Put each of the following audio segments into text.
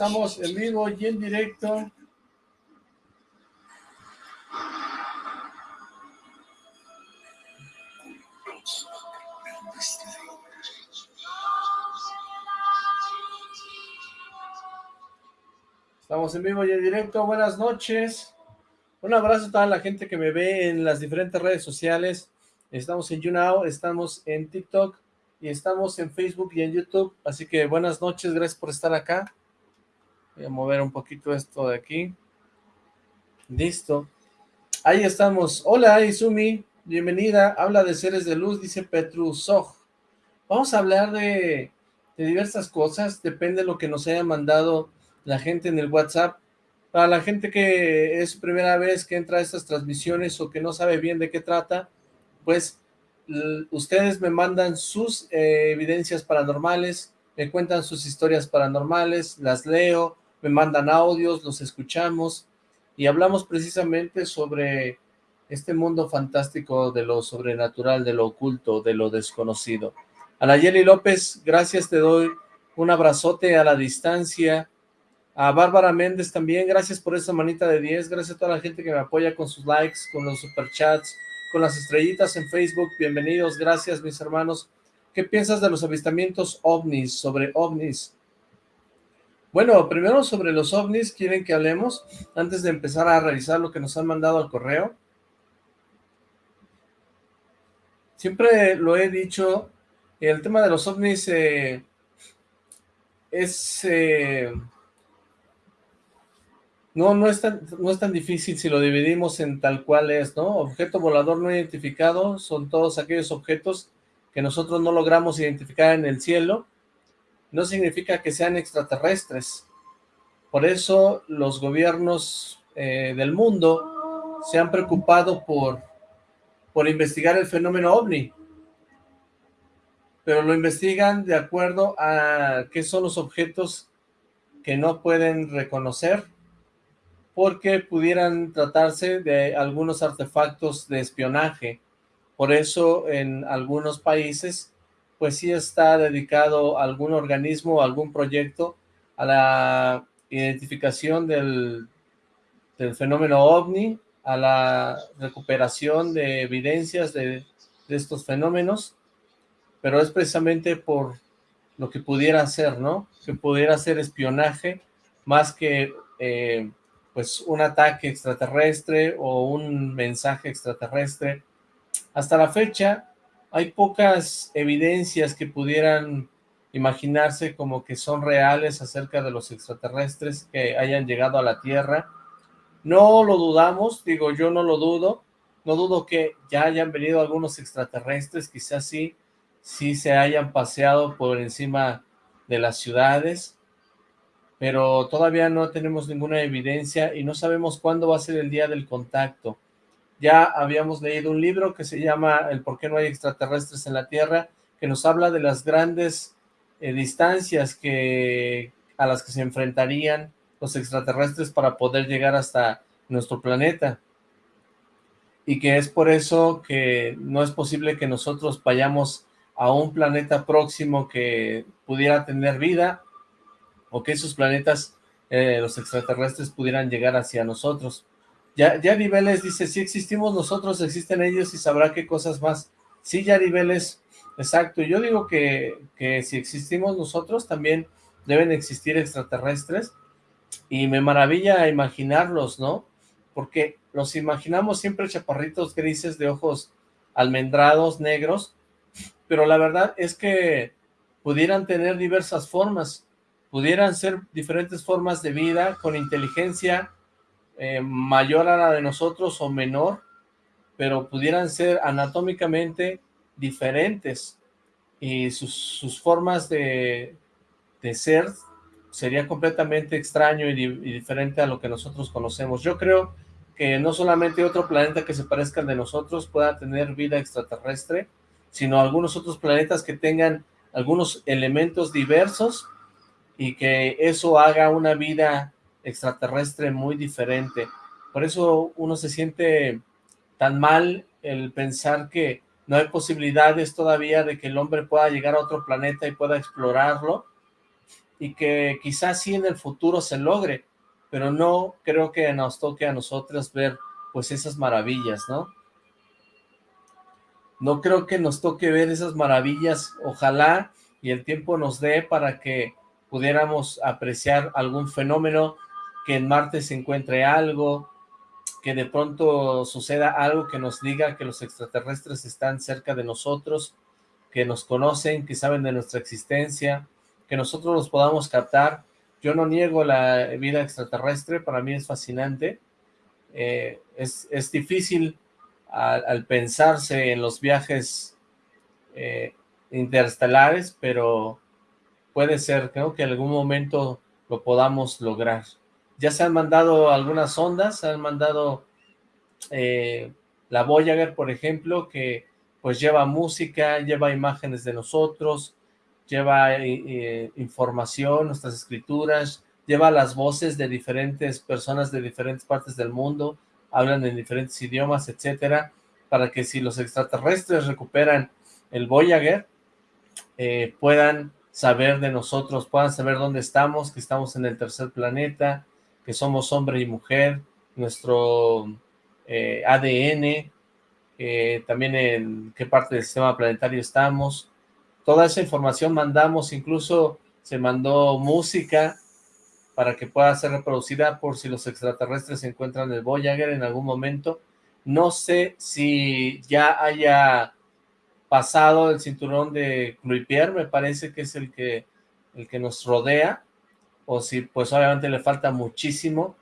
Estamos en vivo y en directo. Estamos en vivo y en directo. Buenas noches. Un abrazo a toda la gente que me ve en las diferentes redes sociales. Estamos en YouNow, estamos en TikTok y estamos en Facebook y en YouTube. Así que buenas noches, gracias por estar acá. Voy a mover un poquito esto de aquí. Listo. Ahí estamos. Hola, Izumi. Bienvenida. Habla de seres de luz, dice Petru Soj. Vamos a hablar de, diversas cosas. Depende de lo que nos haya mandado la gente en el WhatsApp. Para la gente que es primera vez que entra a estas transmisiones o que no sabe bien de qué trata, pues ustedes me mandan sus eh, evidencias paranormales, me cuentan sus historias paranormales, las leo, me mandan audios, los escuchamos y hablamos precisamente sobre este mundo fantástico de lo sobrenatural, de lo oculto, de lo desconocido. A Nayeli López, gracias, te doy un abrazote a la distancia, a Bárbara Méndez también, gracias por esa manita de 10, gracias a toda la gente que me apoya con sus likes, con los superchats, con las estrellitas en Facebook, bienvenidos, gracias mis hermanos. ¿Qué piensas de los avistamientos ovnis, sobre ovnis? Bueno, primero sobre los ovnis, ¿quieren que hablemos? Antes de empezar a revisar lo que nos han mandado al correo. Siempre lo he dicho, el tema de los ovnis eh, es... Eh, no, no es, tan, no es tan difícil si lo dividimos en tal cual es, ¿no? Objeto volador no identificado son todos aquellos objetos que nosotros no logramos identificar en el cielo. No significa que sean extraterrestres. Por eso los gobiernos eh, del mundo se han preocupado por, por investigar el fenómeno OVNI. Pero lo investigan de acuerdo a qué son los objetos que no pueden reconocer porque pudieran tratarse de algunos artefactos de espionaje. Por eso en algunos países pues sí está dedicado algún organismo, algún proyecto a la identificación del, fenómeno OVNI, a la recuperación de evidencias de, de, estos fenómenos, pero es precisamente por lo que pudiera ser, ¿no? Que pudiera ser espionaje más que eh, pues un ataque extraterrestre o un mensaje extraterrestre. Hasta la fecha hay pocas evidencias que pudieran imaginarse como que son reales acerca de los extraterrestres que hayan llegado a la Tierra. No lo dudamos, digo yo no lo dudo, no dudo que ya hayan venido algunos extraterrestres, quizás sí, sí se hayan paseado por encima de las ciudades, pero todavía no tenemos ninguna evidencia y no sabemos cuándo va a ser el día del contacto. Ya habíamos leído un libro que se llama El por qué no hay extraterrestres en la Tierra, que nos habla de las grandes eh, distancias que a las que se enfrentarían los extraterrestres para poder llegar hasta nuestro planeta. Y que es por eso que no es posible que nosotros vayamos a un planeta próximo que pudiera tener vida o que esos planetas, eh, los extraterrestres, pudieran llegar hacia nosotros. Ya, ya Vélez dice, si existimos nosotros, existen ellos y sabrá qué cosas más. Sí, Yari Vélez, exacto. Yo digo que, que si existimos nosotros, también deben existir extraterrestres, y me maravilla imaginarlos, ¿no? Porque los imaginamos siempre chaparritos grises de ojos almendrados, negros, pero la verdad es que pudieran tener diversas formas pudieran ser diferentes formas de vida con inteligencia eh, mayor a la de nosotros o menor, pero pudieran ser anatómicamente diferentes y sus, sus formas de, de, ser sería completamente extraño y, y, diferente a lo que nosotros conocemos. Yo creo que no solamente otro planeta que se parezca de nosotros pueda tener vida extraterrestre, sino algunos otros planetas que tengan algunos elementos diversos y que eso haga una vida extraterrestre muy diferente. Por eso uno se siente tan mal el pensar que no hay posibilidades todavía de que el hombre pueda llegar a otro planeta y pueda explorarlo, y que quizás sí en el futuro se logre, pero no creo que nos toque a nosotros ver pues esas maravillas, ¿no? No creo que nos toque ver esas maravillas, ojalá y el tiempo nos dé para que pudiéramos apreciar algún fenómeno, que en Marte se encuentre algo, que de pronto suceda algo que nos diga que los extraterrestres están cerca de nosotros, que nos conocen, que saben de nuestra existencia, que nosotros los podamos captar. Yo no niego la vida extraterrestre, para mí es fascinante. Eh, es, es, difícil al, pensarse en los viajes eh, interestelares, pero puede ser, creo que en algún momento lo podamos lograr. Ya se han mandado algunas ondas, se han mandado eh, la Voyager, por ejemplo, que pues lleva música, lleva imágenes de nosotros, lleva eh, eh, información, nuestras escrituras, lleva las voces de diferentes personas de diferentes partes del mundo, hablan en diferentes idiomas, etcétera, para que si los extraterrestres recuperan el Voyager, puedan saber de nosotros, puedan saber dónde estamos, que estamos en el tercer planeta, que somos hombre y mujer, nuestro ADN, también en qué parte del sistema planetario estamos, toda esa información mandamos, incluso se mandó música para que pueda ser reproducida por si los extraterrestres se encuentran en el Voyager en algún momento. No sé si ya haya pasado el cinturón de Cluipier, me parece que es el que, el que nos rodea, o si pues obviamente le falta muchísimo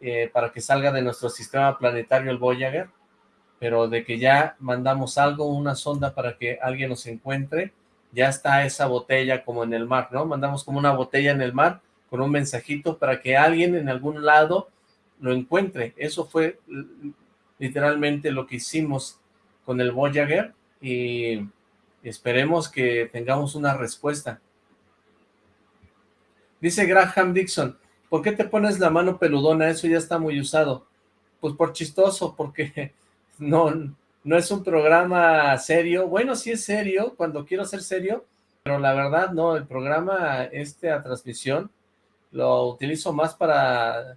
eh, para que salga de nuestro sistema planetario el Voyager, pero de que ya mandamos algo, una sonda para que alguien nos encuentre, ya está esa botella como en el mar, ¿no? Mandamos como una botella en el mar con un mensajito para que alguien en algún lado lo encuentre. Eso fue literalmente lo que hicimos con el Voyager y esperemos que tengamos una respuesta. Dice Graham Dixon, ¿por qué te pones la mano peludona? Eso ya está muy usado. Pues por chistoso, porque no, no es un programa serio, bueno, sí es serio, cuando quiero ser serio, pero la verdad no, el programa, este a transmisión, lo utilizo más para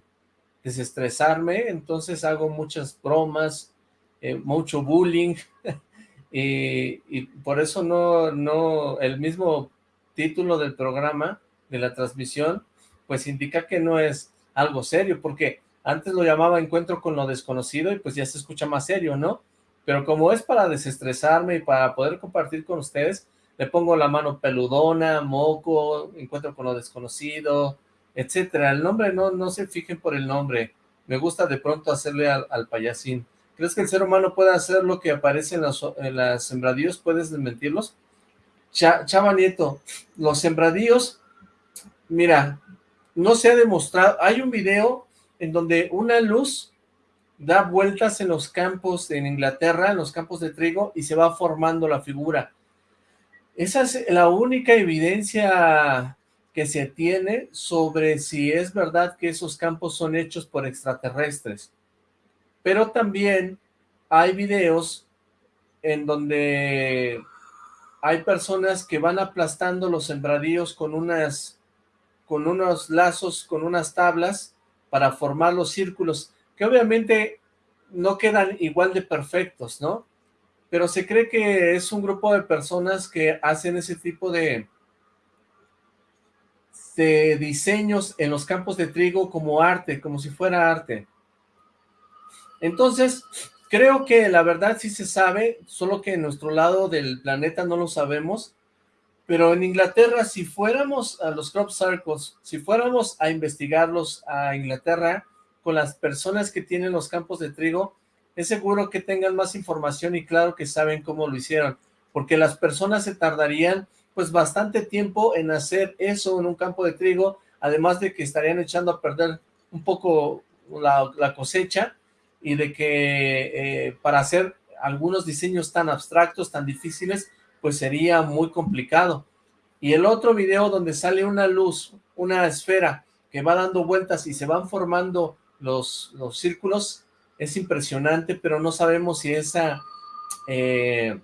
desestresarme, entonces hago muchas bromas, eh, mucho bullying, y, y, por eso no, no, el mismo título del programa, de la transmisión, pues indica que no es algo serio, porque antes lo llamaba Encuentro con lo Desconocido y pues ya se escucha más serio, ¿no? pero como es para desestresarme y para poder compartir con ustedes, le pongo la mano peludona, moco, encuentro con lo desconocido, etcétera. El nombre, no, no se fijen por el nombre, me gusta de pronto hacerle al, payasín. ¿Crees que el ser humano puede hacer lo que aparece en, los, las sembradíos? ¿Puedes desmentirlos? Chava Nieto, los sembradíos, mira, no se ha demostrado, hay un video en donde una luz da vueltas en los campos en Inglaterra, en los campos de trigo, y se va formando la figura. Esa es la única evidencia que se tiene sobre si es verdad que esos campos son hechos por extraterrestres. Pero también hay videos en donde hay personas que van aplastando los sembradíos con unas con unos lazos, con unas tablas para formar los círculos que obviamente no quedan igual de perfectos, ¿no? Pero se cree que es un grupo de personas que hacen ese tipo de, de diseños en los campos de trigo como arte, como si fuera arte. Entonces, creo que la verdad sí se sabe, solo que en nuestro lado del planeta no lo sabemos, pero en Inglaterra, si fuéramos a los crop circles, si fuéramos a investigarlos a Inglaterra, con las personas que tienen los campos de trigo, es seguro que tengan más información y claro que saben cómo lo hicieron, porque las personas se tardarían pues bastante tiempo en hacer eso en un campo de trigo, además de que estarían echando a perder un poco la, cosecha y de que eh, para hacer algunos diseños tan abstractos, tan difíciles, pues sería muy complicado. Y el otro video donde sale una luz, una esfera que va dando vueltas y se van formando los, los círculos, es impresionante, pero no sabemos si esa, eh,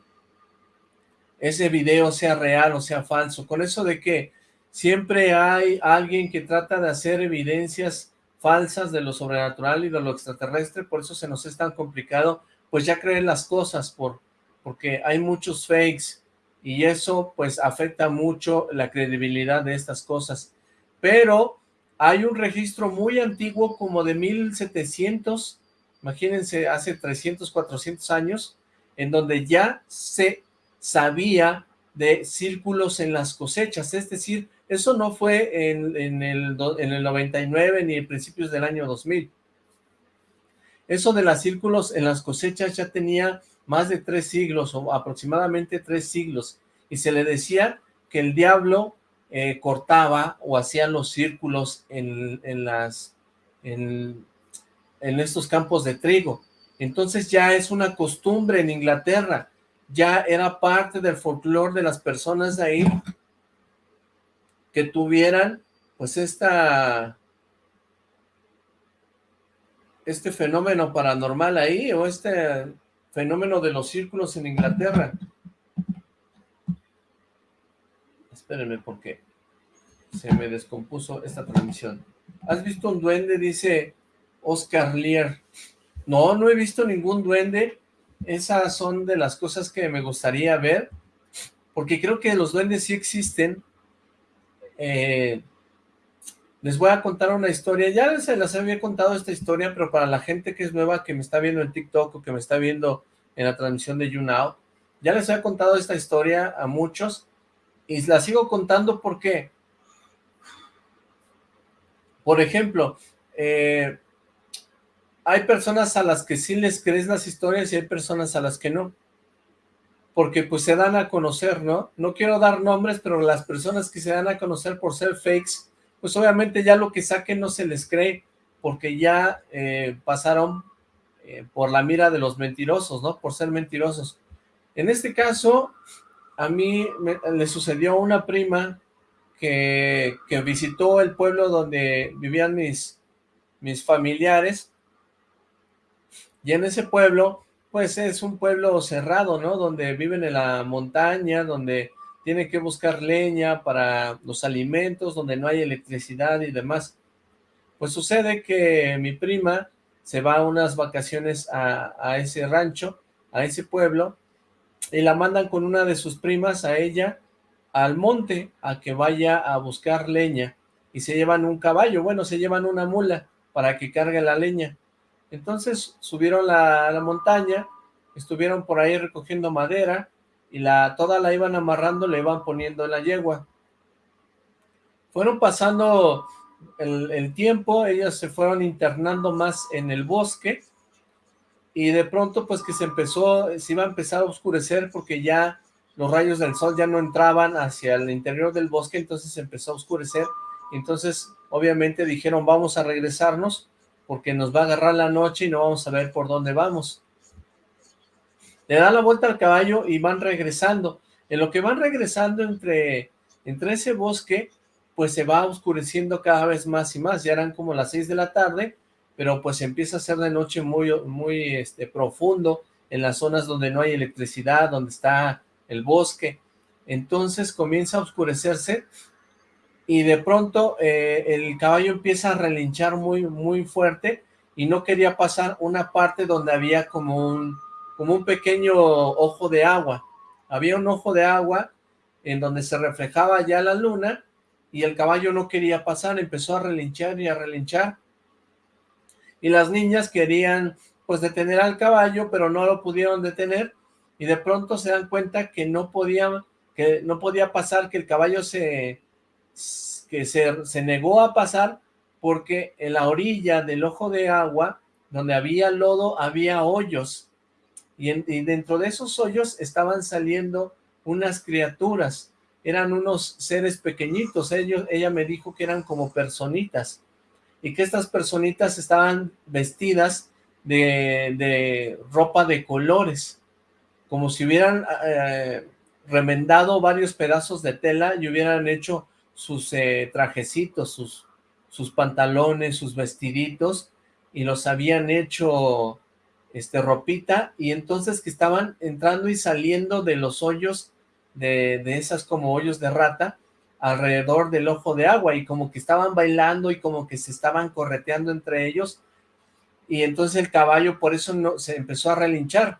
ese video sea real o sea falso. Con eso de que siempre hay alguien que trata de hacer evidencias falsas de lo sobrenatural y de lo extraterrestre, por eso se nos es tan complicado, pues ya creer las cosas, por, porque hay muchos fakes, y eso pues afecta mucho la credibilidad de estas cosas. Pero hay un registro muy antiguo, como de 1700, imagínense, hace 300, 400 años, en donde ya se sabía de círculos en las cosechas, es decir, eso no fue en, el, en el 99 ni en principios del año 2000. Eso de los círculos en las cosechas ya tenía más de tres siglos o aproximadamente tres siglos y se le decía que el diablo eh, cortaba o hacía los círculos en, en las en, estos campos de trigo. Entonces ya es una costumbre en Inglaterra, ya era parte del folclore de las personas ahí que tuvieran pues esta este fenómeno paranormal ahí o este fenómeno de los círculos en Inglaterra. Espérenme porque se me descompuso esta transmisión. ¿Has visto un duende? Dice Oscar Lear. No, no he visto ningún duende. Esas son de las cosas que me gustaría ver, porque creo que los duendes sí existen, eh, les voy a contar una historia, ya se las había contado esta historia, pero para la gente que es nueva, que me está viendo en TikTok o que me está viendo en la transmisión de YouNow, ya les he contado esta historia a muchos, y la sigo contando porque, por ejemplo, eh, hay personas a las que sí les crees las historias y hay personas a las que no porque pues se dan a conocer, ¿no? No quiero dar nombres, pero las personas que se dan a conocer por ser fakes, pues obviamente ya lo que saquen no se les cree, porque ya eh, pasaron eh, por la mira de los mentirosos, ¿no? Por ser mentirosos. En este caso, a mí me, le sucedió una prima que, que visitó el pueblo donde vivían mis, mis familiares, y en ese pueblo pues es un pueblo cerrado, ¿no? Donde viven en la montaña, donde tienen que buscar leña para los alimentos, donde no hay electricidad y demás. Pues sucede que mi prima se va a unas vacaciones a, a ese rancho, a ese pueblo, y la mandan con una de sus primas a ella al monte a que vaya a buscar leña y se llevan un caballo, bueno, se llevan una mula para que cargue la leña. Entonces subieron la, la montaña, estuvieron por ahí recogiendo madera y la toda la iban amarrando, le iban poniendo en la yegua. Fueron pasando el, tiempo, ellas se fueron internando más en el bosque y de pronto pues que se empezó, se iba a empezar a oscurecer porque ya los rayos del sol ya no entraban hacia el interior del bosque, entonces se empezó a oscurecer, entonces obviamente dijeron vamos a regresarnos porque nos va a agarrar la noche y no vamos a ver por dónde vamos. Le dan la vuelta al caballo y van regresando. En lo que van regresando entre, entre ese bosque, pues se va oscureciendo cada vez más y más. Ya eran como las seis de la tarde, pero pues empieza a ser de noche muy, muy este, profundo en las zonas donde no hay electricidad, donde está el bosque. Entonces comienza a oscurecerse y de pronto eh, el caballo empieza a relinchar muy, muy fuerte y no quería pasar una parte donde había como un, como un pequeño ojo de agua. Había un ojo de agua en donde se reflejaba ya la luna y el caballo no quería pasar, empezó a relinchar y a relinchar. Y las niñas querían pues detener al caballo, pero no lo pudieron detener y de pronto se dan cuenta que no podía, que no podía pasar, que el caballo se, que se, se negó a pasar porque en la orilla del ojo de agua, donde había lodo, había hoyos, y, en, y, dentro de esos hoyos estaban saliendo unas criaturas, eran unos seres pequeñitos, ellos, ella me dijo que eran como personitas, y que estas personitas estaban vestidas de, de ropa de colores, como si hubieran eh, remendado varios pedazos de tela y hubieran hecho sus eh, trajecitos, sus, sus pantalones, sus vestiditos, y los habían hecho este ropita, y entonces que estaban entrando y saliendo de los hoyos, de, de esas como hoyos de rata, alrededor del ojo de agua y como que estaban bailando y como que se estaban correteando entre ellos y entonces el caballo por eso no, se empezó a relinchar.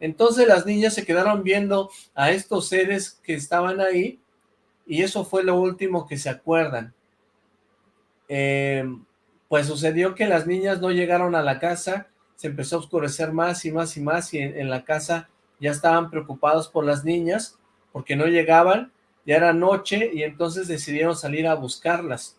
Entonces las niñas se quedaron viendo a estos seres que estaban ahí y eso fue lo último que se acuerdan. Em, pues sucedió que las niñas no llegaron a la casa, se empezó a oscurecer más y más y más y en, la casa ya estaban preocupados por las niñas porque no llegaban, ya era noche y entonces decidieron salir a buscarlas.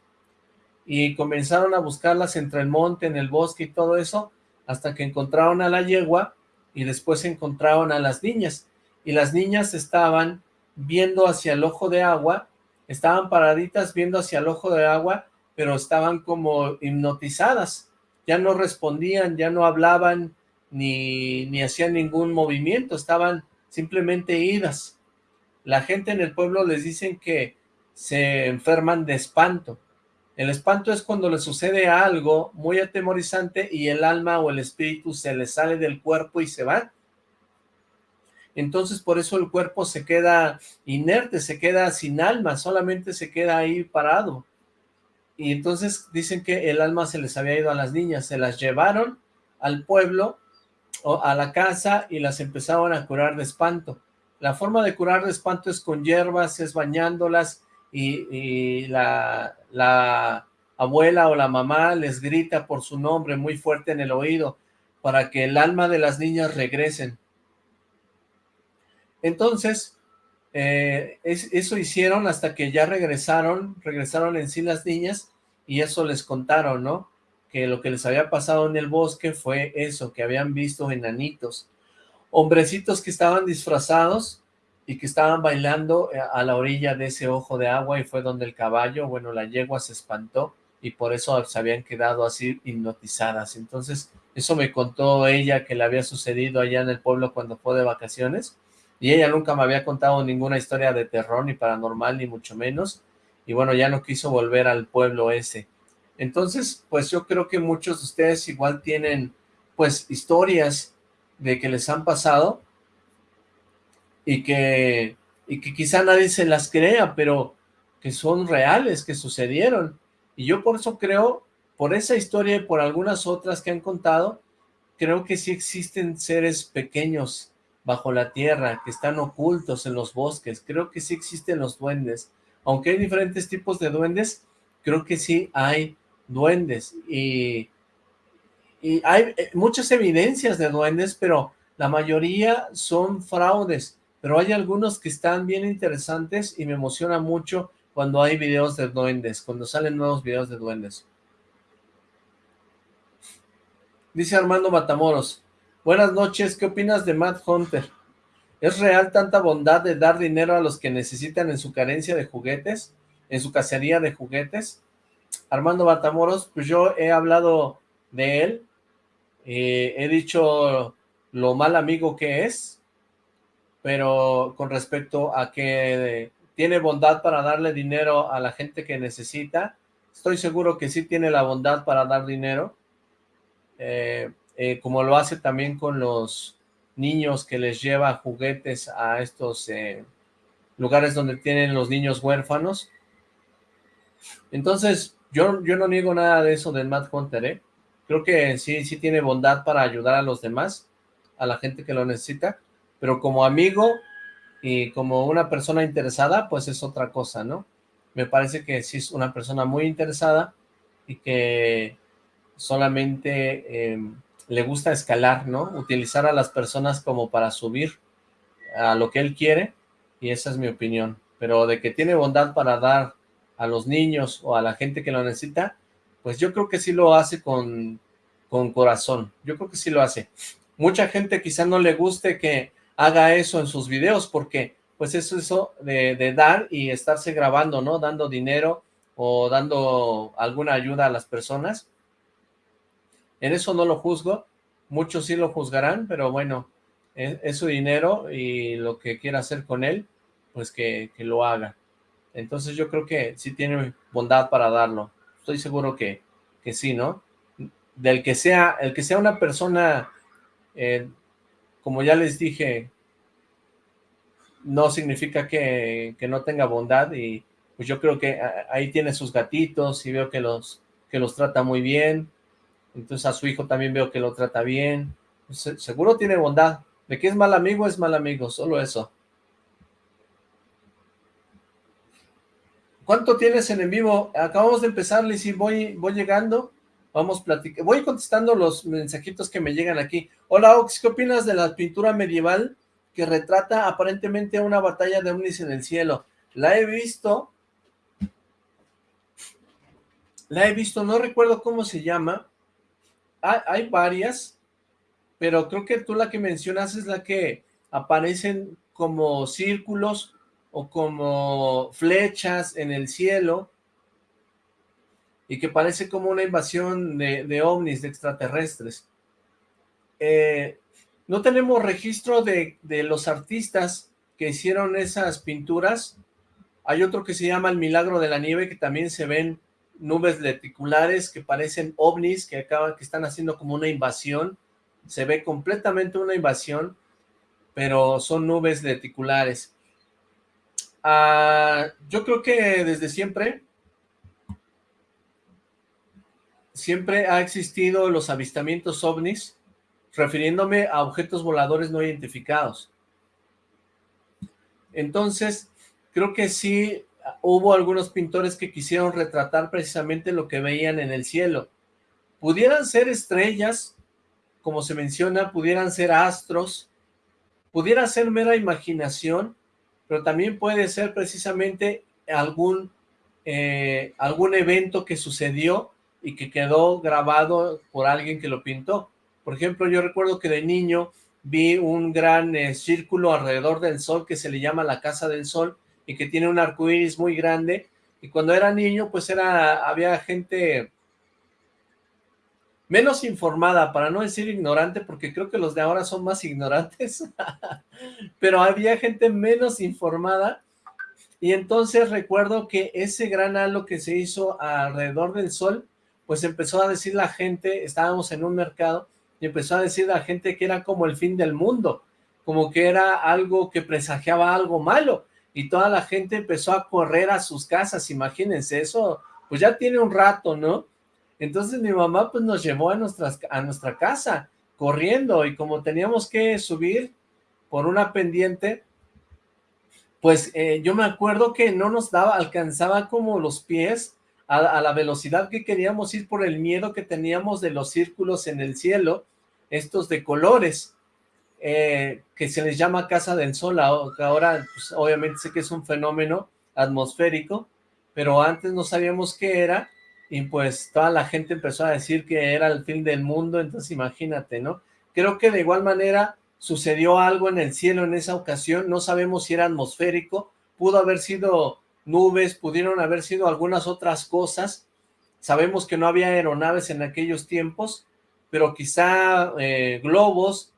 Y comenzaron a buscarlas entre el monte, en el bosque y todo eso, hasta que encontraron a la yegua y después encontraron a las niñas, y las niñas estaban viendo hacia el ojo de agua, estaban paraditas viendo hacia el ojo de agua, pero estaban como hipnotizadas, ya no respondían, ya no hablaban, ni, ni hacían ningún movimiento, estaban simplemente idas. La gente en el pueblo les dicen que se enferman de espanto, el espanto es cuando le sucede algo muy atemorizante y el alma o el espíritu se le sale del cuerpo y se va. Entonces por eso el cuerpo se queda inerte, se queda sin alma, solamente se queda ahí parado. Y entonces dicen que el alma se les había ido a las niñas, se las llevaron al pueblo o a la casa y las empezaron a curar de espanto. La forma de curar de espanto es con hierbas, es bañándolas, y, la, la abuela o la mamá les grita por su nombre muy fuerte en el oído para que el alma de las niñas regresen. Entonces, eh, eso hicieron hasta que ya regresaron, regresaron en sí las niñas y eso les contaron, ¿no? Que lo que les había pasado en el bosque fue eso, que habían visto enanitos, hombrecitos que estaban disfrazados y que estaban bailando eh, a la orilla de ese ojo de agua y fue donde el caballo, bueno, la yegua se espantó y por eso se habían quedado así hipnotizadas. Entonces, eso me contó ella que le había sucedido allá en el pueblo cuando fue de vacaciones y ella nunca me había contado ninguna historia de terror ni paranormal ni mucho menos y bueno, ya no quiso volver al pueblo ese. Entonces, pues yo creo que muchos de ustedes igual tienen pues historias de que les han pasado y que, y que quizá nadie se las crea, pero que son reales, que sucedieron. Y yo por eso creo, por esa historia y por algunas otras que han contado, creo que sí existen seres pequeños bajo la tierra, que están ocultos en los bosques. Creo que sí existen los duendes. Aunque hay diferentes tipos de duendes, creo que sí hay duendes. Y, y hay eh, muchas evidencias de duendes, pero la mayoría son fraudes pero hay algunos que están bien interesantes y me emociona mucho cuando hay videos de duendes, cuando salen nuevos videos de duendes. Dice Armando Matamoros, buenas noches, ¿qué opinas de Matt Hunter? ¿Es real tanta bondad de dar dinero a los que necesitan en su carencia de juguetes? ¿En su cacería de juguetes? Armando Matamoros, pues yo he hablado de él, eh, he dicho lo mal amigo que es, pero con respecto a que tiene bondad para darle dinero a la gente que necesita, estoy seguro que sí tiene la bondad para dar dinero, eh, eh, como lo hace también con los niños que les lleva juguetes a estos eh, lugares donde tienen los niños huérfanos. Entonces, yo, yo no niego nada de eso del Matt Hunter, ¿eh? Creo que sí, sí tiene bondad para ayudar a los demás, a la gente que lo necesita, pero como amigo y como una persona interesada, pues es otra cosa, ¿no? Me parece que sí es una persona muy interesada y que solamente em, le gusta escalar, ¿no? Utilizar a las personas como para subir a lo que él quiere y esa es mi opinión. Pero de que tiene bondad para dar a los niños o a la gente que lo necesita, pues yo creo que sí lo hace con, con corazón. Yo creo que sí lo hace. Mucha gente quizá no le guste que haga eso en sus videos, porque pues es eso de, dar y estarse grabando, ¿no? Dando dinero o dando alguna ayuda a las personas. En eso no lo juzgo, muchos sí lo juzgarán, pero bueno, es, su dinero y lo que quiera hacer con él, pues que, que, lo haga. Entonces yo creo que sí tiene bondad para darlo. Estoy seguro que, que sí, ¿no? Del que sea, el que sea una persona eh, como ya les dije, no significa que, no tenga bondad y pues yo creo que ahí tiene sus gatitos y veo que los, que los trata muy bien, entonces a su hijo también veo que lo trata bien, seguro tiene bondad, de que es mal amigo, es mal amigo, solo eso. ¿Cuánto tienes en en vivo? Acabamos de empezar, Lizzy, voy, voy llegando, vamos platicando, voy contestando los mensajitos que me llegan aquí. Hola, Ox, ¿qué opinas de la pintura medieval que retrata aparentemente una batalla de ovnis en el cielo? La he visto, la he visto, no recuerdo cómo se llama, hay, varias, pero creo que tú la que mencionas es la que aparecen como círculos o como flechas en el cielo y que parece como una invasión de, ovnis, de extraterrestres. Eh, no tenemos registro de, los artistas que hicieron esas pinturas. Hay otro que se llama El Milagro de la Nieve, que también se ven nubes leticulares que parecen ovnis, que acaban, que están haciendo como una invasión. Se ve completamente una invasión, pero son nubes leticulares. Ah, yo creo que desde siempre, siempre ha existido los avistamientos ovnis, refiriéndome a objetos voladores no identificados. Entonces, creo que sí hubo algunos pintores que quisieron retratar precisamente lo que veían en el cielo. Pudieran ser estrellas, como se menciona, pudieran ser astros, pudiera ser mera imaginación, pero también puede ser precisamente algún, eh, algún evento que sucedió y que quedó grabado por alguien que lo pintó. Por ejemplo, yo recuerdo que de niño vi un gran eh, círculo alrededor del sol que se le llama la Casa del Sol y que tiene un arco iris muy grande. Y cuando era niño pues era había gente menos informada, para no decir ignorante, porque creo que los de ahora son más ignorantes, pero había gente menos informada, y entonces recuerdo que ese gran halo que se hizo alrededor del sol, pues empezó a decir la gente, estábamos en un mercado, y empezó a decir la gente que era como el fin del mundo, como que era algo que presagiaba algo malo, y toda la gente empezó a correr a sus casas, imagínense, eso pues ya tiene un rato, ¿no? Entonces mi mamá pues nos llevó a, a nuestra casa corriendo y como teníamos que subir por una pendiente, pues eh, yo me acuerdo que no nos daba, alcanzaba como los pies a, la velocidad que queríamos ir por el miedo que teníamos de los círculos en el cielo, estos de colores, eh, que se les llama Casa del Sol, ahora pues, obviamente sé que es un fenómeno atmosférico, pero antes no sabíamos qué era, y pues toda la gente empezó a decir que era el fin del mundo, entonces imagínate, ¿no? Creo que de igual manera sucedió algo en el cielo en esa ocasión, no sabemos si era atmosférico, pudo haber sido nubes, pudieron haber sido algunas otras cosas, sabemos que no había aeronaves en aquellos tiempos, pero quizá eh, globos,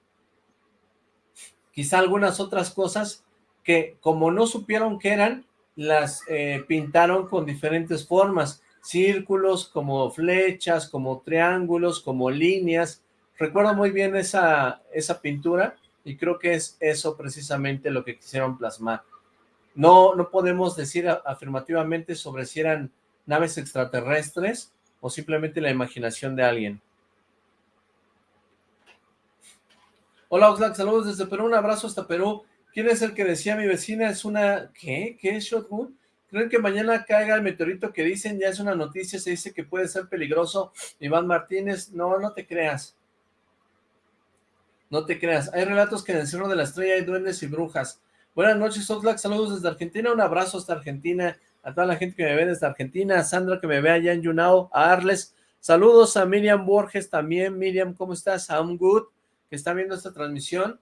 quizá algunas otras cosas que como no supieron qué eran, las eh, pintaron con diferentes formas, círculos, como flechas, como triángulos, como líneas. Recuerdo muy bien esa, esa pintura y creo que es eso precisamente lo que quisieron plasmar. No, no podemos decir afirmativamente sobre si eran naves extraterrestres o simplemente la imaginación de alguien. Hola Oxlack, saludos desde Perú, un abrazo hasta Perú. ¿Quién es el que decía mi vecina es una... ¿Qué? ¿Qué es Shotgun? ¿Creen que mañana caiga el meteorito que dicen? Ya es una noticia, se dice que puede ser peligroso. Iván Martínez, no, no te creas. No te creas. Hay relatos que en el Cerro de la Estrella hay duendes y brujas. Buenas noches, Oxlack. Saludos desde Argentina. Un abrazo hasta Argentina. A toda la gente que me ve desde Argentina. A Sandra que me ve allá en Yunao. A Arles. Saludos a Miriam Borges también. Miriam, ¿cómo estás? I'm good. Que está viendo esta transmisión.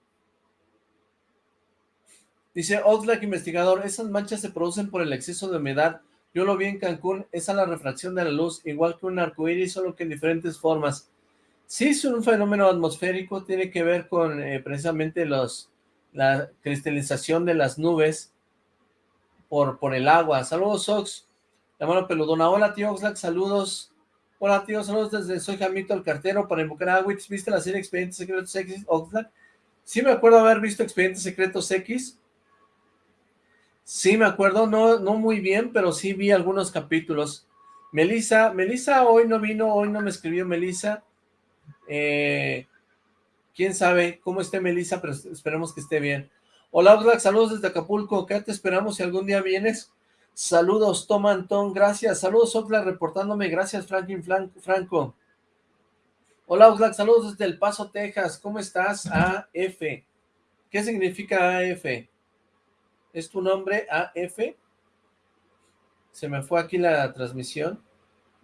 Dice Oxlack investigador, esas manchas se producen por el exceso de humedad. Yo lo vi en Cancún, es a la refracción de la luz, igual que un arcoíris, solo que en diferentes formas. Sí, es un fenómeno atmosférico, tiene que ver con eh, precisamente los, la cristalización de las nubes por, por el agua. Saludos, Ox. La mano peludona. Hola, tío Oxlack, saludos. Hola, tío, saludos desde Soy Jamito, el cartero, para invocar a Witch. ¿Viste la serie Expedientes Secretos X, Oxlack? Sí me acuerdo haber visto Expedientes Secretos X, Sí, me acuerdo, no, no muy bien, pero sí vi algunos capítulos. Melissa, Melissa hoy no vino, hoy no me escribió Melissa. Eh, quién sabe cómo esté Melissa, pero esperemos que esté bien. Hola Oxlack, saludos desde Acapulco, acá te esperamos si algún día vienes. Saludos, Tom Antón, gracias. Saludos Oxlack reportándome, gracias Franklin Franco. Hola Oxlack, saludos desde El Paso, Texas, ¿cómo estás? AF. ¿Qué significa AF? ¿Es tu nombre AF? Se me fue aquí la transmisión.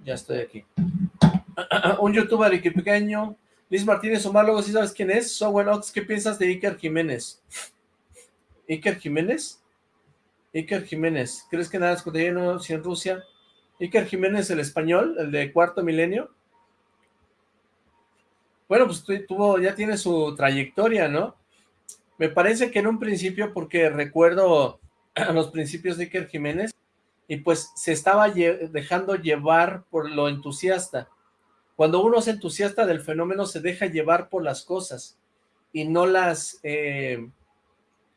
Ya estoy aquí. Un youtuber y pequeño. Liz Martínez Omar, si sabes quién es. ¿qué piensas de Iker Jiménez? ¿Iker Jiménez? Iker Jiménez. ¿Crees que nada es cotidiano si en Rusia? Iker Jiménez, el español, el de cuarto milenio. Bueno, pues tuvo, ya tiene su trayectoria, ¿no? Me parece que en un principio, porque recuerdo los principios de Iker Jiménez, y pues se estaba dejando llevar por lo entusiasta. Cuando uno es entusiasta del fenómeno, se deja llevar por las cosas y no las, eh,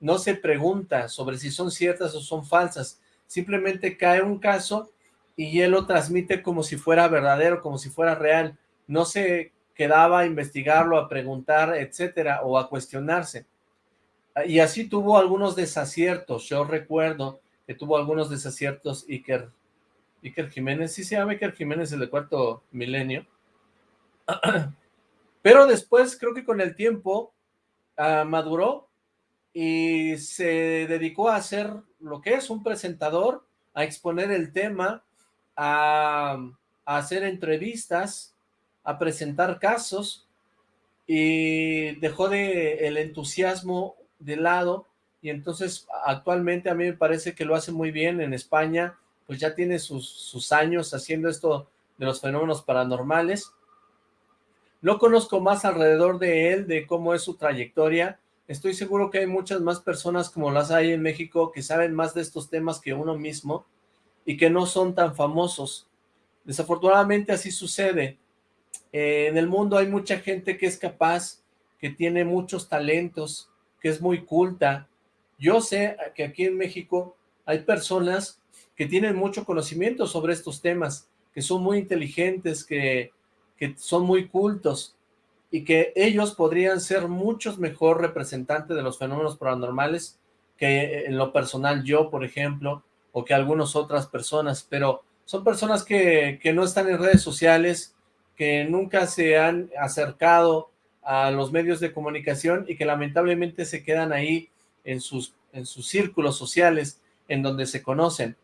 no se pregunta sobre si son ciertas o son falsas. Simplemente cae un caso y él lo transmite como si fuera verdadero, como si fuera real. No se quedaba a investigarlo, a preguntar, etcétera, o a cuestionarse. Y así tuvo algunos desaciertos. Yo recuerdo que tuvo algunos desaciertos Iker, Iker Jiménez, sí se llama Iker Jiménez, el de cuarto milenio. Pero después, creo que con el tiempo, ah, maduró y se dedicó a hacer lo que es un presentador, a exponer el tema, a, hacer entrevistas, a presentar casos, y dejó de el entusiasmo de lado y entonces actualmente a mí me parece que lo hace muy bien en España, pues ya tiene sus años haciendo esto de los fenómenos paranormales. No conozco más alrededor de él, de cómo es su trayectoria. Estoy seguro que hay muchas más personas como las hay en México que saben más de estos temas que uno mismo y que no son tan famosos. Desafortunadamente así sucede. Eh, en el mundo hay mucha gente que es capaz, que tiene muchos talentos, que es muy culta, yo sé que aquí en México hay personas que tienen mucho conocimiento sobre estos temas, que son muy inteligentes, que, que son muy cultos, y que ellos podrían ser muchos mejor representantes de los fenómenos paranormales que en lo personal yo, por ejemplo, o que algunas otras personas, pero son personas que, que no están en redes sociales, que nunca se han acercado a los medios de comunicación y que lamentablemente se quedan ahí en sus, en sus círculos sociales en donde se conocen,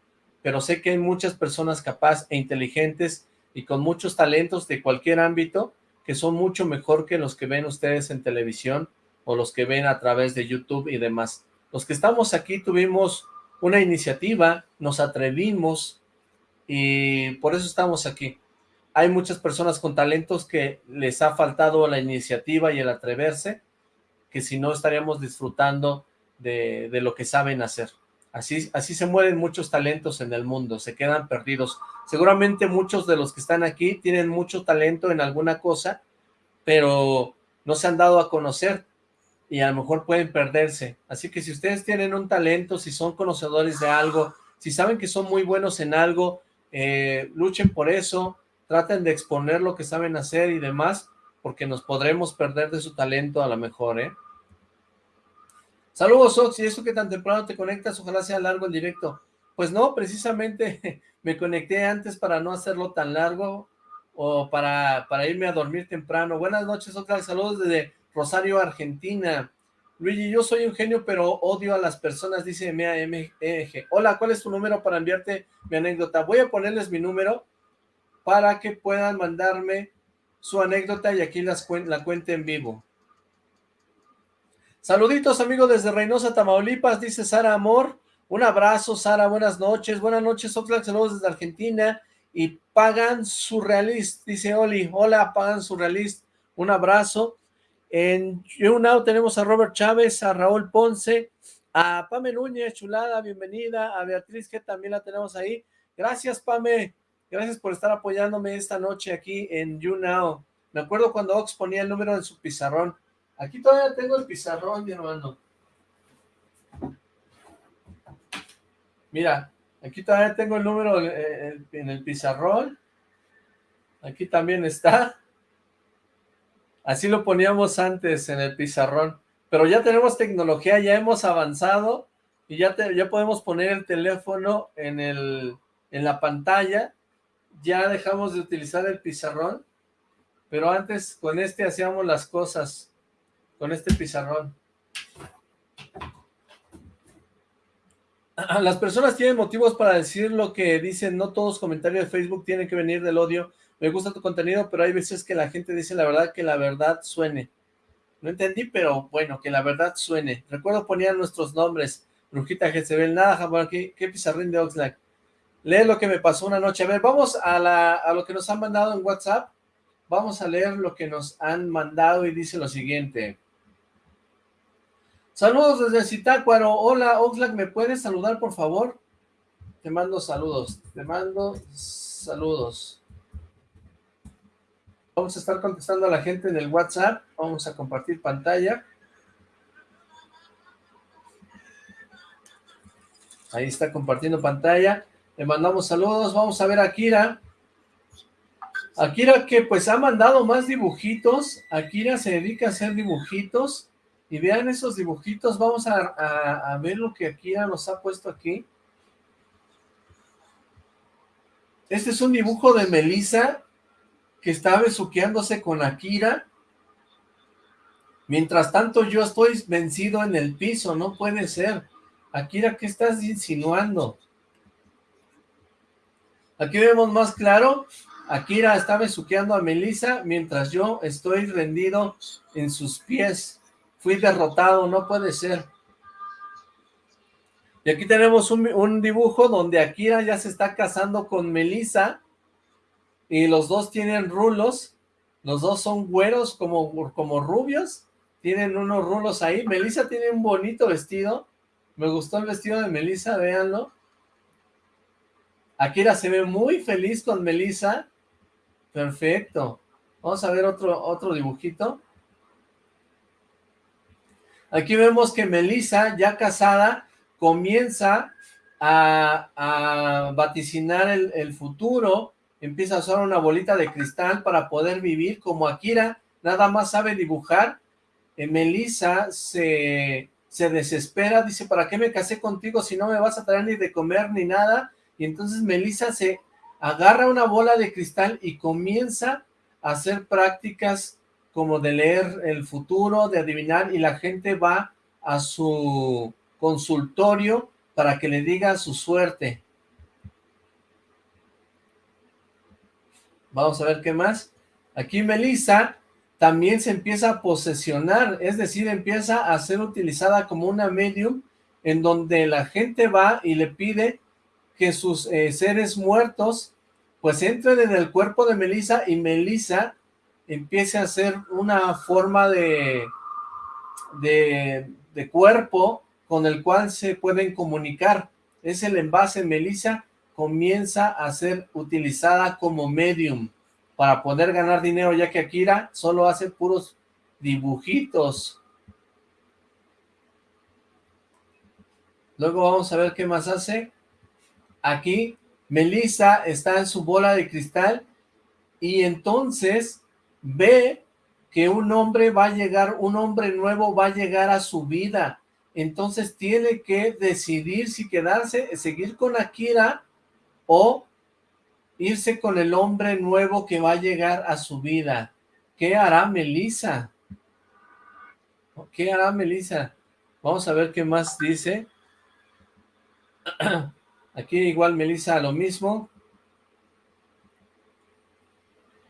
pero sé que hay muchas personas capaces e inteligentes y con muchos talentos de cualquier ámbito que son mucho mejor que los que ven ustedes en televisión o los que ven a través de YouTube y demás. Los que estamos aquí tuvimos una iniciativa, nos atrevimos y por eso estamos aquí. Hay muchas personas con talentos que les ha faltado la iniciativa y el atreverse, que si no estaríamos disfrutando de, lo que saben hacer. Así, así se mueren muchos talentos en el mundo, se quedan perdidos. Seguramente muchos de los que están aquí tienen mucho talento en alguna cosa, pero no se han dado a conocer y a lo mejor pueden perderse. Así que si ustedes tienen un talento, si son conocedores de algo, si saben que son muy buenos en algo, eh, luchen por eso, traten de exponer lo que saben hacer y demás, porque nos podremos perder de su talento a lo mejor, ¿eh? Saludos, Ox, y eso que tan temprano te conectas, ojalá sea largo el directo. Pues no, precisamente me conecté antes para no hacerlo tan largo o para, para irme a dormir temprano. Buenas noches, Oxlack, saludos desde Rosario, Argentina. Luigi, yo soy un genio, pero odio a las personas, dice MEG. Hola, ¿cuál es tu número para enviarte mi anécdota? Voy a ponerles mi número para que puedan mandarme su anécdota y aquí las la cuente en vivo. Saluditos, amigos, desde Reynosa, Tamaulipas, dice Sara Amor. Un abrazo, Sara, buenas noches. Buenas noches, Oxlack, saludos desde Argentina. Y Pagan Surrealist, dice Oli. Hola, Pagan Surrealist. Un abrazo. En YouNow tenemos a Robert Chávez, a Raúl Ponce, a Pame Núñez, chulada, bienvenida. A Beatriz, que también la tenemos ahí. Gracias, Pame. Gracias por estar apoyándome esta noche aquí en YouNow. Me acuerdo cuando Ox ponía el número en su pizarrón. Aquí todavía tengo el pizarrón, mi hermano. Mira, aquí también tengo el número en el pizarrón. Aquí también está. Así lo poníamos antes en el pizarrón. Pero ya tenemos tecnología, ya hemos avanzado y ya, ya podemos poner el teléfono en, el, en la pantalla. Ya dejamos de utilizar el pizarrón. Pero antes con este hacíamos las cosas. Con este pizarrón. Las personas tienen motivos para decir lo que dicen, no todos comentarios de Facebook tienen que venir del odio. Me gusta tu contenido, pero hay veces que la gente dice la verdad, que la verdad suene. No entendí, pero bueno, que la verdad suene. Recuerdo ponían nuestros nombres, Brujita Jezebel, nada, jamás, ¿qué, qué pizarrín de Oxlack. Lee lo que me pasó una noche. A ver, vamos a, la, a lo que nos han mandado en WhatsApp. Vamos a leer lo que nos han mandado y dice lo siguiente. Saludos desde Zitácuaro. Hola, Oxlack, ¿me puedes saludar, por favor? Te mando saludos. Te mando saludos. Vamos a estar contestando a la gente en el WhatsApp. Vamos a compartir pantalla. Ahí está compartiendo pantalla. Le mandamos saludos. Vamos a ver a Akira. Akira que pues ha mandado más dibujitos. Akira se dedica a hacer dibujitos. Y vean esos dibujitos, vamos a, ver lo que Akira nos ha puesto aquí. Este es un dibujo de Melissa que está besuqueándose con Akira. Mientras tanto yo estoy vencido en el piso, no puede ser. Akira, ¿qué estás insinuando? Aquí vemos más claro, Akira está besuqueando a Melissa mientras yo estoy rendido en sus pies. Fui derrotado, no puede ser. Y aquí tenemos un, dibujo donde Akira ya se está casando con Melissa y los dos tienen rulos, los dos son güeros como, como rubios, tienen unos rulos ahí. Melissa tiene un bonito vestido, me gustó el vestido de Melissa, véanlo. Akira se ve muy feliz con Melissa, perfecto. Vamos a ver otro, otro dibujito. Aquí vemos que Melissa, ya casada, comienza a, vaticinar el, futuro, empieza a usar una bolita de cristal para poder vivir como Akira, nada más sabe dibujar. Eh, Melissa se, se desespera, dice, ¿para qué me casé contigo si no me vas a traer ni de comer ni nada? Y entonces Melissa se agarra una bola de cristal y comienza a hacer prácticas como de leer el futuro, de adivinar, y la gente va a su consultorio para que le diga su suerte. Vamos a ver qué más. Aquí Melissa también se empieza a posesionar, es decir, empieza a ser utilizada como una medium en donde la gente va y le pide que sus eh, seres muertos pues entren en el cuerpo de Melissa y Melissa empiece a ser una forma de, de, cuerpo con el cual se pueden comunicar. Es el envase Melissa comienza a ser utilizada como medium para poder ganar dinero, ya que Akira solo hace puros dibujitos. Luego vamos a ver qué más hace. Aquí Melissa está en su bola de cristal y entonces ve que un hombre va a llegar, un hombre nuevo va a llegar a su vida, entonces tiene que decidir si quedarse, seguir con Akira o irse con el hombre nuevo que va a llegar a su vida. ¿Qué hará Melissa? ¿Qué hará Melissa? Vamos a ver qué más dice. Aquí igual Melissa lo mismo.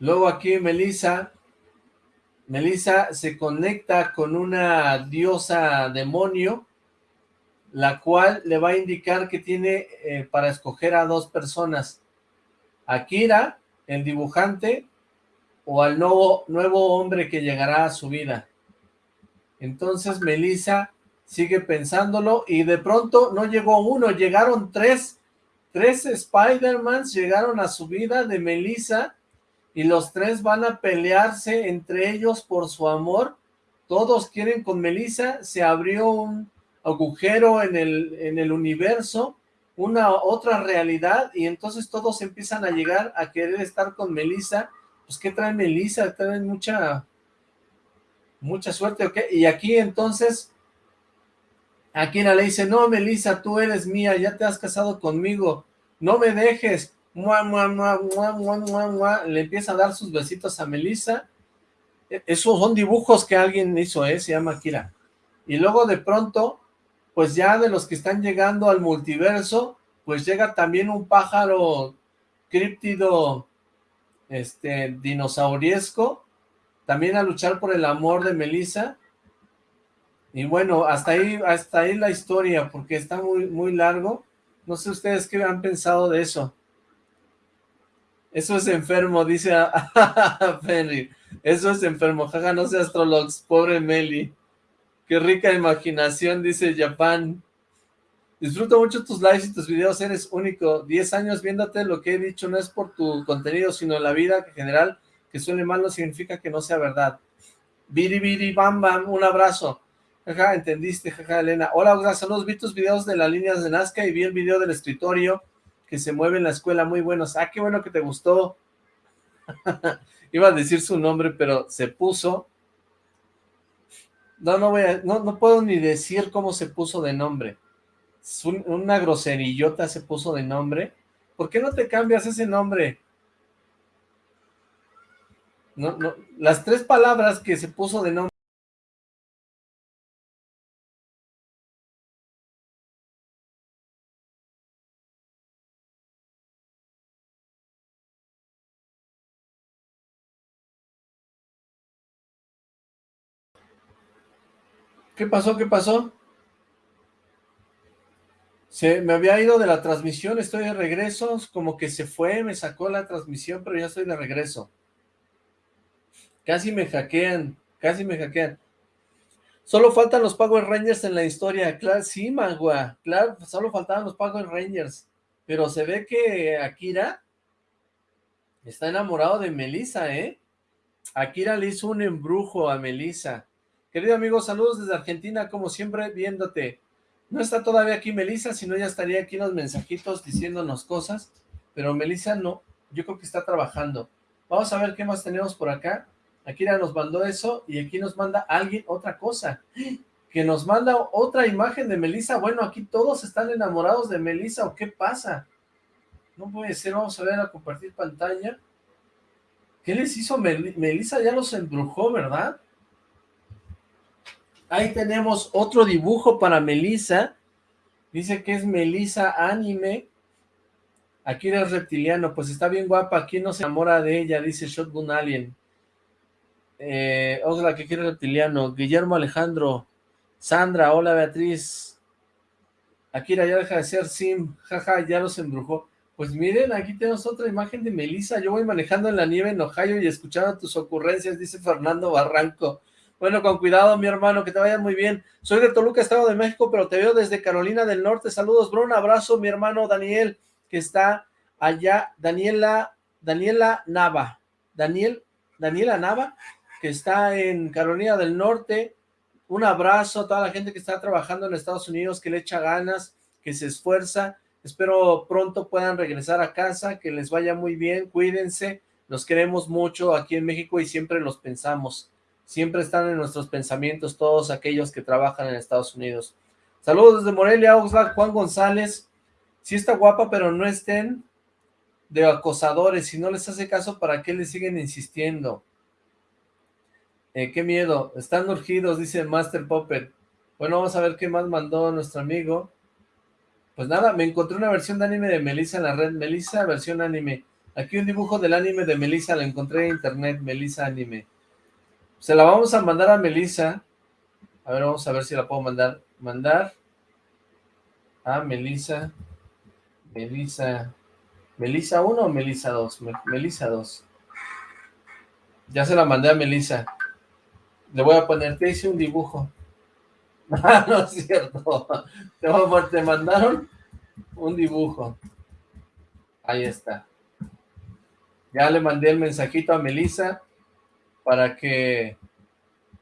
Luego aquí Melissa, Melissa se conecta con una diosa demonio, la cual le va a indicar que tiene eh, para escoger a dos personas, Akira, el dibujante, o al nuevo, nuevo hombre que llegará a su vida. Entonces Melissa sigue pensándolo y de pronto no llegó uno, llegaron tres, tres Spider-Mans llegaron a su vida de Melissa y los tres van a pelearse entre ellos por su amor. Todos quieren con Melissa, se abrió un agujero en el, en el universo, una otra realidad y entonces todos empiezan a llegar a querer estar con Melissa. Pues, ¿qué trae Melissa? Traen mucha, mucha suerte, ¿ok? Y aquí entonces, aquí le dice, no, Melissa, tú eres mía, ya te has casado conmigo, no me dejes. Mua, mua, mua. Le empieza a dar sus besitos a Melissa. E, esos son dibujos que alguien hizo, ¿eh? Se llama Kira. Y luego de pronto pues ya de los que están llegando al multiverso, pues llega también un pájaro críptido, este, dinosauriesco, también a luchar por el amor de Melissa. Y bueno, hasta ahí, hasta ahí la historia, porque está muy, muy largo. No sé ustedes qué han pensado de eso. Eso es enfermo, dice a. Eso es enfermo, jaja, no seas Trollocs, pobre Meli. Qué rica imaginación, dice Japan. Disfruto mucho tus lives y tus videos, eres único. Diez años viéndote, lo que he dicho no es por tu contenido, sino la vida en general, que suene mal no significa que no sea verdad. Biri, biri, bam, bam, un abrazo. Jaja, entendiste, jaja, Elena. Hola, gracias, saludos, vi tus videos de las líneas de Nazca y vi el video del escritorio que se mueve en la escuela, muy buenos. Ah, qué bueno que te gustó. Iba a decir su nombre, pero se puso no, no voy a, no, no puedo ni decir cómo se puso de nombre. una groserillota se puso de nombre. ¿Por qué no te cambias ese nombre? No, no, las tres palabras que se puso de nombre. ¿Qué pasó? ¿Qué pasó? Se me había ido de la transmisión, estoy de regreso, como que se fue, me sacó la transmisión, pero ya estoy de regreso. Casi me hackean, casi me hackean. Solo faltan los Power Rangers en la historia, claro, sí, Magua, claro, solo faltaban los Power Rangers, pero se ve que Akira está enamorado de Melissa, ¿eh? Akira le hizo un embrujo a Melissa. Querido amigo, saludos desde Argentina, como siempre, viéndote. No está todavía aquí Melissa, si no ya estaría aquí en los mensajitos diciéndonos cosas, pero Melissa no, yo creo que está trabajando. Vamos a ver qué más tenemos por acá. Akira nos mandó eso y aquí nos manda alguien otra cosa. Que nos manda otra imagen de Melissa. Bueno, aquí todos están enamorados de Melissa, ¿o qué pasa? No puede ser, vamos a ver a compartir pantalla. ¿Qué les hizo Melissa? Ya los embrujó, ¿verdad? Ahí tenemos otro dibujo para Melissa. Dice que es Melissa Anime. Aquí eres reptiliano. Pues está bien guapa. ¿Quién no se enamora de ella? Dice Shotgun Alien. Eh, otra que quiere reptiliano. Guillermo Alejandro. Sandra. Hola Beatriz. Akira ya deja de ser Sim. Jaja, ya los embrujó. Pues miren, aquí tenemos otra imagen de Melissa. Yo voy manejando en la nieve en Ohio y escuchando tus ocurrencias, dice Fernando Barranco. Bueno, con cuidado, mi hermano, que te vaya muy bien. Soy de Toluca, Estado de México, pero te veo desde Carolina del Norte. Saludos, bro. Un abrazo, mi hermano Daniel, que está allá. Daniela, Daniela Nava. Daniel, Daniela Nava, que está en Carolina del Norte. Un abrazo a toda la gente que está trabajando en Estados Unidos, que le echa ganas, que se esfuerza. Espero pronto puedan regresar a casa, que les vaya muy bien. Cuídense. Los queremos mucho aquí en México y siempre los pensamos siempre están en nuestros pensamientos todos aquellos que trabajan en Estados Unidos. Saludos desde Morelia, Oxlack, Juan González. Sí está guapa, pero no estén de acosadores. Si no les hace caso, ¿para qué le siguen insistiendo? Eh, qué miedo. Están urgidos, dice Master Puppet. Bueno, vamos a ver qué más mandó nuestro amigo. Pues nada, me encontré una versión de anime de Melissa en la red. Melissa, versión anime. Aquí un dibujo del anime de Melissa, lo encontré en internet, Melissa Anime. Se la vamos a mandar a Melissa. A ver, vamos a ver si la puedo mandar. Mandar a Melissa. Melissa. ¿Melissa 1 o Melissa 2? Melissa 2. Ya se la mandé a Melissa. Le voy a poner, te hice un dibujo. Ah, no es cierto. Te, te mandaron un dibujo. Ahí está. Ya le mandé el mensajito a Melissa para que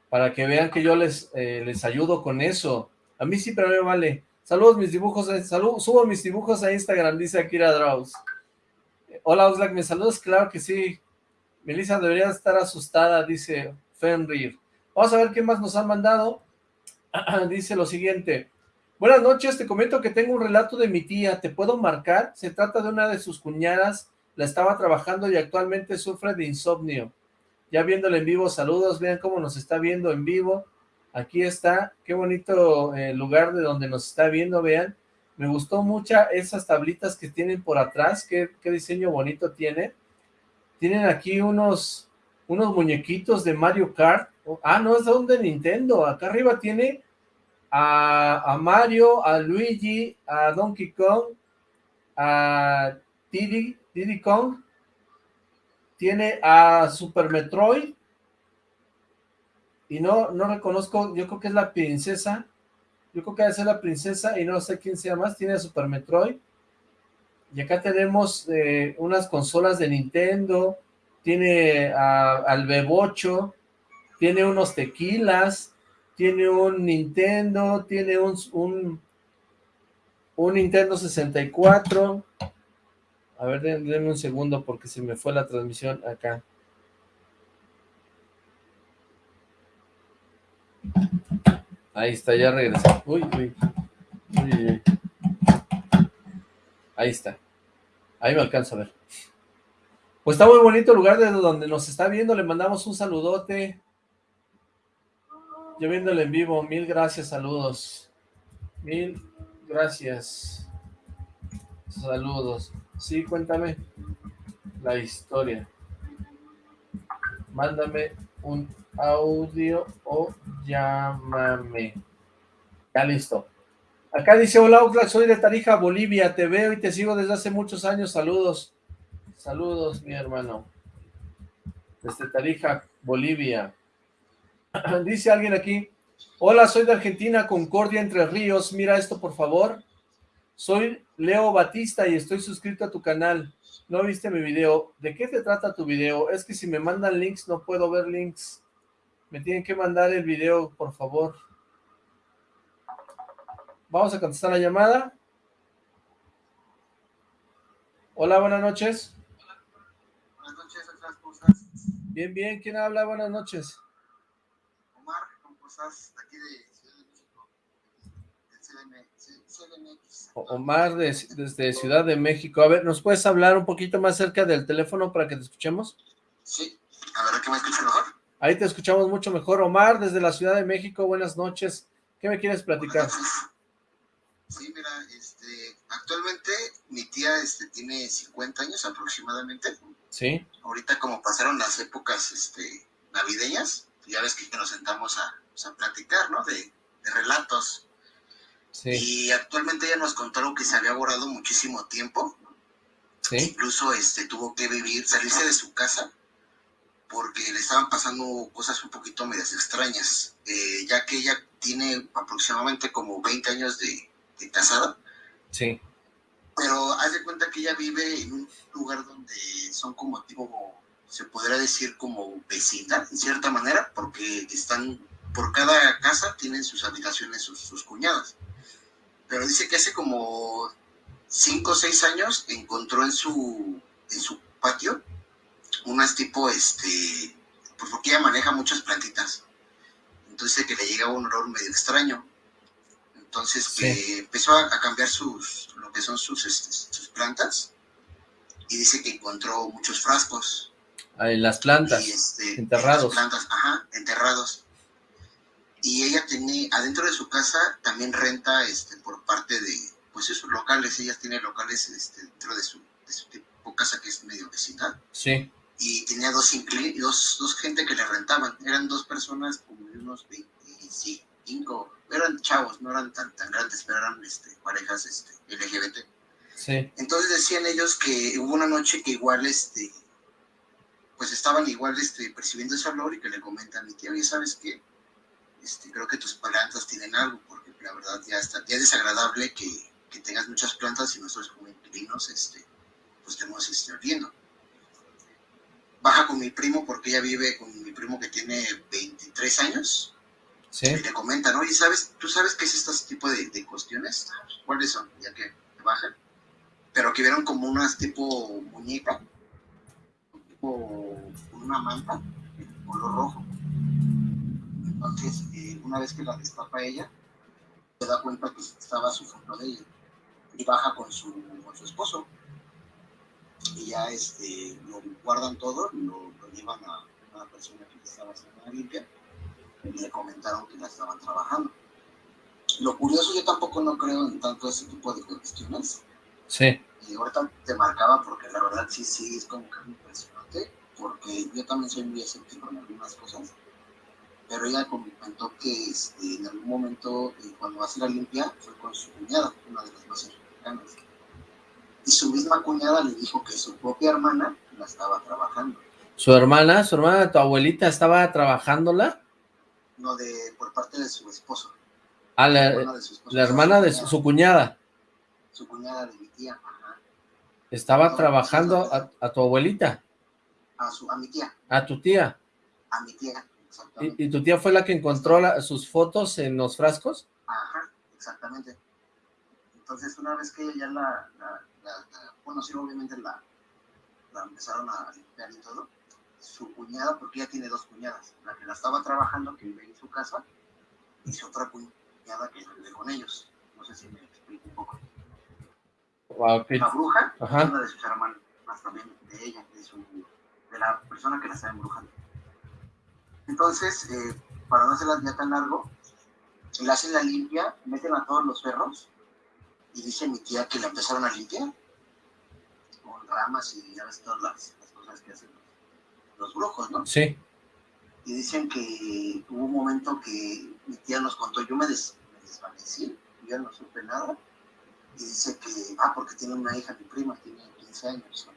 para que vean que yo les, eh, les ayudo con eso. A mí siempre me vale. Saludos mis dibujos, eh, subo mis dibujos a Instagram, dice Akira Draus. Hola Oxlack, ¿me saludas? Claro que sí. Melissa debería estar asustada, dice Fenrir. Vamos a ver qué más nos han mandado. dice lo siguiente. Buenas noches, te comento que tengo un relato de mi tía, ¿te puedo marcar? Se trata de una de sus cuñadas, la estaba trabajando y actualmente sufre de insomnio. Ya viéndola en vivo, saludos, vean cómo nos está viendo en vivo. Aquí está, qué bonito eh, lugar de donde nos está viendo, vean. Me gustó mucho esas tablitas que tienen por atrás, qué, diseño bonito tiene. Tienen aquí unos, unos muñequitos de Mario Kart. Ah, no, es de Nintendo. Acá arriba tiene a, a, Mario, a Luigi, a Donkey Kong, a Diddy, Diddy Kong. Tiene a Super Metroid. Y no, no reconozco, yo creo que es la princesa, yo creo que ser la princesa y no sé quién sea más, tiene Super Metroid, y acá tenemos eh, unas consolas de Nintendo, tiene al Bebocho, tiene unos tequilas, tiene un Nintendo, tiene un, un, un Nintendo 64, a ver, denme un segundo porque se me fue la transmisión acá. Ahí está, ya regresó. Uy, uy. Uy, Ahí está. Ahí me alcanza a ver. Pues está muy bonito el lugar de donde nos está viendo. Le mandamos un saludote. Yo viéndole en vivo. Mil gracias, saludos. Mil gracias. Saludos. Sí, cuéntame la historia. Mándame un audio o llámame. Ya listo. Acá dice, hola soy de Tarija, Bolivia, te veo y te sigo desde hace muchos años, saludos. Saludos, mi hermano. Desde Tarija, Bolivia. dice alguien aquí, hola, soy de Argentina, Concordia, Entre Ríos, mira esto por favor. Soy Leo Batista y estoy suscrito a tu canal. ¿No viste mi video? ¿De qué te trata tu video? Es que si me mandan links no puedo ver links. Me tienen que mandar el video, por favor. Vamos a contestar la llamada. Hola, buenas noches. Buenas noches, ¿cómo estás? Bien, bien. ¿Quién habla? Buenas noches. Omar, ¿cómo estás? Aquí de Ciudad de México. Omar, desde Ciudad de México. A ver, ¿nos puedes hablar un poquito más cerca del teléfono para que te escuchemos? Sí. A ver, ¿qué me escucha mejor? Ahí te escuchamos mucho mejor. Omar, desde la Ciudad de México, buenas noches. ¿Qué me quieres platicar? Sí, mira, este, actualmente mi tía este, tiene 50 años aproximadamente. Sí. Ahorita como pasaron las épocas este, navideñas, ya ves que nos sentamos a, pues, a platicar, ¿no? De, de relatos. Sí. Y actualmente ella nos contaron que se había borrado muchísimo tiempo. Sí. Incluso este, tuvo que vivir, salirse de su casa porque le estaban pasando cosas un poquito medias extrañas, eh, ya que ella tiene aproximadamente como 20 años de, casada. Sí. Pero haz de cuenta que ella vive en un lugar donde son como tipo, se podría decir como vecina, en cierta manera, porque están, por cada casa tienen sus habitaciones, sus, sus cuñadas. Pero dice que hace como 5 o 6 años encontró en su, en su patio unas tipo, este, pues porque ella maneja muchas plantitas. Entonces que le llegaba un olor medio extraño. Entonces que empezó a, cambiar sus, lo que son sus, este, sus plantas. Y dice que encontró muchos frascos. En las plantas, este, enterrados. plantas, ajá, enterrados. Y ella tiene, adentro de su casa, también renta este, por parte de, pues esos locales. Ella tiene locales este, dentro de su, de su tipo casa que es medio vecindad. Sí y tenía dos, dos, dos gente que le rentaban. Eran dos personas como de unos 25, eran chavos, no eran tan, tan grandes, pero eran este, parejas este, LGBT. Sí. Entonces decían ellos que hubo una noche que igual, este, pues estaban igual este, percibiendo ese olor y que le comentan a mi tía, oye, ¿sabes qué? Este, creo que tus plantas tienen algo, porque la verdad ya, está, ya es desagradable que, que tengas muchas plantas y nosotros como inquilinos, este, pues estemos este, oliendo baja con mi primo porque ella vive con mi primo que tiene 23 años. Sí. Y le comenta, ¿no? Y sabes, tú sabes qué es este tipo de, cuestiones, ¿cuáles son? Ya que bajan. Pero que vieron como unas tipo muñeca, tipo una manta, color rojo. Entonces, eh, una vez que la destapa ella, se da cuenta que estaba su foto de ella y baja con su, con su esposo. Y ya este, lo guardan todo, lo, lo llevan a una persona que estaba haciendo la limpia y le comentaron que la estaban trabajando. Lo curioso, yo tampoco no creo en tanto ese tipo de cuestiones. Sí. Y ahorita te marcaba porque la verdad sí, sí, es como que impresionante, porque yo también soy muy escéptico en algunas cosas. Pero ella comentó que este, en algún momento, eh, cuando hace la limpia, fue con su cuñada, una de las más cercanas. Y su misma cuñada le dijo que su propia hermana la estaba trabajando. ¿Su hermana, su hermana, tu abuelita, estaba trabajándola? No, de, por parte de su esposo. Ah, la, hermana de su, cuñada. Su cuñada de mi tía, ajá. ¿Estaba trabajando a, tu abuelita? A, su, a mi tía. ¿A tu tía? A mi tía, ¿Y, tu tía fue la que encontró sus fotos en los frascos? Ajá, exactamente. Entonces, una vez que ella ya la, la, bueno, sí, obviamente la, la empezaron a limpiar y todo, su cuñada, porque ella tiene dos cuñadas, la que la estaba trabajando, que vive en su casa, y su otra cuñada que vive con ellos. No sé si me explico un poco. La bruja es una de sus hermanas también, de ella, de, su, de la persona que la está embrujando. Entonces, eh, para no hacerla ya tan largo, le hacen la limpia, meten a todos los perros, y dice mi tía que la empezaron a limpiar con ramas y ya ves todas las, cosas que hacen los brujos, ¿no? Sí. Y dicen que hubo un momento que mi tía nos contó, yo me, desvanecí, yo no supe nada, y dice que, ah, porque tiene una hija, mi prima, tiene 15 años,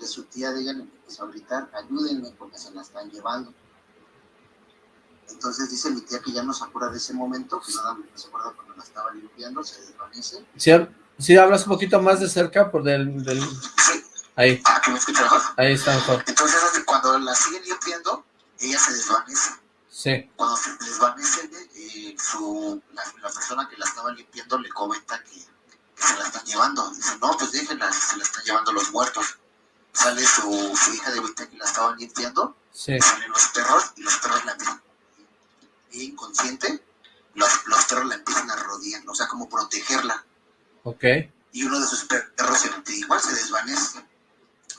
que su tía de ella le empezó a gritar, ayúdenme porque se la están llevando. Entonces dice mi tía que ya no se acuerda de ese momento, que nada se acuerda cuando la estaba limpiando, se desvanece. Sí, sí hablas un poquito más de cerca por del, del... Sí, Ahí. Ah, que me escucha mejor. Ahí está mejor. Entonces, cuando la siguen limpiando, ella se desvanece. Sí. Cuando se desvanece, eh, su, la, persona que la estaba limpiando le comenta que, se la están llevando. Dice, no, pues déjenla, se la están llevando los muertos. Sale su, su hija de ahorita que la estaban limpiando. Sí. Salen los perros y los perros la empiezan. Y inconsciente, los, los perros la empiezan a rodear, o sea, como protegerla. Ok. Y uno de sus perros igual se desvanece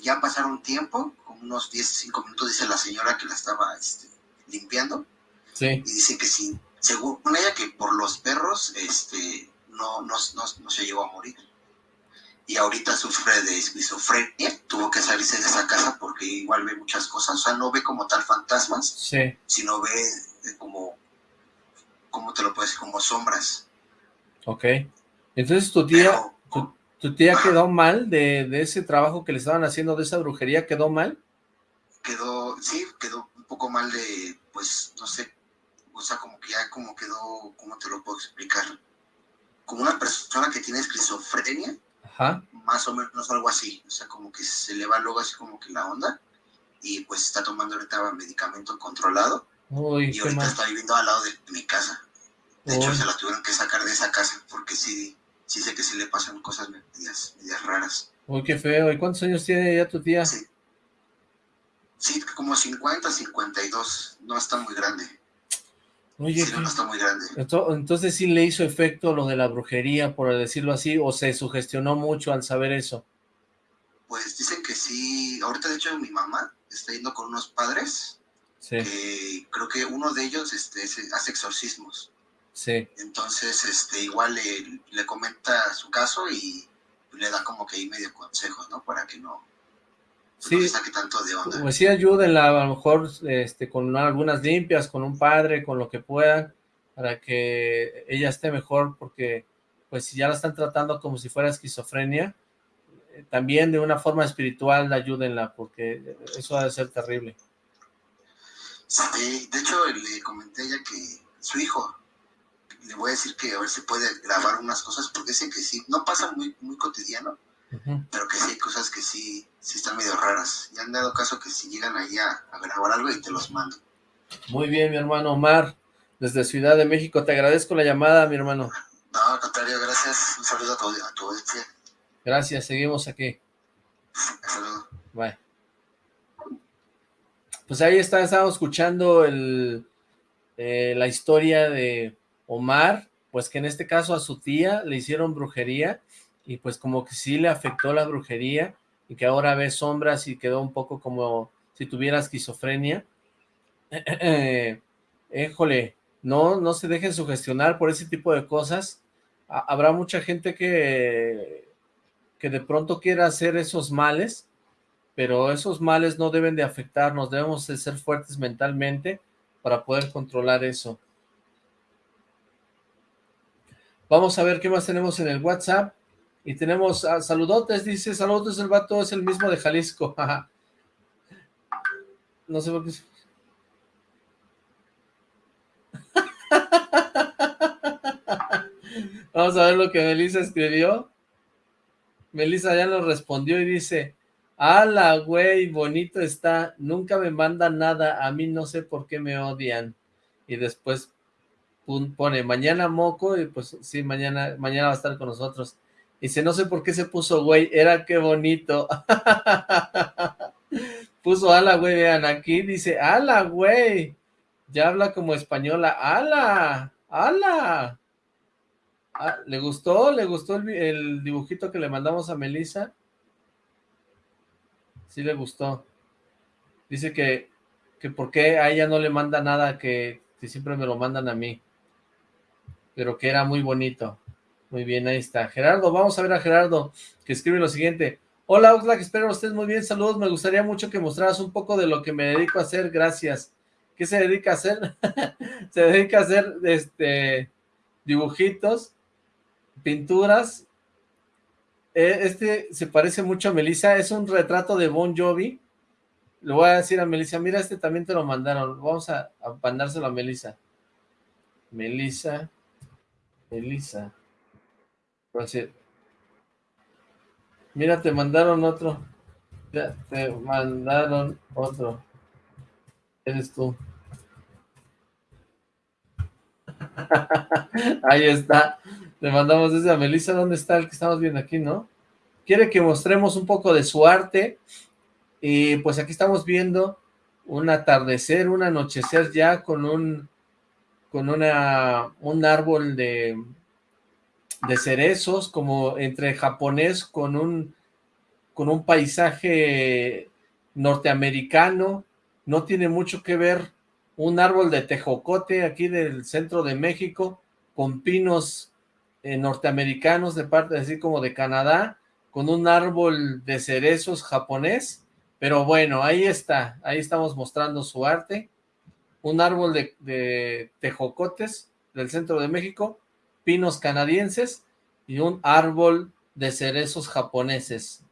ya pasaron tiempo, como unos 10, 5 minutos, dice la señora que la estaba este, limpiando. Sí. Y dice que sí, según ella, que por los perros este, no, no, no, se llegó a morir. Y ahorita sufre de esquizofrenia, tuvo que salirse de esa casa porque igual ve muchas cosas, o sea, no ve como tal fantasmas, sí. sino ve eh, como, ¿cómo te lo puedes decir? Como sombras. Ok. Entonces tu tía, ¿Tu tía quedó mal de, ese trabajo que le estaban haciendo, de esa brujería? ¿Quedó mal? Quedó, sí, quedó un poco mal de, pues, no sé, o sea, como que ya como quedó, ¿cómo te lo puedo explicar? Como una persona que tiene esquizofrenia, Ajá. más o menos algo así, o sea, como que se le va luego así como que la onda, y pues está tomando ahorita medicamento controlado, Uy, y ahorita está viviendo al lado de mi casa. De hecho, se la tuvieron que sacar de esa casa, porque sí, sí sé que sí le pasan cosas medias, medias raras. Uy, qué feo. ¿Y cuántos años tiene ya tu tía? Sí. Sí, como 50, 52. No está muy grande. Oye, sí, no está muy grande. Entonces sí le hizo efecto lo de la brujería, por decirlo así, o se sugestionó mucho al saber eso. Pues dicen que sí. Ahorita, de hecho, mi mamá está yendo con unos padres. Sí. creo que uno de ellos este, hace exorcismos. Sí. Entonces, este, igual le, le comenta su caso y le da como que ahí medio consejos, ¿no? Para que no, sí, saque tanto de onda. Pues sí, ayúdenla a lo mejor este, con algunas limpias, con un padre, con lo que puedan, para que ella esté mejor, porque pues si ya la están tratando como si fuera esquizofrenia, eh, también de una forma espiritual ayúdenla, porque eso ha de ser terrible. Sí, de hecho le comenté a ella que su hijo le voy a decir que a ver si puede grabar unas cosas, porque sé que sí, no pasa muy, muy cotidiano, pero que sí hay cosas que sí, sí están medio raras. Y han dado caso que si llegan ahí a, grabar algo y te los mando. Muy bien, mi hermano Omar, desde Ciudad de México. Te agradezco la llamada, mi hermano. No, al contrario, gracias. Un saludo a tu, a tu audiencia. Gracias, seguimos aquí. Saludos. Bye. Pues ahí está, estamos escuchando el, eh, la historia de Omar, pues que en este caso a su tía le hicieron brujería y pues como que sí le afectó la brujería y que ahora ve sombras y quedó un poco como si tuviera esquizofrenia. Éjole, no, no se dejen sugestionar por ese tipo de cosas. Habrá mucha gente que, que de pronto quiera hacer esos males, pero esos males no deben de afectarnos, debemos de ser fuertes mentalmente para poder controlar eso. Vamos a ver qué más tenemos en el WhatsApp. Y tenemos a saludotes, dice, saludos, el vato es el mismo de Jalisco. no sé por qué... Vamos a ver lo que Melissa escribió. Melissa ya nos respondió y dice, ¡Hala, güey! Bonito está. Nunca me mandan nada. A mí no sé por qué me odian. Y después pone, mañana moco. Y pues sí, mañana, mañana va a estar con nosotros. Dice, no sé por qué se puso güey. Era qué bonito. puso ala, güey. Vean, aquí dice, ala, güey. Ya habla como española. ¡Ala! ¡Ala! Ah, ¿Le gustó? ¿Le gustó el, dibujito que le mandamos a Melissa? Sí le gustó. Dice que, que por qué a ella no le manda nada, que, que siempre me lo mandan a mí. Pero que era muy bonito. Muy bien, ahí está. Gerardo, vamos a ver a Gerardo, que escribe lo siguiente. Hola, Oxlack, espero estés muy bien. Saludos, me gustaría mucho que mostraras un poco de lo que me dedico a hacer. Gracias. ¿Qué se dedica a hacer? se dedica a hacer este dibujitos pinturas. Eh, este se parece mucho a Melissa, es un retrato de Bon Jovi. Le voy a decir a Melissa, mira, este también te lo mandaron. Vamos a, a mandárselo a Melissa. Melissa. Melissa. Mira, te mandaron otro. Ya, te mandaron otro. Eres tú. Ahí está. Le mandamos desde a Melissa, ¿dónde está el que estamos viendo aquí, no? Quiere que mostremos un poco de su arte, y pues aquí estamos viendo un atardecer, un anochecer ya con un con una un árbol de de cerezos, como entre japonés con un con un paisaje norteamericano, no tiene mucho que ver un árbol de tejocote aquí del centro de México, con pinos eh, norteamericanos de parte así como de Canadá, con un árbol de cerezos japonés, pero bueno, ahí está, ahí estamos mostrando su arte, un árbol de, de tejocotes del centro de México, pinos canadienses y un árbol de cerezos japoneses.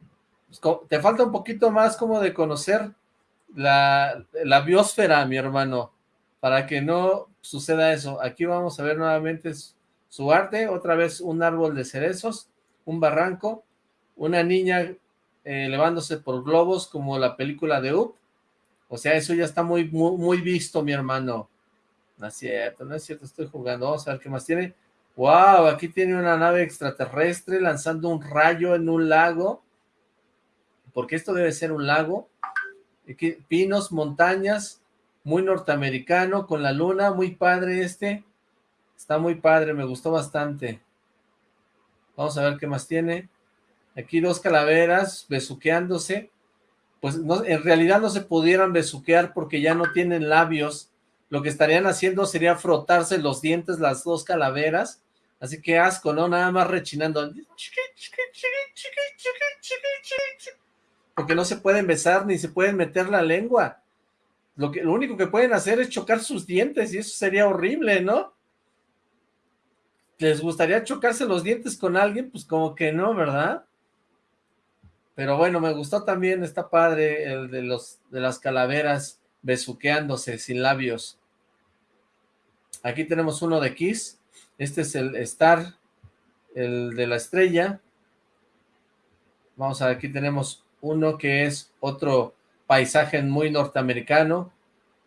Pues, te falta un poquito más como de conocer la, la biosfera, mi hermano, para que no suceda eso. Aquí vamos a ver nuevamente su arte, otra vez un árbol de cerezos, un barranco, una niña eh, elevándose por globos como la película de Up, o sea, eso ya está muy, muy, muy visto, mi hermano. No es cierto, no es cierto, estoy jugando, vamos a ver qué más tiene. Wow, aquí tiene una nave extraterrestre lanzando un rayo en un lago, porque esto debe ser un lago. Aquí, pinos, montañas, muy norteamericano, con la luna, muy padre este. Está muy padre, me gustó bastante. Vamos a ver qué más tiene. Aquí dos calaveras besuqueándose. Pues en realidad no se pudieran besuquear porque ya no tienen labios. Lo que estarían haciendo sería frotarse los dientes las dos calaveras. Así que asco, ¿no? Nada más rechinando. Porque no se pueden besar ni se pueden meter la lengua. Lo, que, lo único que pueden hacer es chocar sus dientes y eso sería horrible, ¿no? ¿Les gustaría chocarse los dientes con alguien? Pues como que no, ¿verdad? Pero bueno, me gustó también, está padre el de, los, de las calaveras besuqueándose sin labios. Aquí tenemos uno de Kiss. Este es el Star, el de la estrella. Vamos a ver, aquí tenemos uno que es otro paisaje muy norteamericano,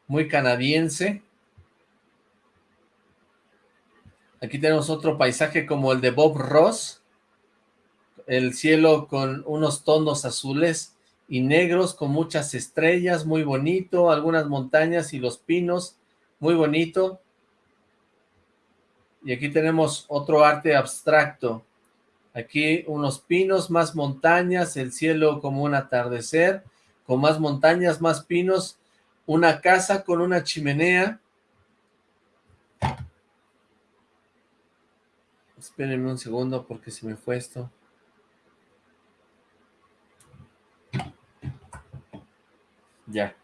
muy canadiense. Aquí tenemos otro paisaje como el de Bob Ross, el cielo con unos tonos azules y negros con muchas estrellas, muy bonito, algunas montañas y los pinos, muy bonito. Y aquí tenemos otro arte abstracto. Aquí unos pinos, más montañas, el cielo como un atardecer, con más montañas, más pinos, una casa con una chimenea. Espérenme un segundo porque se me fue esto. Ya.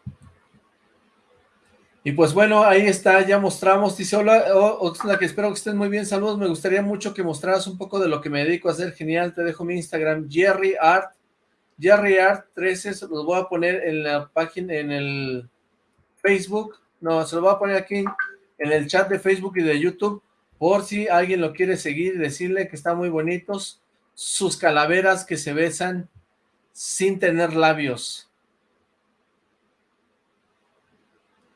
Y pues bueno, ahí está, ya mostramos, dice, hola, Oxla, que espero que estén muy bien, saludos, me gustaría mucho que mostraras un poco de lo que me dedico a hacer, genial, te dejo mi Instagram, Jerry Art, Jerry Art 13, se los voy a poner en la página, en el Facebook, no, se los voy a poner aquí en el chat de Facebook y de YouTube, por si alguien lo quiere seguir y decirle que están muy bonitos, sus calaveras que se besan sin tener labios,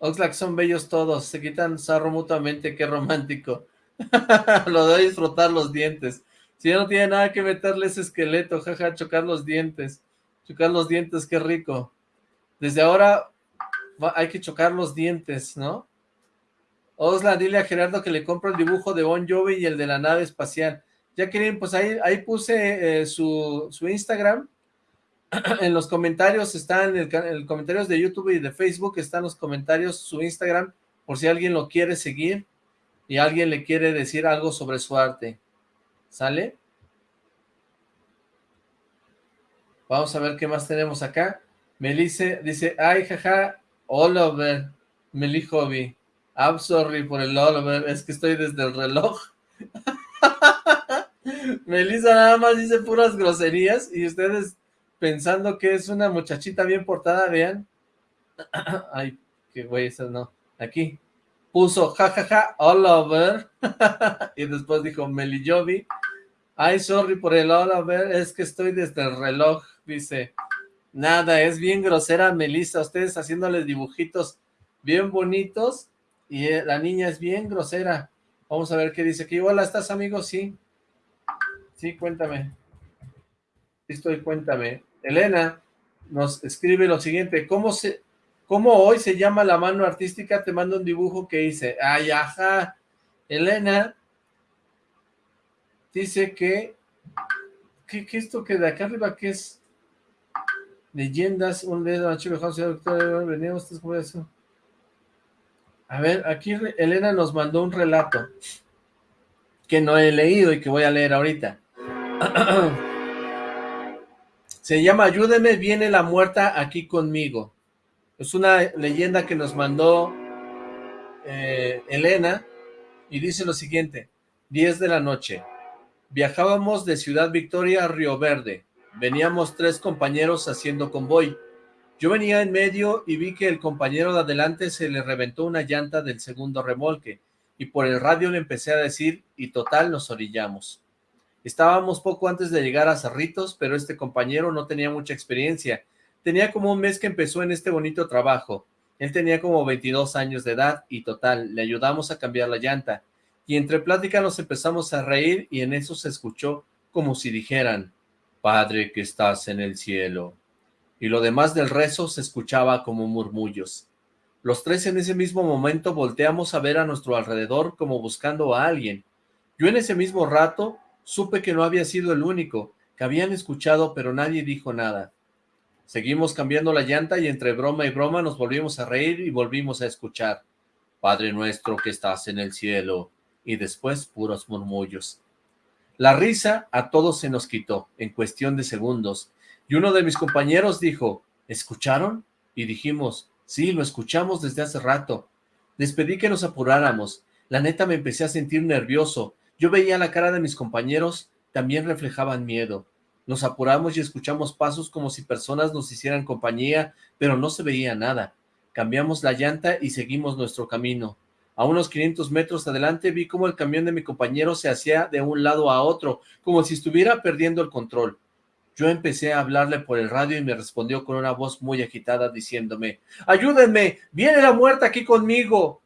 Oxlack son bellos todos, se quitan sarro mutuamente, qué romántico. Lo de disfrutar los dientes. Si ya no tiene nada que meterle ese esqueleto, jaja, chocar los dientes. Chocar los dientes, qué rico. Desde ahora hay que chocar los dientes, ¿no? Oxlack, dile a Gerardo que le compro el dibujo de Bon Jovi y el de la nave espacial. Ya quieren, pues ahí, ahí puse eh, su, su Instagram en los comentarios están, en, el, comentarios de YouTube y de Facebook están los comentarios, su Instagram, por si alguien lo quiere seguir y alguien le quiere decir algo sobre su arte. ¿Sale? Vamos a ver qué más tenemos acá. Melise dice, ay, jaja, Oliver, Meli Hobby. I'm sorry por el Oliver, es que estoy desde el reloj. Melissa nada más dice puras groserías y ustedes pensando que es una muchachita bien portada, vean. Ay, qué güey, eso no. Aquí. Puso jajaja all over. y después dijo Meli Jovi. Ay, sorry por el all over, es que estoy desde el reloj, dice. Nada, es bien grosera Melissa, ustedes haciéndoles dibujitos bien bonitos y eh, la niña es bien grosera. Vamos a ver qué dice aquí. Hola, ¿estás amigo? Sí. Sí, cuéntame. Estoy, cuéntame. Elena nos escribe lo siguiente, ¿cómo, se, ¿cómo hoy se llama la mano artística? Te mando un dibujo que hice. Ay, ajá. Elena dice que, ¿qué, qué esto que de acá arriba qué es? Leyendas, un dedo venimos, ¿cómo eso? A ver, aquí Elena nos mandó un relato que no he leído y que voy a leer ahorita. Se llama Ayúdeme, viene la muerta aquí conmigo. Es una leyenda que nos mandó eh, Elena y dice lo siguiente. 10 de la noche. Viajábamos de Ciudad Victoria a Río Verde. Veníamos tres compañeros haciendo convoy. Yo venía en medio y vi que el compañero de adelante se le reventó una llanta del segundo remolque y por el radio le empecé a decir y total nos orillamos. Estábamos poco antes de llegar a Cerritos, pero este compañero no tenía mucha experiencia. Tenía como un mes que empezó en este bonito trabajo. Él tenía como 22 años de edad y total, le ayudamos a cambiar la llanta. Y entre plática nos empezamos a reír y en eso se escuchó como si dijeran, Padre que estás en el cielo. Y lo demás del rezo se escuchaba como murmullos. Los tres en ese mismo momento volteamos a ver a nuestro alrededor como buscando a alguien. Yo en ese mismo rato Supe que no había sido el único, que habían escuchado pero nadie dijo nada. Seguimos cambiando la llanta y entre broma y broma nos volvimos a reír y volvimos a escuchar. Padre nuestro que estás en el cielo, y después puros murmullos. La risa a todos se nos quitó, en cuestión de segundos, y uno de mis compañeros dijo, ¿escucharon? Y dijimos, sí, lo escuchamos desde hace rato. Les pedí que nos apuráramos, la neta me empecé a sentir nervioso, yo veía la cara de mis compañeros, también reflejaban miedo. Nos apuramos y escuchamos pasos como si personas nos hicieran compañía, pero no se veía nada. Cambiamos la llanta y seguimos nuestro camino. A unos 500 metros adelante vi cómo el camión de mi compañero se hacía de un lado a otro, como si estuviera perdiendo el control. Yo empecé a hablarle por el radio y me respondió con una voz muy agitada diciéndome, ¡Ayúdenme! ¡Viene la muerte aquí conmigo!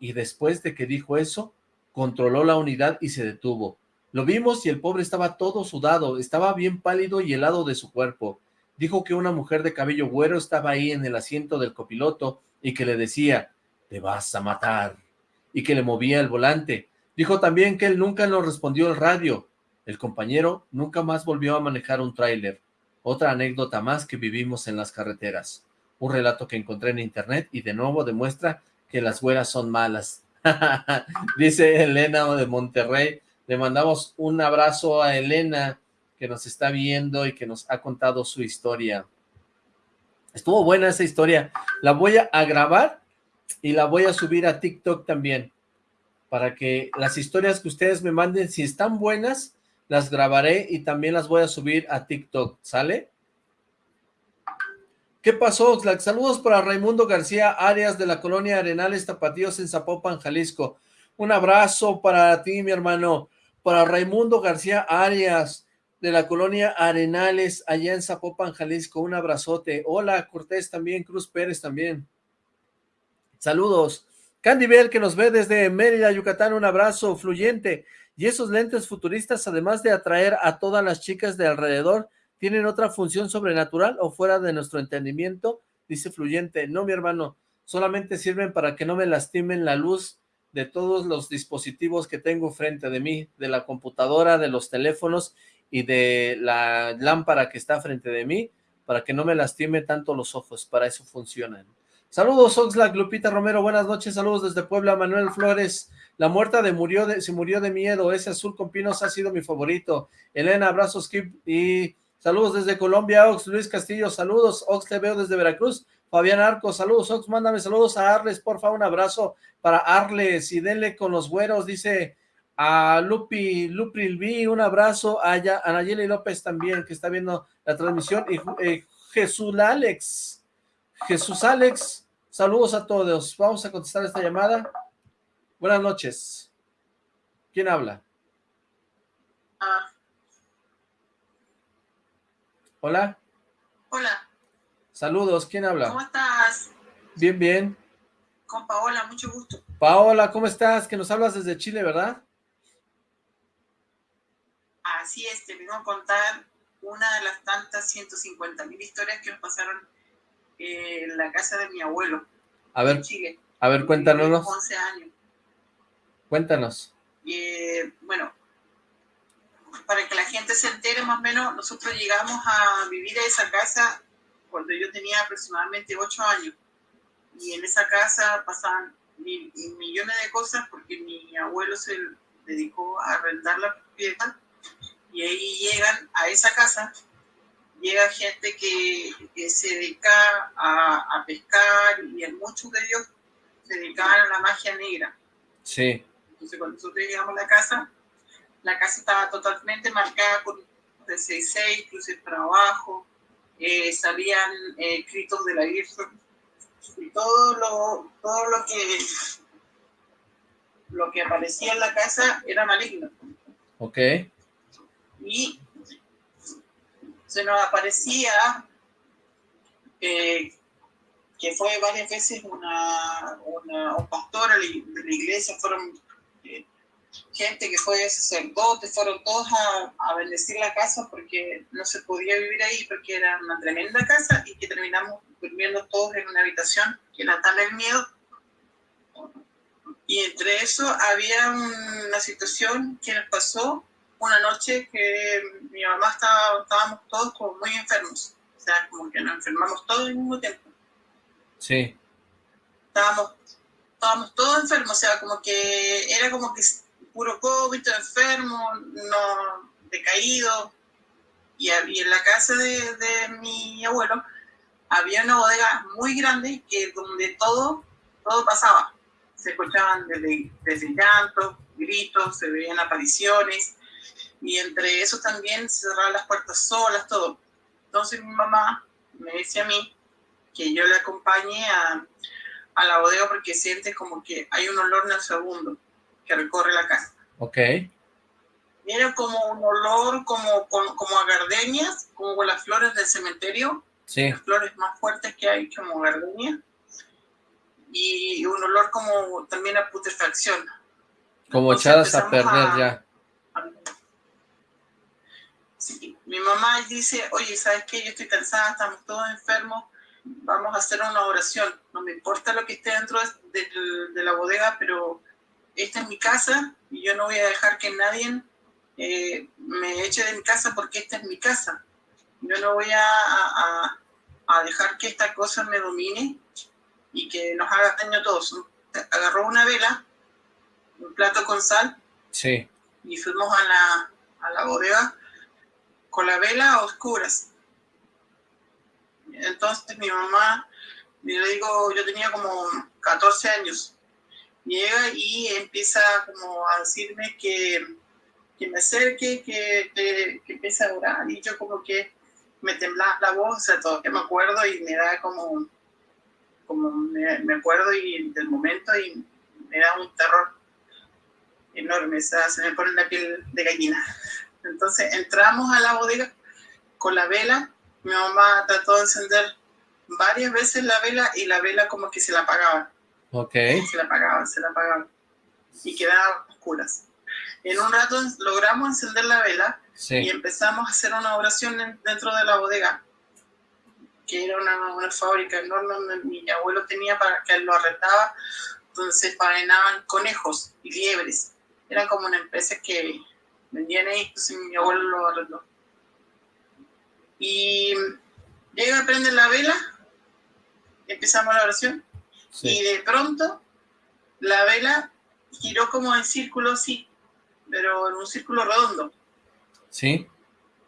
Y después de que dijo eso, controló la unidad y se detuvo. Lo vimos y el pobre estaba todo sudado, estaba bien pálido y helado de su cuerpo. Dijo que una mujer de cabello güero estaba ahí en el asiento del copiloto y que le decía, te vas a matar, y que le movía el volante. Dijo también que él nunca nos respondió el radio. El compañero nunca más volvió a manejar un tráiler. Otra anécdota más que vivimos en las carreteras. Un relato que encontré en internet y de nuevo demuestra que las güeras son malas. Dice Elena de Monterrey. Le mandamos un abrazo a Elena que nos está viendo y que nos ha contado su historia. Estuvo buena esa historia. La voy a grabar y la voy a subir a TikTok también. Para que las historias que ustedes me manden, si están buenas, las grabaré y también las voy a subir a TikTok. ¿Sale? ¿Qué pasó, Oxlack? Saludos para Raimundo García Arias de la colonia Arenales Tapatíos en Zapopan, Jalisco. Un abrazo para ti, mi hermano. Para Raimundo García Arias de la colonia Arenales, allá en Zapopan, Jalisco. Un abrazote. Hola, Cortés también, Cruz Pérez también. Saludos. Candy Bell, que nos ve desde Mérida, Yucatán. Un abrazo fluyente. Y esos lentes futuristas, además de atraer a todas las chicas de alrededor, ¿Tienen otra función sobrenatural o fuera de nuestro entendimiento? Dice Fluyente, no mi hermano, solamente sirven para que no me lastimen la luz de todos los dispositivos que tengo frente de mí, de la computadora, de los teléfonos y de la lámpara que está frente de mí, para que no me lastime tanto los ojos, para eso funcionan. Saludos Oxlack, Lupita Romero, buenas noches, saludos desde Puebla, Manuel Flores, la muerta de murió de, se murió de miedo, ese azul con pinos ha sido mi favorito, Elena, abrazos, Kip y Saludos desde Colombia, Ox. Luis Castillo, saludos. Ox, te veo desde Veracruz. Fabián Arcos, saludos. Ox, mándame saludos a Arles, porfa, un abrazo para Arles y denle con los güeros, dice a Lupi, Lupi Lvi, un abrazo a, a Nayeli López también, que está viendo la transmisión, y eh, Jesús Alex, Jesús Alex, saludos a todos, vamos a contestar esta llamada, buenas noches, ¿quién habla? Ah. Hola. Hola. Saludos, ¿quién habla? ¿Cómo estás? Bien, bien. Con Paola, mucho gusto. Paola, ¿cómo estás? Que nos hablas desde Chile, ¿verdad? Así es, te vengo a contar una de las tantas 150 mil historias que me pasaron en la casa de mi abuelo. A ver, Chile. A ver, cuéntanos. 11 años. Cuéntanos. Eh, bueno, para que la gente se entere más o menos, nosotros llegamos a vivir a esa casa cuando yo tenía aproximadamente ocho años. Y en esa casa pasaban millones de cosas porque mi abuelo se dedicó a arrendar la propiedad y ahí llegan a esa casa, llega gente que, se dedica a, a, pescar y muchos de ellos se dedicaban a la magia negra. Sí. Entonces cuando nosotros llegamos a la casa, la casa estaba totalmente marcada con de 6 cruces para abajo, eh, salían eh, escritos de la Virgen, y todo lo, todo lo que lo que aparecía en la casa era maligno. Ok. Y se nos aparecía eh, que fue varias veces una, una, un pastor de la iglesia, fueron gente que fue sacerdote, fueron todos a, bendecir la casa porque no se podía vivir ahí, porque era una tremenda casa y que terminamos durmiendo todos en una habitación que era tal el miedo. Y entre eso había una situación que nos pasó una noche que mi mamá estaba, estábamos todos como muy enfermos, o sea, como que nos enfermamos todos al mismo tiempo. Sí. Estábamos, estábamos todos enfermos, o sea, como que era como que puro COVID, enfermo, no decaído. Y, en la casa de, mi abuelo había una bodega muy grande que donde todo, todo pasaba. Se escuchaban desde, llantos, gritos, se veían apariciones y entre eso también se cerraban las puertas solas, todo. Entonces mi mamá me decía a mí que yo le acompañe a, a la bodega porque siente como que hay un olor nauseabundo que recorre la casa. Ok. era como un olor como, como a gardenias, como las flores del cementerio. Sí. Las flores más fuertes que hay como gardenia. Y un olor como también a putrefacción. Como echadas a perder ya. Sí, mi mamá dice, oye, ¿sabes qué? Yo estoy cansada, estamos todos enfermos, vamos a hacer una oración. No me importa lo que esté dentro de, de la bodega, pero esta es mi casa y yo no voy a dejar que nadie eh, me eche de mi casa porque esta es mi casa. Yo no voy a, a, dejar que esta cosa me domine y que nos haga daño a todos. Agarró una vela, un plato con sal, sí. y fuimos a la, a la bodega con la vela a oscuras. Entonces mi mamá, yo le digo, yo tenía como 14 años, llega y empieza como a decirme que que me acerque, que, que, que empiece a orar y yo como que me temblaba la voz, o sea, todo que me acuerdo y me da como, como me, me acuerdo y del momento y me da un terror enorme, o sea, se me pone la piel de gallina. Entonces entramos a la bodega con la vela, mi mamá trató de encender varias veces la vela y la vela como que se la apagaba. Ok. Se la apagaba, se la apagaba. Y quedaba oscuras. En un rato logramos encender la vela y empezamos a hacer una oración dentro de la bodega, que era una, fábrica enorme donde mi abuelo tenía para que él lo arrendaba, donde se faenaban conejos y liebres. Era como una empresa que vendían ahí, entonces mi abuelo lo arrendó. Y llega a prender la vela, empezamos la oración, y de pronto la vela giró como en círculo así, pero en un círculo redondo. Sí.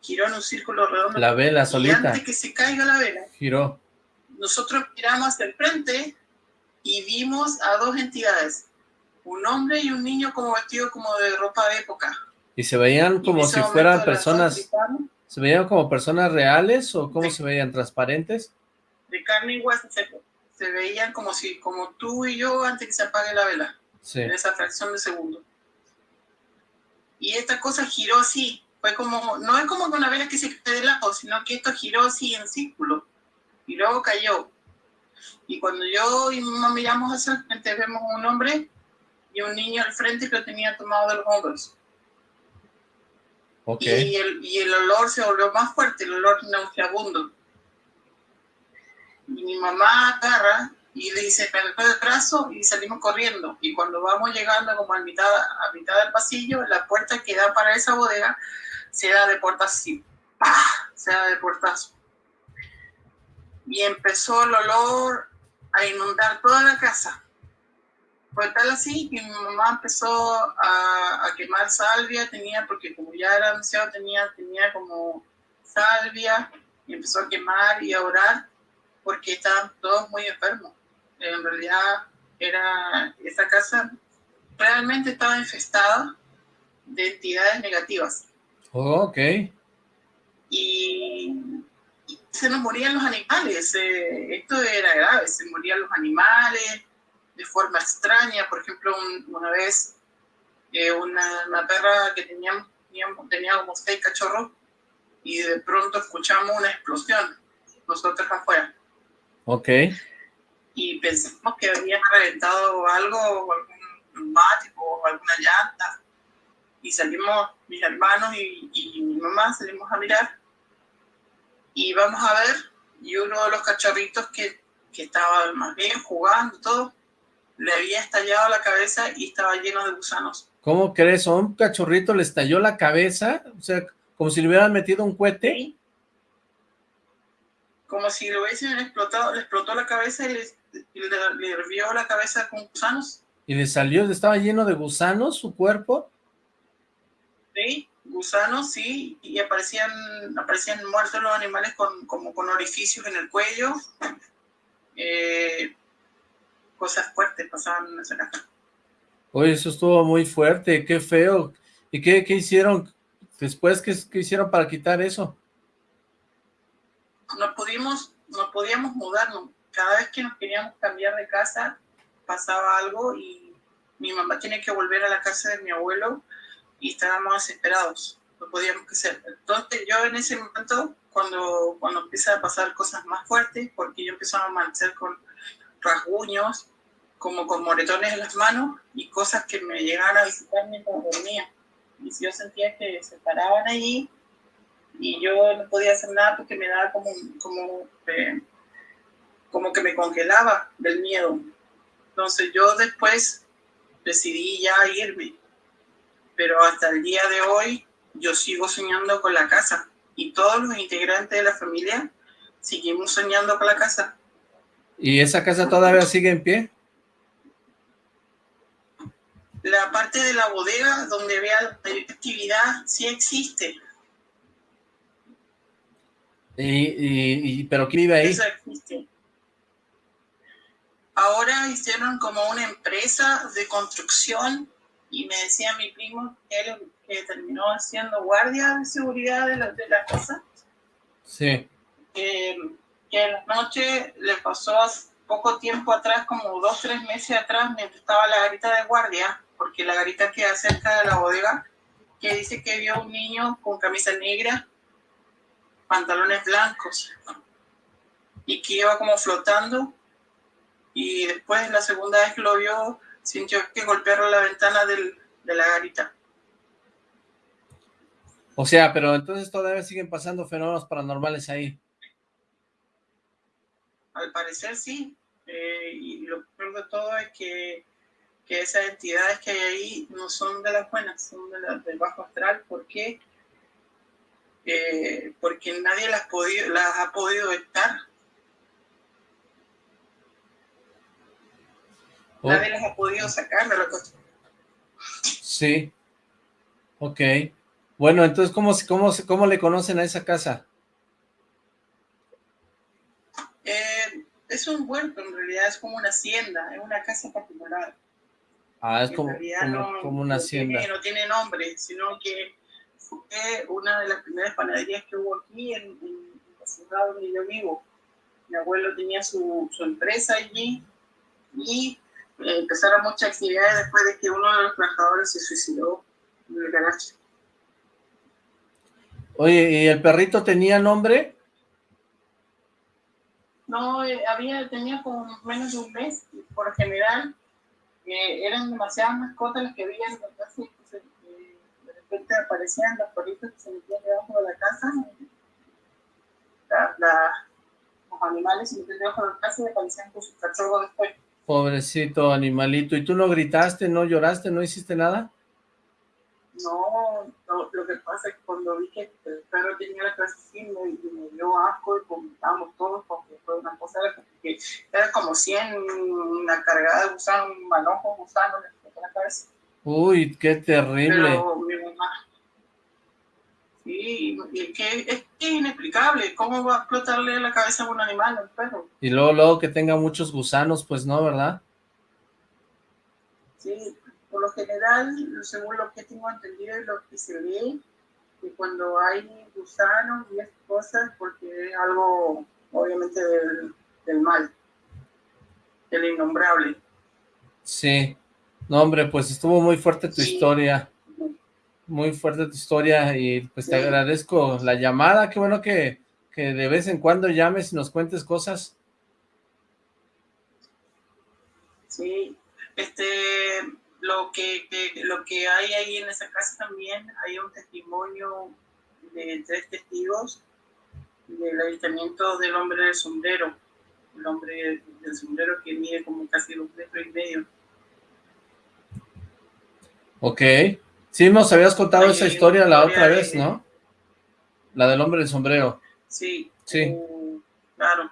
Giró en un círculo redondo. La vela solita. Antes que se caiga la vela. Giró. Nosotros miramos hacia el frente y vimos a dos entidades. Un hombre y un niño como vestidos como de ropa de época. ¿Y se veían como si fueran personas... ¿Se veían como personas reales o cómo se veían? ¿Transparentes? De carne y hueso. Se, se, veían como si, como tú y yo antes que se apague la vela. Sí. En esa fracción de segundo y esta cosa giró así, fue como, no es como una vela que se cae de lado, sino que esto giró así en círculo, y luego cayó. Y cuando yo y mamá miramos hacia el frente, vemos un hombre y un niño al frente que lo tenía tomado de los hombros. Okay. Y, el, y el olor se volvió más fuerte, el olor nauseabundo. Y mi mamá agarra y le dice, me el brazo y salimos corriendo. Y cuando vamos llegando como a mitad, a mitad del pasillo, la puerta que da para esa bodega se da de puertas así, se da de portazo. Y empezó el olor a inundar toda la casa. Fue tal así que mi mamá empezó a, a quemar salvia, tenía, porque como ya era anciano, tenía, tenía como salvia, y empezó a quemar y a orar porque estaban todos muy enfermos en realidad era esa casa realmente estaba infestada de entidades negativas. Oh, ok. Y, se nos morían los animales. Eh, esto era grave, se morían los animales de forma extraña. Por ejemplo, una vez eh, una, una, perra que teníamos, teníamos, tenía como seis cachorros y de pronto escuchamos una explosión nosotros afuera. Ok y pensamos que había reventado algo, o algún neumático, o alguna llanta. Y salimos, mis hermanos y, y, mi mamá, salimos a mirar. Y vamos a ver, y uno de los cachorritos que, que estaba más bien jugando, todo, le había estallado la cabeza y estaba lleno de gusanos. ¿Cómo crees? ¿A un cachorrito le estalló la cabeza? O sea, como si le hubieran metido un cohete. Sí. Como si le hubiesen explotado, le explotó la cabeza y le le, le la cabeza con gusanos. ¿Y le salió, estaba lleno de gusanos su cuerpo? Sí, gusanos, sí, y aparecían, aparecían muertos los animales con, como con orificios en el cuello. Eh, cosas fuertes pasaban en esa casa. Oye, eso estuvo muy fuerte, qué feo. ¿Y qué, qué hicieron después? ¿qué, ¿Qué hicieron para quitar eso? No pudimos, no podíamos mudarnos cada vez que nos queríamos cambiar de casa pasaba algo y mi mamá tiene que volver a la casa de mi abuelo y estábamos desesperados, no podíamos hacer. Entonces yo en ese momento, cuando, cuando empiezan a pasar cosas más fuertes, porque yo empezaba a amanecer con rasguños, como con moretones en las manos y cosas que me llegaban a visitar mientras dormía. Y yo sentía que se paraban allí y yo no podía hacer nada porque me daba como, como, eh, como que me congelaba del miedo. Entonces yo después decidí ya irme, pero hasta el día de hoy yo sigo soñando con la casa y todos los integrantes de la familia seguimos soñando con la casa. ¿Y esa casa todavía sigue en pie? La parte de la bodega donde vea actividad sí existe. ¿Y, y, pero quién vive ahí? Ahora hicieron como una empresa de construcción y me decía mi primo que él que terminó siendo guardia de seguridad de la, de la casa. Sí. que en la noche le pasó poco tiempo atrás, como dos, tres meses atrás, mientras estaba la garita de guardia, porque la garita queda cerca de la bodega, que dice que vio un niño con camisa negra, pantalones blancos, y que iba como flotando, y después la segunda vez que lo vio, sintió que golpearon la ventana del, de la garita. O sea, pero entonces todavía siguen pasando fenómenos paranormales ahí. Al parecer sí. Eh, y lo peor de todo es que, que, esas entidades que hay ahí no son de las buenas, son de las del bajo astral. ¿Por qué? Eh, porque nadie las, podido, las ha podido estar. Oh. Nadie las ha podido sacar de la cosa. Sí. Ok. Bueno, entonces, ¿cómo, cómo, cómo le conocen a esa casa? Eh, es un huerto, en realidad es como una hacienda, es una casa particular. Ah, es como, como, una hacienda. no tiene nombre, sino que fue una de las primeras panaderías que hubo aquí en, la ciudad donde yo vivo. Mi abuelo tenía su, su empresa allí y eh, empezaron muchas actividades después de que uno de los trabajadores se suicidó en el garaje. Oye, ¿y el perrito tenía nombre? No, eh, había, tenía como menos de un mes, por general, eh, eran demasiadas mascotas las que había en la casa, repente aparecían los perritos que se metían debajo de la casa, los animales se metían debajo de la casa y aparecían con sus cachorros después. Pobrecito animalito, ¿y tú no gritaste, no lloraste, no hiciste nada? No, no, lo que pasa es que cuando vi que el perro tenía la clase así, me, me dio asco y comentamos todos porque fue una cosa que era como 100, una cargada de gusanos, un manojo gusano en la cabeza. Uy, qué terrible. Pero mi mamá, sí, es que es, inexplicable, ¿cómo va a explotarle la cabeza a un animal, al perro? Y luego, luego que tenga muchos gusanos, pues no, ¿verdad? Sí, por lo general, según lo que tengo entendido y lo que se ve, que cuando hay gusanos y esas cosas, porque es algo obviamente del, del mal, del innombrable. Sí, no hombre, pues estuvo muy fuerte tu historia, muy fuerte tu historia y pues te agradezco la llamada, qué bueno que, que de vez en cuando llames y nos cuentes cosas. Sí, este, lo que, lo que hay ahí en esa casa también, hay un testimonio de tres testigos del avistamiento del hombre del sombrero, el hombre del sombrero que mide como casi dos metros y medio. Ok, sí nos habías contado esa historia la otra vez, ¿no? La del hombre del sombrero. Sí, sí. Uh, claro.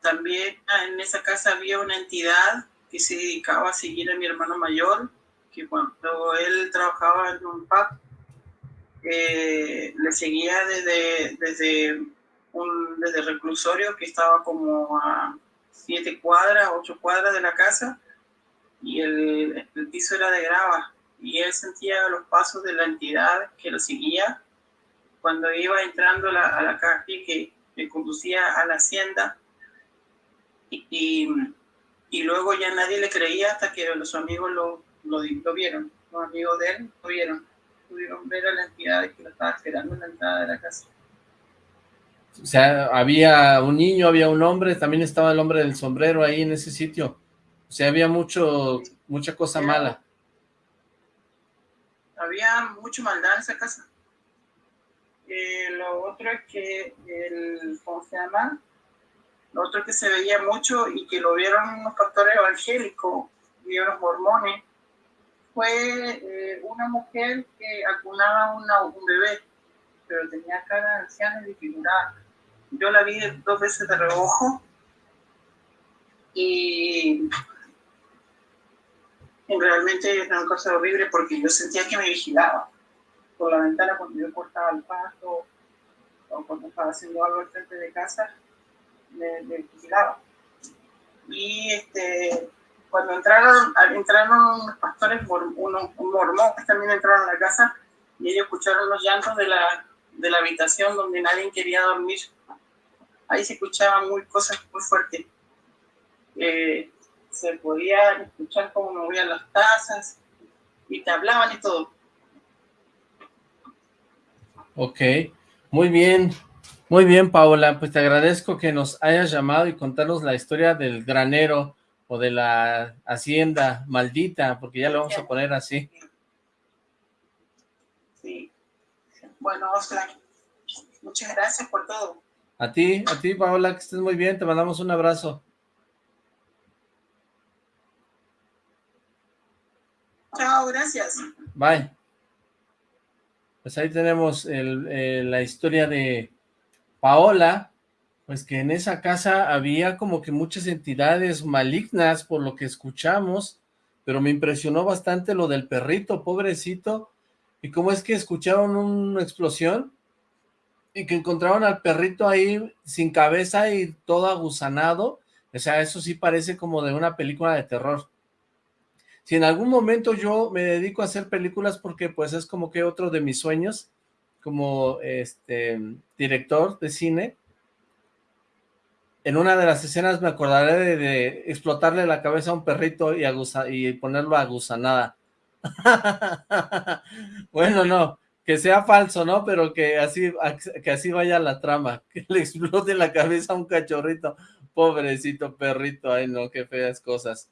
También en esa casa había una entidad que se dedicaba a seguir a mi hermano mayor, que cuando él trabajaba en un pub, eh, le seguía desde, desde, un, desde reclusorio que estaba como a siete cuadras, ocho cuadras de la casa, y el, el piso era de grava, y él sentía los pasos de la entidad que lo seguía cuando iba entrando a la, a la calle que, que conducía a la hacienda, y y luego ya nadie le creía hasta que los amigos lo, lo, vieron. los amigos de él lo vieron, pudieron ver a la entidad que lo estaba esperando en la entrada de la casa. O sea, había un niño, había un hombre, también estaba el hombre del sombrero ahí en ese sitio. Sea, había mucho, mucha cosa mala. Había mucha maldad en esa casa. Eh, lo otro es que, el, ¿cómo se llama? Lo otro que se veía mucho y que lo vieron unos pastores evangélicos y unos mormones, fue eh, una mujer que acunaba una, un bebé, pero tenía cara de anciana y disfigurada. Yo la vi dos veces de reojo y realmente era una cosa horrible porque yo sentía que me vigilaba por la ventana cuando yo cortaba el pasto o cuando estaba haciendo algo al frente de casa, me, vigilaba. Y este, cuando entraron, entraron unos pastores, unos mormones también entraron a la casa y ellos escucharon los llantos de la, de la habitación donde nadie quería dormir. Ahí se escuchaban muy cosas muy fuertes. Eh, se podía escuchar cómo movían las tazas y te hablaban y todo. Ok, muy bien, muy bien Paola, pues te agradezco que nos hayas llamado y contarnos la historia del granero o de la hacienda maldita, porque ya lo vamos a poner así. Sí, bueno, Oscar, muchas gracias por todo. A ti, a ti Paola, que estés muy bien, te mandamos un abrazo. Chao, gracias. Bye. Pues ahí tenemos la historia de Paola, pues que en esa casa había como que muchas entidades malignas por lo que escuchamos, pero me impresionó bastante lo del perrito, pobrecito, y cómo es que escucharon una explosión y que encontraron al perrito ahí sin cabeza y todo aguzanado, o sea, eso sí parece como de una película de terror si en algún momento yo me dedico a hacer películas porque pues es como que otro de mis sueños como este director de cine, en una de las escenas me acordaré de, explotarle la cabeza a un perrito y, y ponerlo a gusanada. bueno, no, que sea falso, ¿no? Pero que así, que así vaya la trama, que le explote la cabeza a un cachorrito, pobrecito perrito, ay no, qué feas cosas.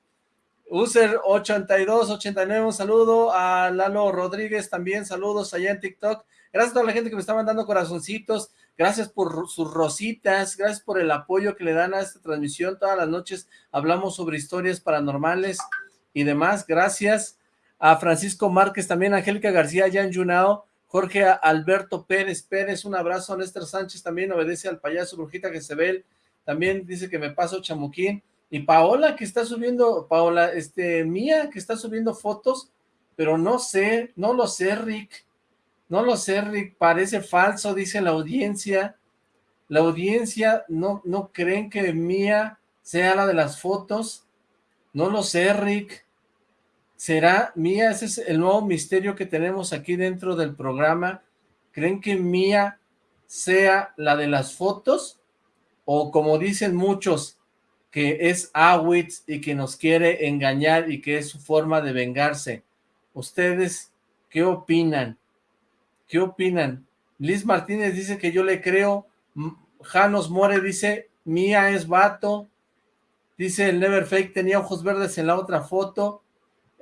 User8289, un saludo a Lalo Rodríguez también, saludos allá en TikTok. Gracias a toda la gente que me está mandando corazoncitos, gracias por sus rositas, gracias por el apoyo que le dan a esta transmisión. Todas las noches hablamos sobre historias paranormales y demás. Gracias a Francisco Márquez, también Angélica García, Jan Junao, Jorge Alberto Pérez Pérez, un abrazo a Néstor Sánchez, también obedece al payaso Brujita ve, también dice que me paso chamuquín. Y Paola que está subiendo, Paola, este, Mía que está subiendo fotos, pero no sé, no lo sé, Rick. No lo sé, Rick, parece falso, dice la audiencia. La audiencia no, no creen que Mía sea la de las fotos. No lo sé, Rick. ¿Será Mía? Ese es el nuevo misterio que tenemos aquí dentro del programa. ¿Creen que Mía sea la de las fotos? O como dicen muchos, que es Awitz y que nos quiere engañar y que es su forma de vengarse. ¿Ustedes qué opinan? ¿Qué opinan? Liz Martínez dice que yo le creo. Janos More dice, Mía es vato. Dice el Never Fake, tenía ojos verdes en la otra foto.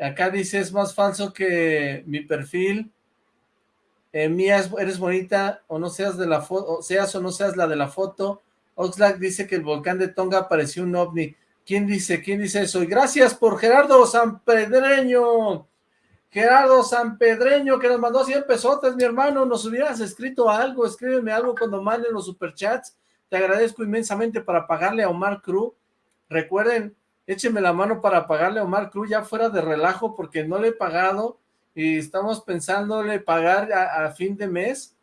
Acá dice, es más falso que mi perfil. Eh, Mía, eres bonita, o no seas de la foto, seas o no seas la de la foto. Oxlack dice que el volcán de Tonga pareció un ovni. ¿Quién dice? ¿Quién dice eso? Y gracias por Gerardo Sanpedreño. Gerardo Sanpedreño, que nos mandó 100 pesotes, mi hermano. Nos hubieras escrito algo, escríbeme algo cuando manden los superchats. Te agradezco inmensamente para pagarle a Omar Cruz. Recuerden, échenme la mano para pagarle a Omar Cruz ya fuera de relajo porque no le he pagado y estamos pensándole pagar a fin de mes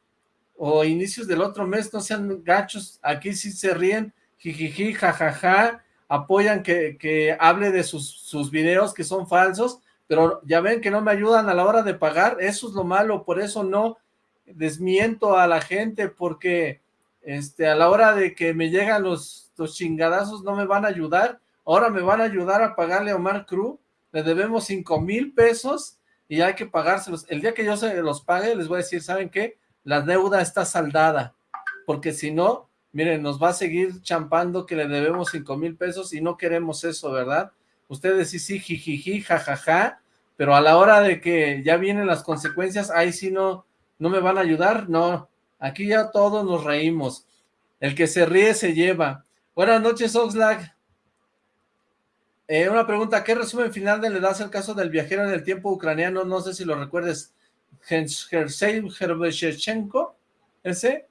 o inicios del otro mes, no sean gachos, aquí sí se ríen, jijiji, jajaja, apoyan que, que hable de sus, sus videos que son falsos, pero ya ven que no me ayudan a la hora de pagar, eso es lo malo, por eso no desmiento a la gente, porque este, a la hora de que me llegan los, los chingadazos no me van a ayudar, ahora me van a ayudar a pagarle a Omar Cruz, le debemos cinco mil pesos, y hay que pagárselos. El día que yo se los pague, les voy a decir, ¿saben qué? La deuda está saldada, porque si no, miren, nos va a seguir champando que le debemos cinco mil pesos y no queremos eso, ¿verdad? Ustedes sí, sí, jijiji, jajaja, pero a la hora de que ya vienen las consecuencias, ahí sí no, no me van a ayudar, no, aquí ya todos nos reímos. El que se ríe se lleva. Buenas noches, Oxlack. Eh, una pregunta, ¿qué resumen final le das el caso del viajero en el tiempo ucraniano? No sé si lo recuerdes, Ese.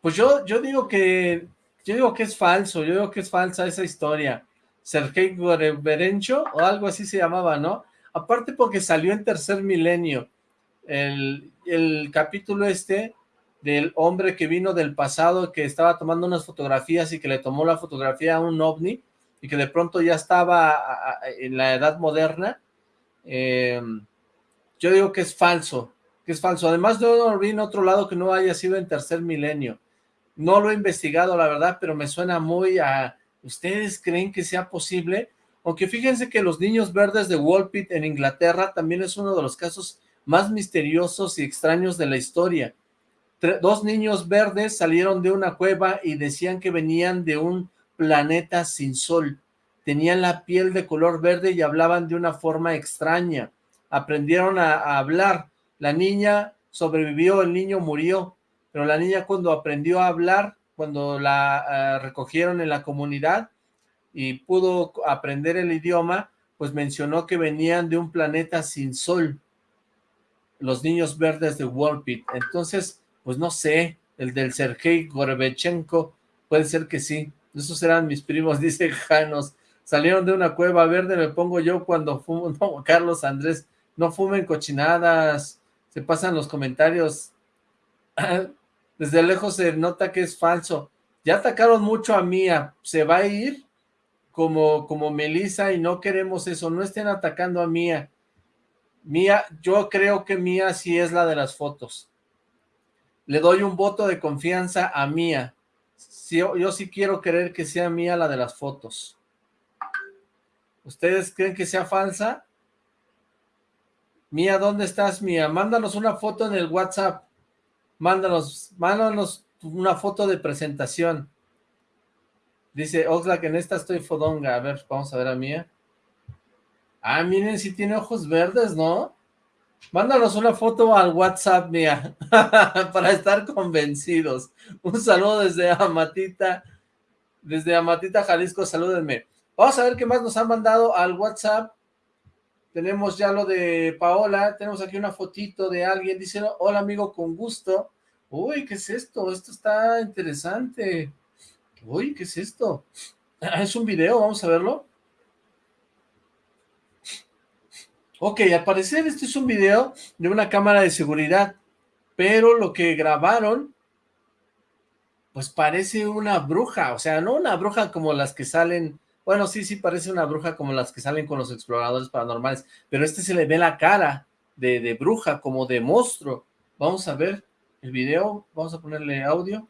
Pues yo, yo digo que, yo digo que es falso, yo digo que es falsa esa historia. Sergei Goreberencho, o algo así se llamaba, ¿no? Aparte porque salió en tercer milenio. El, el capítulo este del hombre que vino del pasado, que estaba tomando unas fotografías y que le tomó la fotografía a un ovni, y que de pronto ya estaba en la edad moderna, eh, yo digo que es falso, que es falso. Además, no vi en otro lado que no haya sido en tercer milenio. No lo he investigado, la verdad, pero me suena muy a... ¿Ustedes creen que sea posible? Aunque fíjense que los niños verdes de Walpit en Inglaterra también es uno de los casos más misteriosos y extraños de la historia. dos niños verdes salieron de una cueva y decían que venían de un planeta sin sol. Tenían la piel de color verde y hablaban de una forma extraña. Aprendieron a, hablar. La niña sobrevivió, el niño murió, pero la niña cuando aprendió a hablar, cuando la eh, recogieron en la comunidad y pudo aprender el idioma, pues mencionó que venían de un planeta sin sol, los niños verdes de Walpit. Entonces, pues no sé, el del Sergei Gorbechenko, puede ser que sí. Esos eran mis primos, dice Janos. Salieron de una cueva verde, me pongo yo cuando fumo. No, Carlos Andrés, no fumen cochinadas. Se pasan los comentarios. Desde lejos se nota que es falso. Ya atacaron mucho a Mía. Se va a ir como, como Melissa y no queremos eso. No estén atacando a Mía. Mía, yo creo que Mía sí es la de las fotos. Le doy un voto de confianza a Mía yo, sí quiero creer que sea mía la de las fotos. ¿Ustedes creen que sea falsa? Mía, ¿dónde estás, Mía? Mándanos una foto en el WhatsApp. Mándanos, mándanos una foto de presentación. Dice Oxlack, en esta estoy fodonga. A ver, vamos a ver a Mía. Ah, miren, si tiene ojos verdes, ¿no? Mándanos una foto al WhatsApp, mía, para estar convencidos. Un saludo desde Amatita, desde Amatita, Jalisco, salúdenme. Vamos a ver qué más nos han mandado al WhatsApp. Tenemos ya lo de Paola, tenemos aquí una fotito de alguien, dice, hola amigo, con gusto. Uy, ¿qué es esto? Esto está interesante. Uy, ¿qué es esto? Es un video, vamos a verlo. Ok, al parecer este es un video de una cámara de seguridad, pero lo que grabaron, pues parece una bruja, o sea, no una bruja como las que salen, bueno, sí, sí parece una bruja como las que salen con los exploradores paranormales, pero este se le ve la cara de, de bruja, como de monstruo. Vamos a ver el video, vamos a ponerle audio.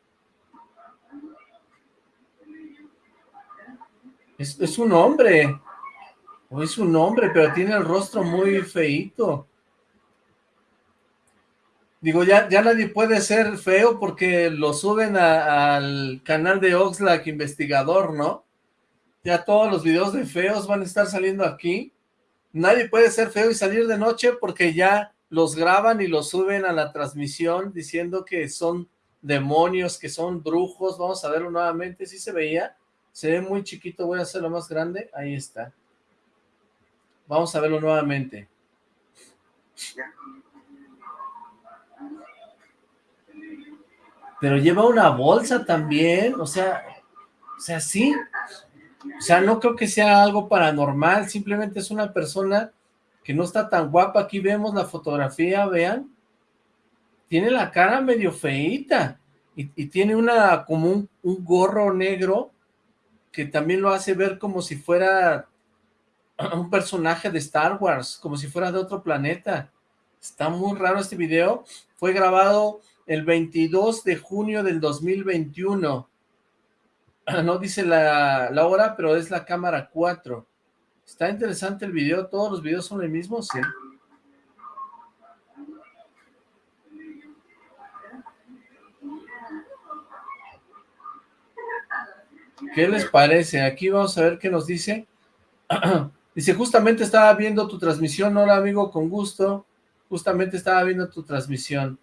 Es, es un hombre, es un hombre, pero tiene el rostro muy feito. Digo, ya, ya nadie puede ser feo porque lo suben al canal de Oxlack Investigador, ¿no? Ya todos los videos de feos van a estar saliendo aquí. Nadie puede ser feo y salir de noche porque ya los graban y los suben a la transmisión diciendo que son demonios, que son brujos. Vamos a verlo nuevamente. ¿Sí se veía? Se ve muy chiquito, voy a hacerlo más grande. Ahí está. Vamos a verlo nuevamente. Pero lleva una bolsa también, o sea, o sea, sí. O sea, no creo que sea algo paranormal, simplemente es una persona que no está tan guapa. Aquí vemos la fotografía, vean. Tiene la cara medio feita y, tiene una como un, un gorro negro que también lo hace ver como si fuera un personaje de Star Wars, como si fuera de otro planeta. Está muy raro este video. Fue grabado el 22 de junio del 2021. no dice la, hora, pero es la cámara 4. Está interesante el video, todos los videos son el mismo, sí. ¿Qué les parece? Aquí vamos a ver qué nos dice. dice, justamente estaba viendo tu transmisión, hola amigo, con gusto. Justamente estaba viendo tu transmisión.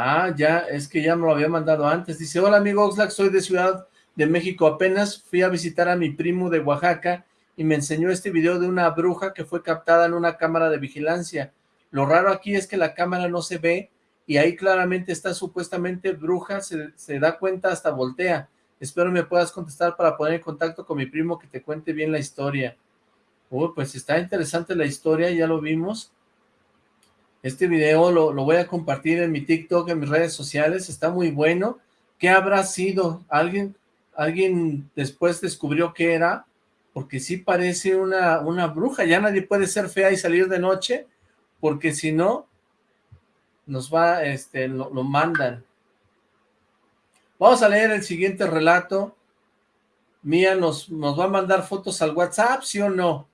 Ah, ya, es que ya me lo había mandado antes. Dice, hola, amigo Oxlack, soy de Ciudad de México. Apenas fui a visitar a mi primo de Oaxaca y me enseñó este video de una bruja que fue captada en una cámara de vigilancia. Lo raro aquí es que la cámara no se ve y ahí claramente está supuestamente bruja, se, da cuenta hasta voltea. Espero me puedas contestar para poner en contacto con mi primo que te cuente bien la historia. Uy, pues está interesante la historia, ya lo vimos. Este video lo, lo, voy a compartir en mi TikTok, en mis redes sociales, está muy bueno. ¿Qué habrá sido? ¿Alguien, alguien después descubrió qué era? porque sí parece una, una bruja, ya nadie puede ser fea y salir de noche, porque si no, nos va, este, lo, mandan. Vamos a leer el siguiente relato. Mía nos, nos va a mandar fotos al WhatsApp, ¿sí o no?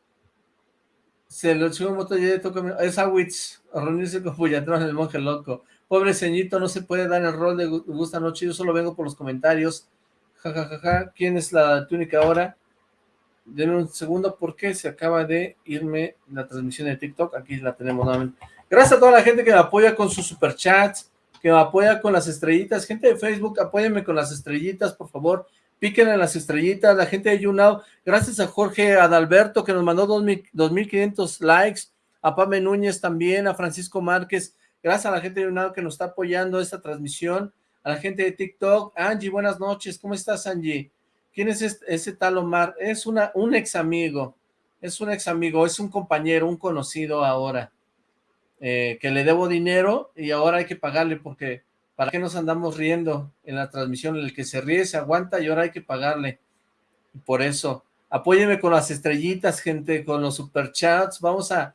Se lo subo moto ya toca, es Awitz, reunirse con Puyatrón, el monje loco. Pobre ceñito, no se puede dar el rol de gusta noche, yo solo vengo por los comentarios. Ja, ja, ja, ja. ¿Quién es la túnica ahora? Denme un segundo porque se acaba de irme la transmisión de TikTok. Aquí la tenemos nuevamente. Gracias a toda la gente que me apoya con sus superchats, que me apoya con las estrellitas. Gente de Facebook, apóyenme con las estrellitas, por favor. Piquen en las estrellitas. La gente de YouNow, gracias a Jorge Adalberto que nos mandó 2.500 likes. A Pame Núñez también, a Francisco Márquez. Gracias a la gente de YouNow que nos está apoyando esta transmisión. A la gente de TikTok. Angie, buenas noches. ¿Cómo estás, Angie? ¿Quién es ese tal Omar? Es una, un ex amigo, es un ex amigo, es un compañero, un conocido ahora, eh, que le debo dinero y ahora hay que pagarle porque ¿para qué nos andamos riendo en la transmisión? El que se ríe se aguanta y ahora hay que pagarle. Por eso, apóyeme con las estrellitas, gente, con los superchats, vamos a,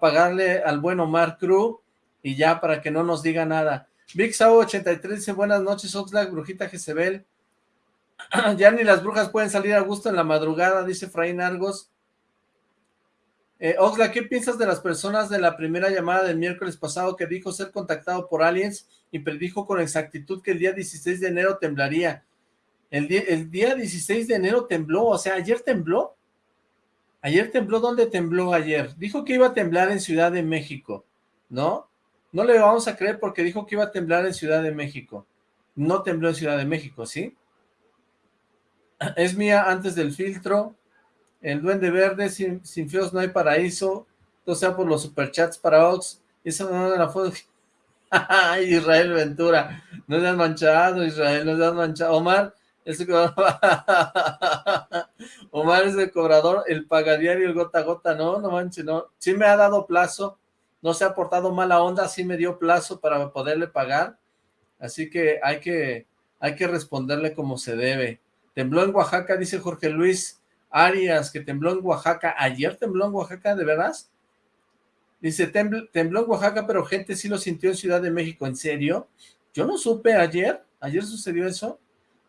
pagarle al buen Omar Cruz y ya para que no nos diga nada. Big 83 dice, buenas noches, Oxlack, Brujita Jezebel, ya ni las brujas pueden salir a gusto en la madrugada, dice Fraín Argos. Eh, Oxla, ¿qué piensas de las personas de la primera llamada del miércoles pasado que dijo ser contactado por aliens y predijo con exactitud que el día 16 de enero temblaría? El día, el día 16 de enero tembló, o sea, ¿ayer tembló? ¿Ayer tembló? ¿Dónde tembló ayer? Dijo que iba a temblar en Ciudad de México, ¿no? No le vamos a creer porque dijo que iba a temblar en Ciudad de México. No tembló en Ciudad de México, ¿sí? es mía antes del filtro, el duende verde, sin, sin feos no hay paraíso, todo sea por los superchats para Ox, esa no es la foto, Israel Ventura, no se han manchado Israel, no se han manchado, Omar, ese Omar es el cobrador, el pagadiario, el gota a gota, no, no manches, no, sí me ha dado plazo, no se ha portado mala onda, sí me dio plazo para poderle pagar, así que hay que, hay que responderle como se debe, Tembló en Oaxaca, dice Jorge Luis Arias, que tembló en Oaxaca. ¿Ayer tembló en Oaxaca, de veras? Dice, tembló en Oaxaca, pero gente sí lo sintió en Ciudad de México. ¿En serio? Yo no supe ayer. ¿Ayer sucedió eso?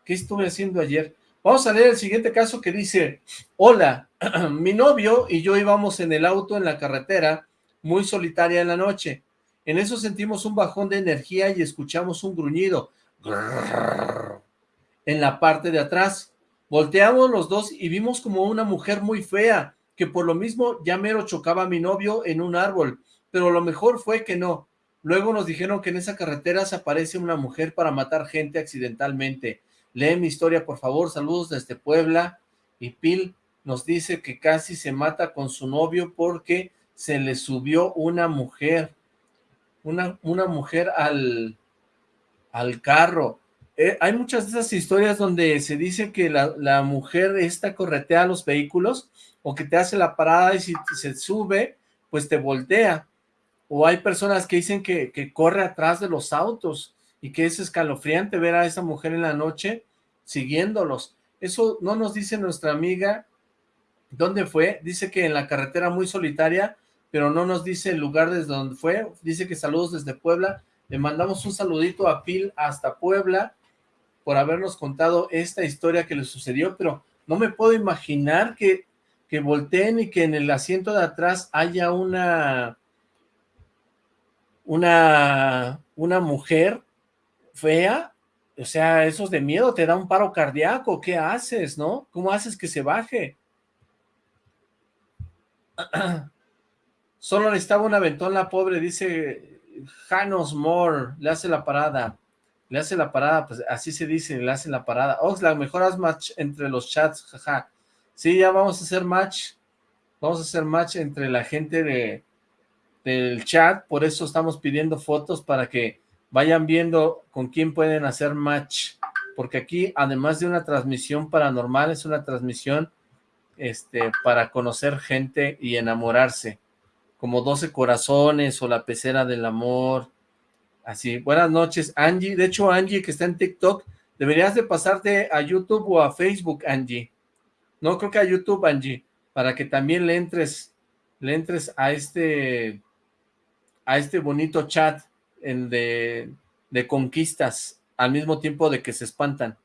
¿Qué estuve haciendo ayer? Vamos a leer el siguiente caso que dice, Hola, mi novio y yo íbamos en el auto en la carretera, muy solitaria en la noche. En eso sentimos un bajón de energía y escuchamos un gruñido en la parte de atrás. Volteamos los dos y vimos como una mujer muy fea, que por lo mismo ya mero chocaba a mi novio en un árbol, pero lo mejor fue que no. Luego nos dijeron que en esa carretera se aparece una mujer para matar gente accidentalmente. Lee mi historia, por favor. Saludos desde Puebla. Y Pil nos dice que casi se mata con su novio porque se le subió una mujer. Una, una mujer al, al carro. Eh, hay muchas de esas historias donde se dice que la, mujer esta corretea los vehículos o que te hace la parada y si se sube, pues te voltea. O hay personas que dicen que, corre atrás de los autos y que es escalofriante ver a esa mujer en la noche siguiéndolos. Eso no nos dice nuestra amiga dónde fue. Dice que en la carretera muy solitaria, pero no nos dice el lugar desde donde fue. Dice que saludos desde Puebla. Le mandamos un saludito a Pil hasta Puebla por habernos contado esta historia que le sucedió, pero no me puedo imaginar que, que volteen y que en el asiento de atrás haya una, una, una mujer fea, o sea, esos de miedo, te da un paro cardíaco, ¿qué haces, no? ¿Cómo haces que se baje? Solo necesitaba un aventón la pobre, dice Janos Moore, le hace la parada. Le hace la parada, pues así se dice, le hace la parada. Oxlack, mejor haz match entre los chats, jaja. Sí, ya vamos a hacer match. Vamos a hacer match entre la gente de, del chat, por eso estamos pidiendo fotos para que vayan viendo con quién pueden hacer match. Porque aquí, además de una transmisión paranormal, es una transmisión este, para conocer gente y enamorarse. Como 12 corazones o la pecera del amor, Así, buenas noches, Angie. De hecho, Angie, que está en TikTok, deberías de pasarte a YouTube o a Facebook, Angie. No, creo que a YouTube, Angie, para que también le entres, le entres a este, a este bonito chat de, de conquistas, al mismo tiempo de que se espantan.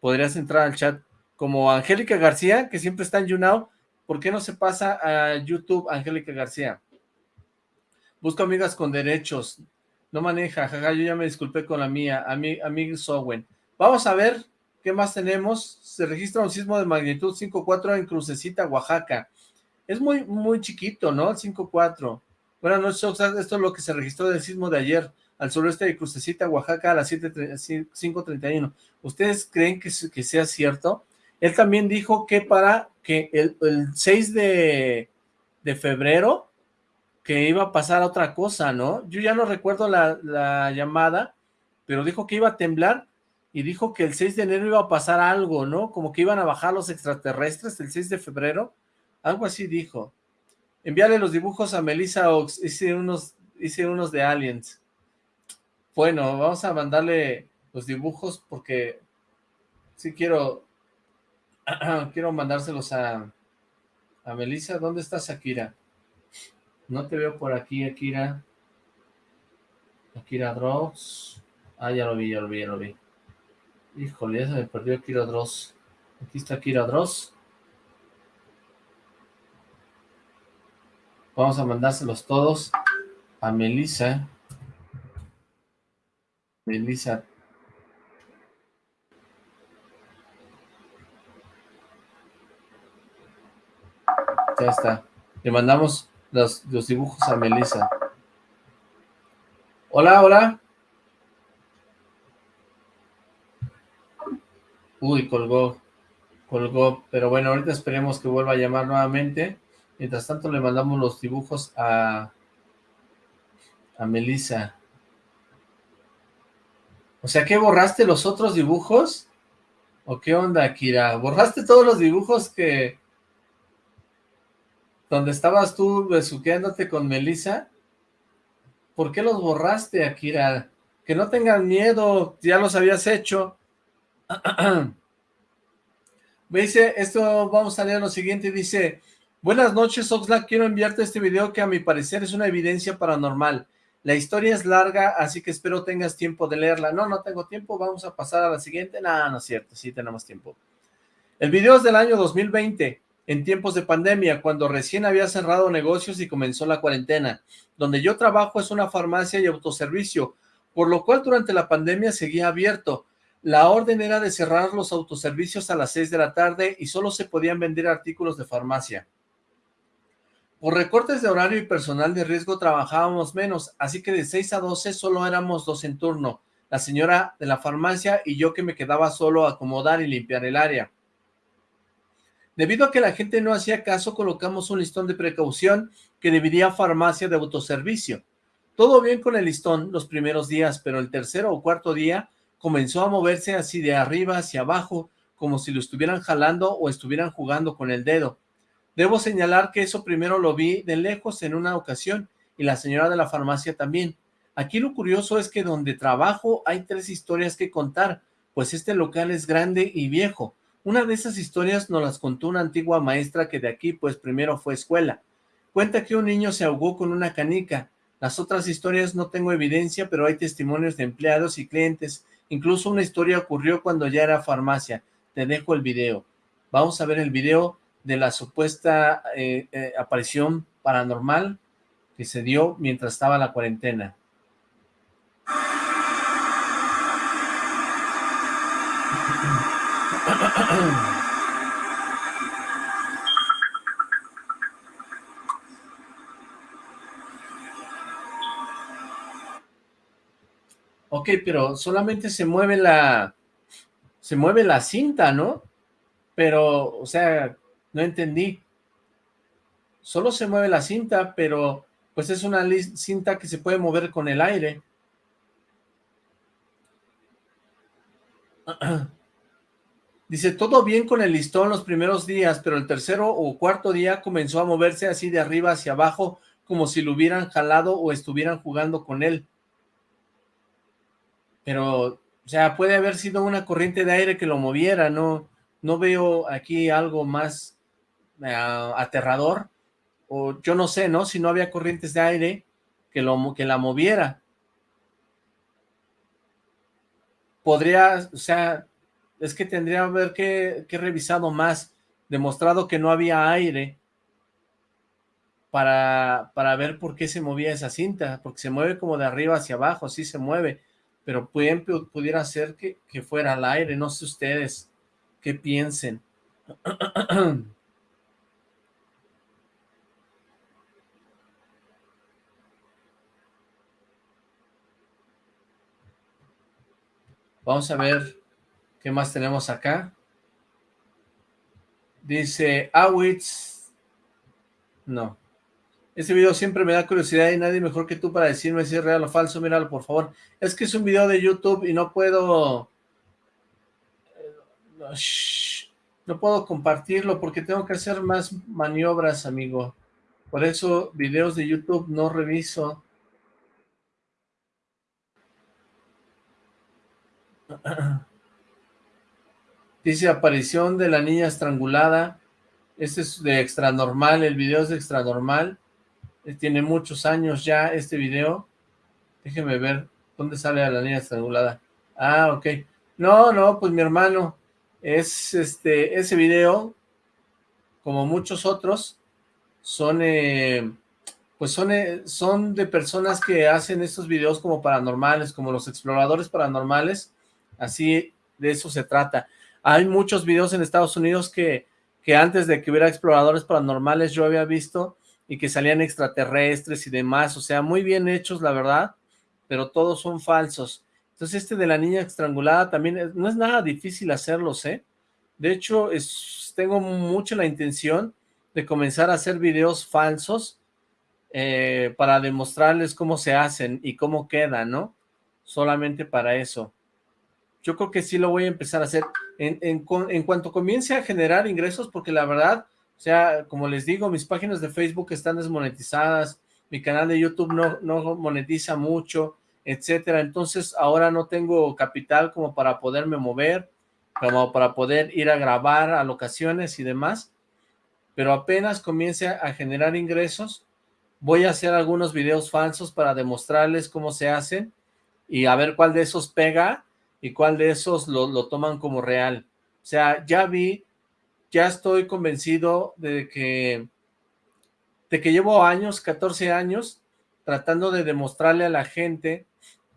Podrías entrar al chat como Angélica García, que siempre está en YouNow. ¿Por qué no se pasa a YouTube, Angélica García? Busco amigas con derechos. No maneja, jaja, yo ya me disculpé con la mía, a Sowen. Vamos a ver qué más tenemos. Se registra un sismo de magnitud 5.4 en Crucecita, Oaxaca. Es muy, muy chiquito, ¿no? El 5.4. Buenas noches, esto es lo que se registró del sismo de ayer al sureste de Crucecita, Oaxaca, a las 5.31. ¿Ustedes creen que, que, sea cierto? Él también dijo que para que el, 6 de, de febrero que iba a pasar otra cosa, ¿no? Yo ya no recuerdo la, llamada, pero dijo que iba a temblar y dijo que el 6 de enero iba a pasar algo, ¿no? Como que iban a bajar los extraterrestres el 6 de febrero, algo así dijo. Envíale los dibujos a Melissa Ox, hice unos, hice unos de aliens. Bueno, vamos a mandarle los dibujos porque sí quiero, quiero mandárselos a, a Melissa. ¿Dónde está Shakira? No te veo por aquí, Akira. Akira Dross. Ah, ya lo vi, ya lo vi, ya lo vi. Híjole, ya se me perdió Akira Dross. Aquí está Akira Dross. Vamos a mandárselos todos a Melissa. Melissa. Ya está. Le mandamos los, dibujos a Melissa. Hola, hola. Uy, colgó, colgó, pero bueno, ahorita esperemos que vuelva a llamar nuevamente. Mientras tanto le mandamos los dibujos a, a Melissa. O sea, ¿qué borraste los otros dibujos? ¿O qué onda, Kira? ¿Borraste todos los dibujos que, donde estabas tú besuqueándote con Melissa, ¿por qué los borraste, Akira? Que no tengan miedo, ya los habías hecho. Me dice, esto vamos a leer lo siguiente, dice, buenas noches Oxlack, quiero enviarte este video que a mi parecer es una evidencia paranormal. La historia es larga, así que espero tengas tiempo de leerla. No, no tengo tiempo, vamos a pasar a la siguiente. No, no es cierto, sí tenemos tiempo. El video es del año 2020 en tiempos de pandemia, cuando recién había cerrado negocios y comenzó la cuarentena. Donde yo trabajo es una farmacia y autoservicio, por lo cual durante la pandemia seguía abierto. La orden era de cerrar los autoservicios a las 6 de la tarde y solo se podían vender artículos de farmacia. Por recortes de horario y personal de riesgo trabajábamos menos, así que de 6 a 12 solo éramos dos en turno, la señora de la farmacia y yo que me quedaba solo a acomodar y limpiar el área. Debido a que la gente no hacía caso, colocamos un listón de precaución que dividía farmacia de autoservicio. Todo bien con el listón los primeros días, pero el tercero o cuarto día comenzó a moverse así de arriba hacia abajo, como si lo estuvieran jalando o estuvieran jugando con el dedo. Debo señalar que eso primero lo vi de lejos en una ocasión, y la señora de la farmacia también. Aquí lo curioso es que donde trabajo hay tres historias que contar, pues este local es grande y viejo. Una de esas historias nos las contó una antigua maestra que de aquí pues primero fue escuela. Cuenta que un niño se ahogó con una canica. Las otras historias no tengo evidencia, pero hay testimonios de empleados y clientes. Incluso una historia ocurrió cuando ya era farmacia. Te dejo el video. Vamos a ver el video de la supuesta eh, eh, aparición paranormal que se dio mientras estaba la cuarentena. Ok, pero solamente se mueve la... Se mueve la cinta, ¿no? Pero, o sea, no entendí. Solo se mueve la cinta, pero pues es una cinta que se puede mover con el aire. Dice, todo bien con el listón los primeros días, pero el tercero o cuarto día comenzó a moverse así de arriba hacia abajo, como si lo hubieran jalado o estuvieran jugando con él. Pero, o sea, puede haber sido una corriente de aire que lo moviera, no, no veo aquí algo más eh, aterrador, o yo no sé, ¿no? Si no había corrientes de aire que, lo, que la moviera. Podría, o sea, es que tendría que haber que, revisado más, demostrado que no había aire para, para ver por qué se movía esa cinta, porque se mueve como de arriba hacia abajo, así se mueve, pero pueden, pudiera ser que, que fuera al aire, no sé ustedes qué piensen. Vamos a ver qué más tenemos acá. Dice Awitz. No. Este video siempre me da curiosidad y nadie mejor que tú para decirme si es real o falso. Míralo, por favor. Es que es un video de YouTube y no puedo... Eh, no puedo compartirlo porque tengo que hacer más maniobras, amigo. Por eso videos de YouTube no reviso. Dice aparición de la niña estrangulada. Este es de extra normal, el video es de extra normal. Eh, tiene muchos años ya este video. Déjeme ver dónde sale a la niña estrangulada. Ah, ok. No, no, pues mi hermano, es este, ese video, como muchos otros, son, eh, pues son, eh, son de personas que hacen estos videos como paranormales, como los exploradores paranormales, así de eso se trata. Hay muchos videos en Estados Unidos que, que antes de que hubiera exploradores paranormales yo había visto y que salían extraterrestres y demás, o sea, muy bien hechos, la verdad, pero todos son falsos. Entonces este de la niña estrangulada también no es nada difícil hacerlos, ¿eh? De hecho, es, tengo mucho la intención de comenzar a hacer videos falsos eh, para demostrarles cómo se hacen y cómo quedan, ¿no? Solamente para eso yo creo que sí lo voy a empezar a hacer en, en, cuanto comience a generar ingresos, porque la verdad, o sea, como les digo, mis páginas de Facebook están desmonetizadas, mi canal de YouTube no, no monetiza mucho, etcétera, entonces ahora no tengo capital como para poderme mover, como para poder ir a grabar a locaciones y demás, pero apenas comience a generar ingresos, voy a hacer algunos videos falsos para demostrarles cómo se hacen y a ver cuál de esos pega y cuál de esos lo, toman como real. O sea, ya vi, ya estoy convencido de que, de que llevo años, 14 años, tratando de demostrarle a la gente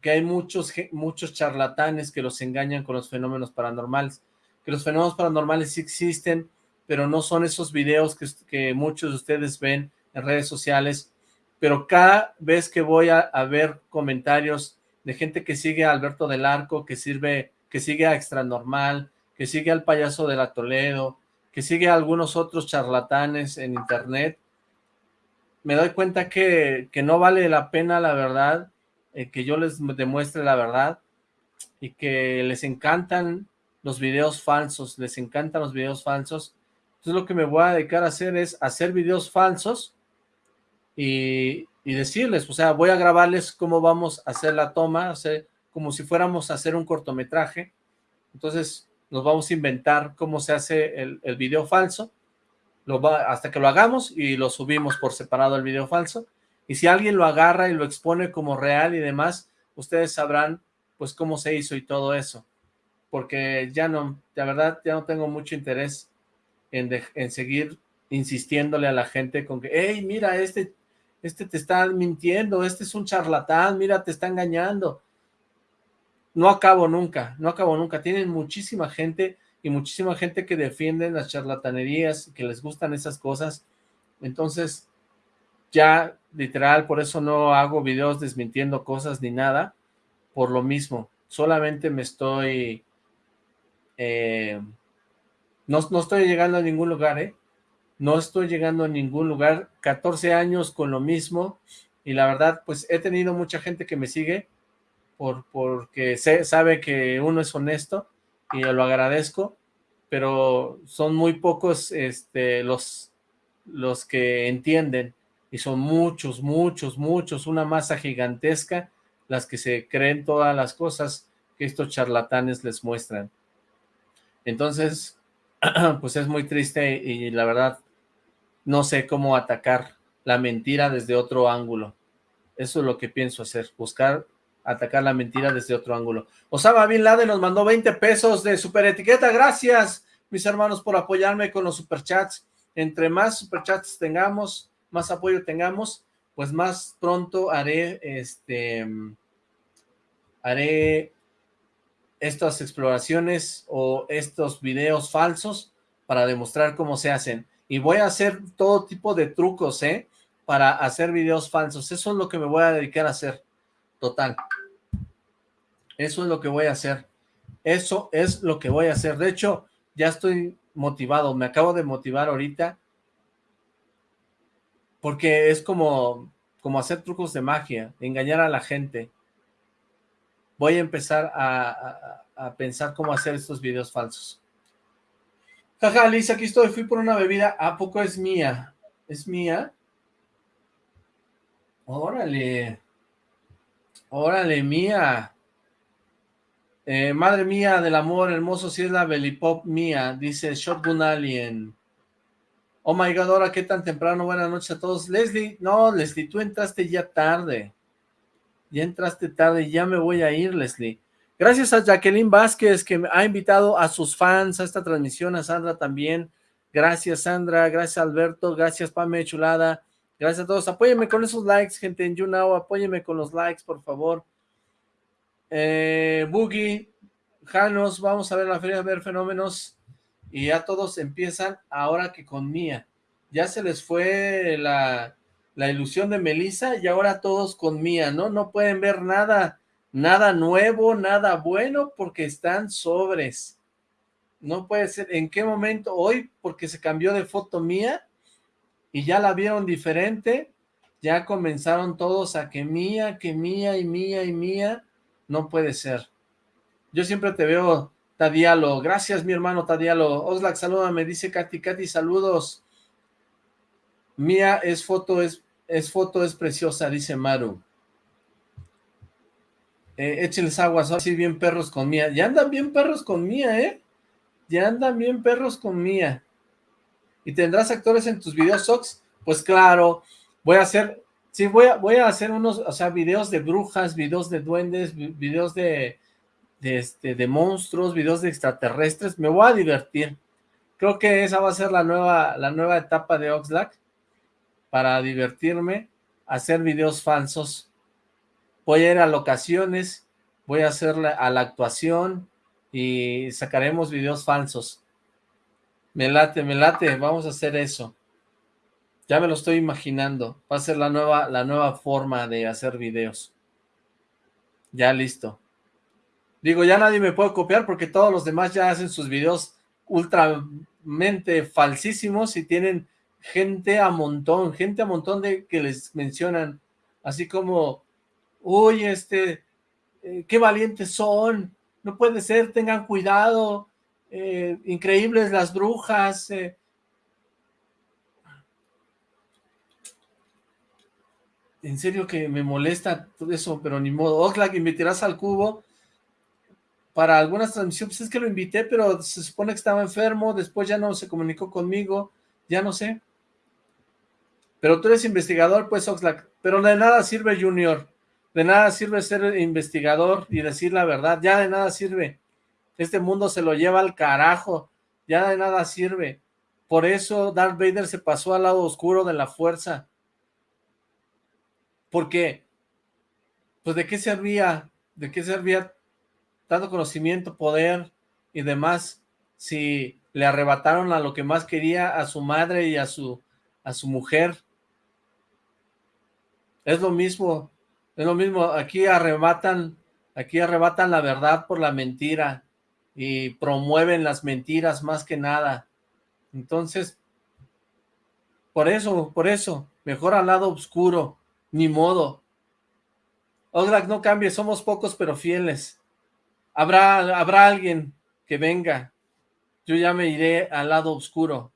que hay muchos, muchos charlatanes que los engañan con los fenómenos paranormales, que los fenómenos paranormales sí existen, pero no son esos videos que, que muchos de ustedes ven en redes sociales, pero cada vez que voy a, ver comentarios de gente que sigue a Alberto del Arco, que sirve, que sigue a Extra Normal, que sigue al payaso de la Toledo, que sigue a algunos otros charlatanes en internet, me doy cuenta que, que no vale la pena la verdad, eh, que yo les demuestre la verdad, y que les encantan los videos falsos, les encantan los videos falsos, entonces lo que me voy a dedicar a hacer es hacer videos falsos, y, y decirles, o sea, voy a grabarles cómo vamos a hacer la toma, hacer, como si fuéramos a hacer un cortometraje, entonces nos vamos a inventar cómo se hace el, el video falso, hasta que lo hagamos y lo subimos por separado el video falso, y si alguien lo agarra y lo expone como real y demás, ustedes sabrán pues cómo se hizo y todo eso, porque ya no, de verdad, ya no tengo mucho interés en, en seguir insistiéndole a la gente con que, hey, mira, este este te está mintiendo, este es un charlatán, mira, te está engañando. No acabo nunca, no acabo nunca. Tienen muchísima gente y muchísima gente que defiende las charlatanerías, que les gustan esas cosas. Entonces, ya literal, por eso no hago videos desmintiendo cosas ni nada, por lo mismo. Solamente me estoy... Eh, no, no estoy llegando a ningún lugar, ¿eh? No estoy llegando a ningún lugar. 14 años con lo mismo. Y la verdad, pues he tenido mucha gente que me sigue por, porque sabe que uno es honesto y lo agradezco, pero son muy pocos este, los, los que entienden y son muchos, muchos, muchos, una masa gigantesca las que se creen todas las cosas que estos charlatanes les muestran. Entonces, pues es muy triste y la verdad no sé cómo atacar la mentira desde otro ángulo. Eso es lo que pienso hacer, buscar atacar la mentira desde otro ángulo. Osama Bin Laden nos mandó 20 pesos de super etiqueta. Gracias, mis hermanos, por apoyarme con los superchats. Entre más superchats tengamos, más apoyo tengamos, pues más pronto haré este haré estas exploraciones o estos videos falsos para demostrar cómo se hacen. Y voy a hacer todo tipo de trucos, ¿eh? Para hacer videos falsos. Eso es lo que me voy a dedicar a hacer. Total. Eso es lo que voy a hacer. Eso es lo que voy a hacer. De hecho, ya estoy motivado. Me acabo de motivar ahorita. Porque es como, como hacer trucos de magia, engañar a la gente voy a empezar a, pensar cómo hacer estos videos falsos. Jaja, Liz, aquí estoy, fui por una bebida, ¿a poco es mía? ¿Es mía? Órale. Órale, mía. Eh, madre mía del amor hermoso, si es la Belipop mía, dice Shotgun Alien. Oh my god, ahora qué tan temprano, buenas noches a todos. Leslie, no, Leslie, tú entraste ya tarde. Ya entraste tarde, ya me voy a ir, Leslie. Gracias a Jacqueline Vázquez, que ha invitado a sus fans a esta transmisión, a Sandra también. Gracias, Sandra. Gracias, Alberto. Gracias, Pame Chulada. Gracias a todos. Apóyenme con esos likes, gente en YouNow. Apóyenme con los likes, por favor. Eh, Boogie, Janos, vamos a ver la feria, a ver fenómenos. Y ya todos empiezan ahora que con Mía. Ya se les fue la, la ilusión de Melissa y ahora todos con Mía, ¿no? No pueden ver nada, nada nuevo, nada bueno porque están sobres. No puede ser, ¿en qué momento? Hoy, porque se cambió de foto Mía y ya la vieron diferente, ya comenzaron todos a que Mía, que Mía y Mía y Mía, no puede ser. Yo siempre te veo, Tadialo, gracias mi hermano Tadialo, Oslac, saluda, me dice Katy, Katy, saludos. Mía es foto, es, es foto, es preciosa, dice Maru. Eh, échenles aguas, así bien perros con Mía. Ya andan bien perros con Mía, ¿eh? Ya andan bien perros con Mía. ¿Y tendrás actores en tus videos, Sox? Pues claro, voy a hacer, sí, voy a, voy a hacer unos, o sea, videos de brujas, videos de duendes, videos de, este, de monstruos, videos de extraterrestres. Me voy a divertir. Creo que esa va a ser la nueva, la nueva etapa de Oxlack para divertirme, hacer videos falsos. Voy a ir a locaciones, voy a hacer a la actuación y sacaremos videos falsos. Me late, me late, vamos a hacer eso. Ya me lo estoy imaginando. Va a ser la nueva, la nueva forma de hacer videos. Ya listo. Digo, ya nadie me puede copiar porque todos los demás ya hacen sus videos ultramente falsísimos y tienen gente a montón, gente a montón de que les mencionan, así como, uy, este, eh, qué valientes son, no puede ser, tengan cuidado, eh, increíbles las brujas, eh". En serio que me molesta todo eso, pero ni modo, Oxlack, invitarás al cubo, para algunas transmisiones, es que lo invité, pero se supone que estaba enfermo, después ya no se comunicó conmigo, ya no sé, pero tú eres investigador, pues, Oxlack. Pero de nada sirve, Junior. De nada sirve ser investigador y decir la verdad. Ya de nada sirve. Este mundo se lo lleva al carajo. Ya de nada sirve. Por eso Darth Vader se pasó al lado oscuro de la fuerza. Porque, pues, ¿de qué servía? ¿De qué servía tanto conocimiento, poder y demás? si le arrebataron a lo que más quería, a su madre y a su, a su mujer. Es lo mismo, es lo mismo, aquí arrebatan, aquí arrebatan la verdad por la mentira y promueven las mentiras más que nada. Entonces, por eso, por eso, mejor al lado oscuro, ni modo. Oxlack, no cambie, somos pocos pero fieles. Habrá, habrá alguien que venga. Yo ya me iré al lado oscuro.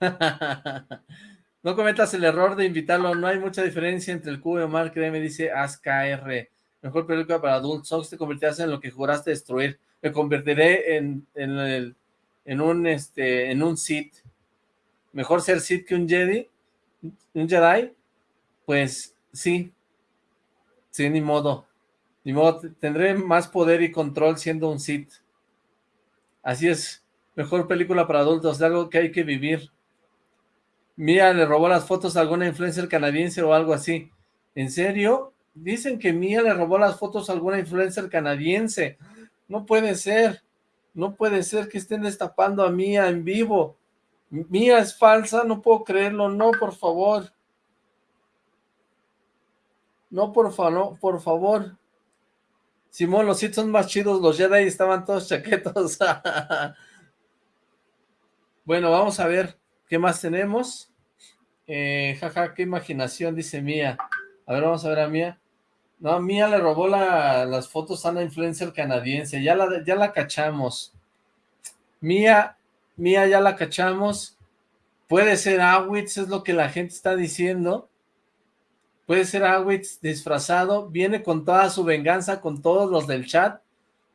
no cometas el error de invitarlo. No hay mucha diferencia entre el cubo y Omar, créeme, dice ASKR. Mejor película para adultos. Ox, te convertirás en lo que juraste destruir. Me convertiré en, en, el, en un este en un Sith. Mejor ser Sith que un Jedi. Un Jedi. Pues sí. Sí, ni modo. Ni modo, tendré más poder y control siendo un Sith. Así es. Mejor película para adultos, de algo que hay que vivir. Mía le robó las fotos a alguna influencer canadiense o algo así. ¿En serio? Dicen que Mía le robó las fotos a alguna influencer canadiense. No puede ser. No puede ser que estén destapando a Mía en vivo. Mía es falsa, no puedo creerlo. No, por favor. No, por, favor, por favor. Simón, los Sith son más chidos, los Jedi estaban todos chaquetos. bueno, vamos a ver qué más tenemos. Eh, jaja, qué imaginación, dice Mía. A ver, vamos a ver a Mía. No, Mía le robó las fotos a una influencer canadiense. Ya la, ya la cachamos. Mía, Mía ya la cachamos. Puede ser Awitz, es lo que la gente está diciendo. Puede ser Awitz disfrazado, viene con toda su venganza, con todos los del chat,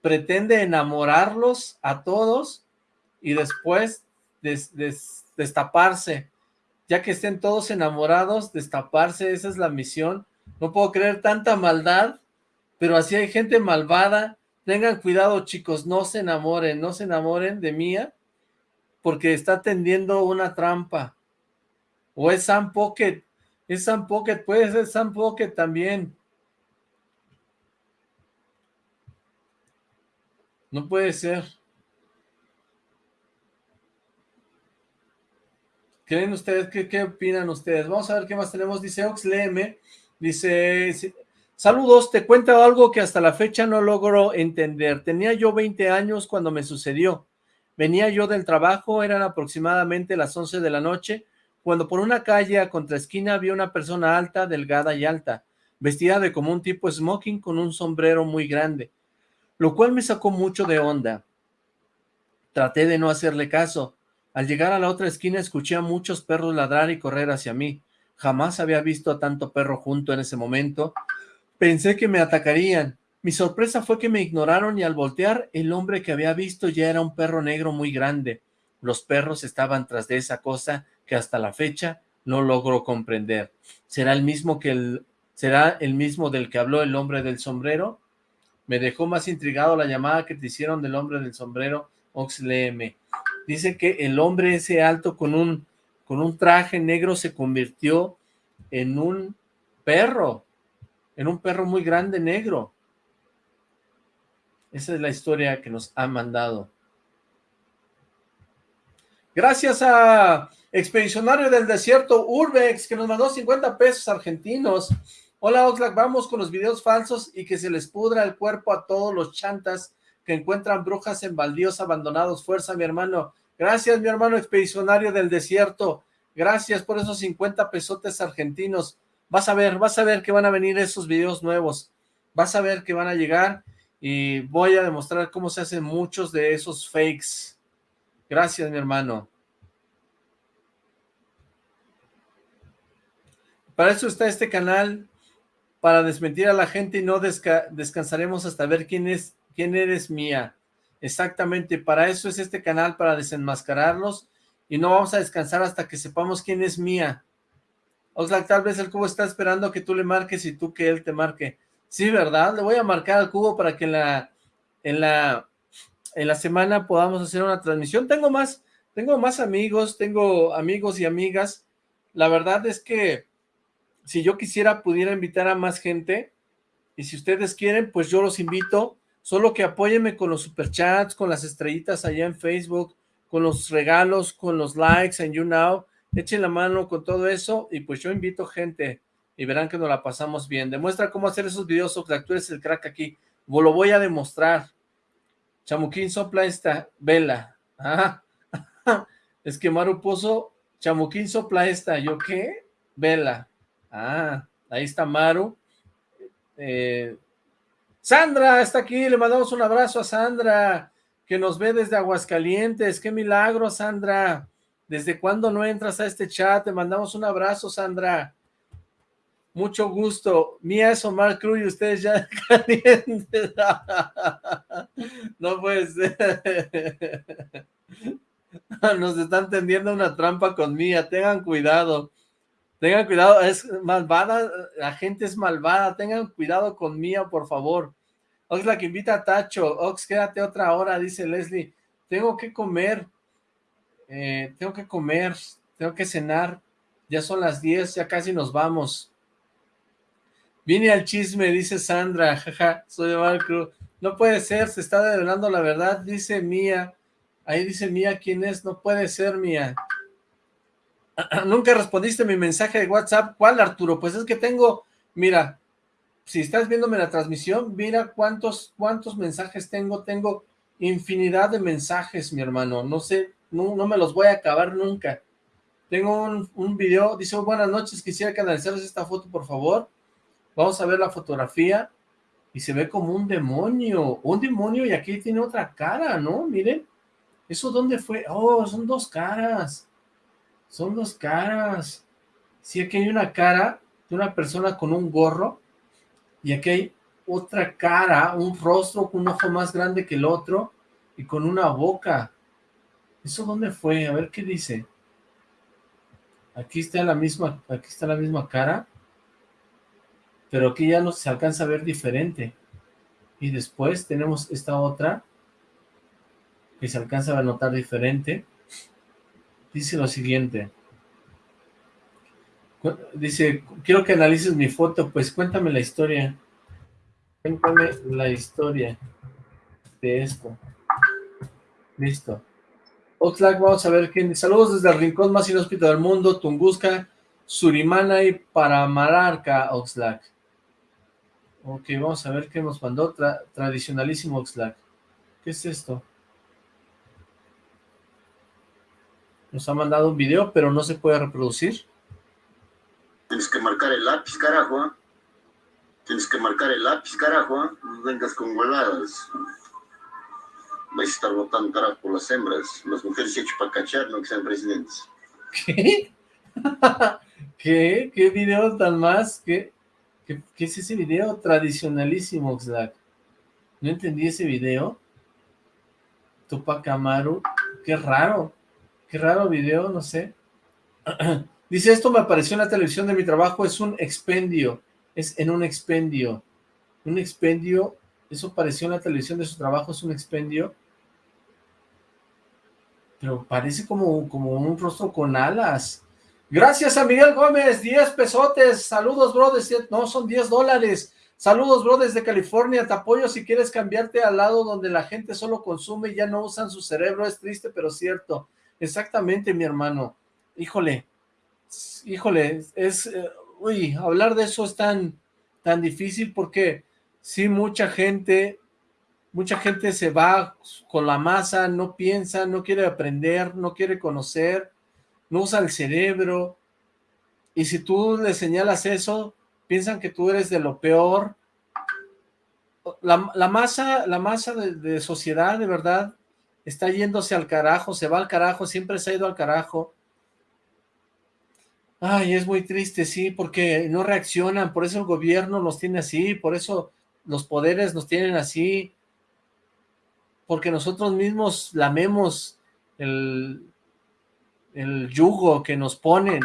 pretende enamorarlos a todos y después destaparse. Ya que estén todos enamorados, destaparse, esa es la misión. No puedo creer tanta maldad, pero así hay gente malvada. Tengan cuidado, chicos, no se enamoren, no se enamoren de Mía, porque está tendiendo una trampa. O es Sam Pocket, es Sam Pocket, puede ser Sam Pocket también. No puede ser. ¿Creen ustedes? ¿Qué, ¿Qué, opinan ustedes? Vamos a ver qué más tenemos. Dice Oxleme, dice, saludos, te cuento algo que hasta la fecha no logro entender. Tenía yo 20 años cuando me sucedió. Venía yo del trabajo, eran aproximadamente las 11 de la noche, cuando por una calle a contraesquina vi una persona alta, delgada y alta, vestida de como un tipo smoking con un sombrero muy grande, lo cual me sacó mucho de onda. Traté de no hacerle caso. Al llegar a la otra esquina escuché a muchos perros ladrar y correr hacia mí. Jamás había visto a tanto perro junto en ese momento. Pensé que me atacarían. Mi sorpresa fue que me ignoraron y al voltear, el hombre que había visto ya era un perro negro muy grande. Los perros estaban tras de esa cosa que hasta la fecha no logro comprender. ¿Será el mismo que el, será el mismo del que habló el hombre del sombrero? Me dejó más intrigado la llamada que te hicieron del hombre del sombrero, Oxleme. Dice que el hombre ese alto con un, con un traje negro se convirtió en un perro, en un perro muy grande negro. Esa es la historia que nos ha mandado. Gracias a Expedicionario del Desierto, Urbex, que nos mandó 50 pesos argentinos. Hola Oxlack, vamos con los videos falsos y que se les pudra el cuerpo a todos los chantas que encuentran brujas en baldíos abandonados. Fuerza, mi hermano. Gracias, mi hermano Expedicionario del Desierto. Gracias por esos 50 pesotes argentinos. Vas a ver, vas a ver que van a venir esos videos nuevos. Vas a ver que van a llegar y voy a demostrar cómo se hacen muchos de esos fakes. Gracias, mi hermano. Para eso está este canal, para desmentir a la gente y no descansaremos hasta ver quién es, quién eres mía. Exactamente, para eso es este canal, para desenmascararlos y no vamos a descansar hasta que sepamos quién es mía. Oxlack, tal vez el cubo está esperando que tú le marques y tú que él te marque. Sí, ¿verdad? Le voy a marcar al cubo para que en la, en la, en la semana podamos hacer una transmisión. Tengo más, tengo más amigos, tengo amigos y amigas. La verdad es que si yo quisiera, pudiera invitar a más gente, y si ustedes quieren, pues yo los invito, Solo que apóyeme con los superchats, con las estrellitas allá en Facebook, con los regalos, con los likes en YouNow. Echen la mano con todo eso y pues yo invito gente y verán que nos la pasamos bien. Demuestra cómo hacer esos videos, Oxlack, tú eres el crack aquí. Lo voy a demostrar. Chamuquín sopla esta vela. Ah, es que Maru puso Chamuquín sopla esta. ¿Yo qué? Vela. Ah, ahí está Maru. Eh, Sandra está aquí, le mandamos un abrazo a Sandra, que nos ve desde Aguascalientes. ¡Qué milagro, Sandra! ¿Desde cuándo no entras a este chat? Te mandamos un abrazo, Sandra. Mucho gusto. Mía es Omar Cruz y ustedes ya calientes. no puede ser. Nos están tendiendo una trampa con Mía. Tengan cuidado. Tengan cuidado. Es malvada. La gente es malvada. Tengan cuidado con Mía, por favor. Ox la que invita a Tacho. Ox, quédate otra hora, dice Leslie. Tengo que comer. Eh, tengo que comer. Tengo que cenar. Ya son las 10, ya casi nos vamos. Vine al chisme, dice Sandra, jaja, soy Omar Cruz. No puede ser, se está revelando la verdad, dice Mía. Ahí dice Mía, ¿quién es? No puede ser, Mía. Nunca respondiste mi mensaje de WhatsApp. ¿Cuál, Arturo? Pues es que tengo, mira, si estás viéndome la transmisión, mira cuántos, cuántos mensajes tengo. Tengo infinidad de mensajes, mi hermano. No sé, no, no me los voy a acabar nunca. Tengo un, un video, dice, buenas noches, quisiera que analizaras esta foto, por favor. Vamos a ver la fotografía y se ve como un demonio, un demonio y aquí tiene otra cara, ¿no? Miren, ¿eso dónde fue? Oh, son dos caras, son dos caras. Sí, aquí hay una cara de una persona con un gorro y aquí hay otra cara, un rostro con un ojo más grande que el otro y con una boca. ¿Eso dónde fue? A ver qué dice. Aquí está la misma, aquí está la misma cara pero aquí ya no se alcanza a ver diferente. Y después tenemos esta otra, que se alcanza a notar diferente. Dice lo siguiente. Dice, quiero que analices mi foto, pues cuéntame la historia. Cuéntame la historia de esto. Listo. Oxlack, vamos a ver quién. Saludos desde el rincón más inhóspito del mundo, Tunguska, Surimana y Paramararca, Oxlack. Ok, vamos a ver qué nos mandó. tradicionalísimo Oxlack. ¿Qué es esto? Nos ha mandado un video, pero no se puede reproducir. Tienes que marcar el lápiz, carajo. Tienes que marcar el lápiz, carajo. No vengas con huevadas. Vais a estar votando carajo por las hembras. Las mujeres se hecho para cachar, no que sean presidentes. ¿Qué? ¿Qué? ¿Qué video tan más? ¿Qué? ¿Qué, es ese video? Tradicionalísimo, Oxlack. No entendí ese video. Tupac Amaru. Qué raro. Qué raro video, no sé. Dice, esto me apareció en la televisión de mi trabajo, es un expendio. Es en un expendio. Un expendio, eso apareció en la televisión de su trabajo, es un expendio. Pero parece como, como un rostro con alas. Gracias a Miguel Gómez, 10 pesotes. Saludos, bro, no, son 10 dólares. Saludos, bro, desde California. Te apoyo si quieres cambiarte al lado donde la gente solo consume y ya no usan su cerebro. Es triste, pero cierto. Exactamente, mi hermano. Híjole, híjole, es... Eh, uy, hablar de eso es tan, tan difícil porque sí, mucha gente, mucha gente se va con la masa, no piensa, no quiere aprender, no quiere conocer no usa el cerebro, y si tú le señalas eso, piensan que tú eres de lo peor. La, masa, la masa de, sociedad, de verdad, está yéndose al carajo, se va al carajo, siempre se ha ido al carajo. Ay, es muy triste, sí, porque no reaccionan, por eso el gobierno nos tiene así, por eso los poderes nos tienen así, porque nosotros mismos lamemos el, el yugo que nos ponen.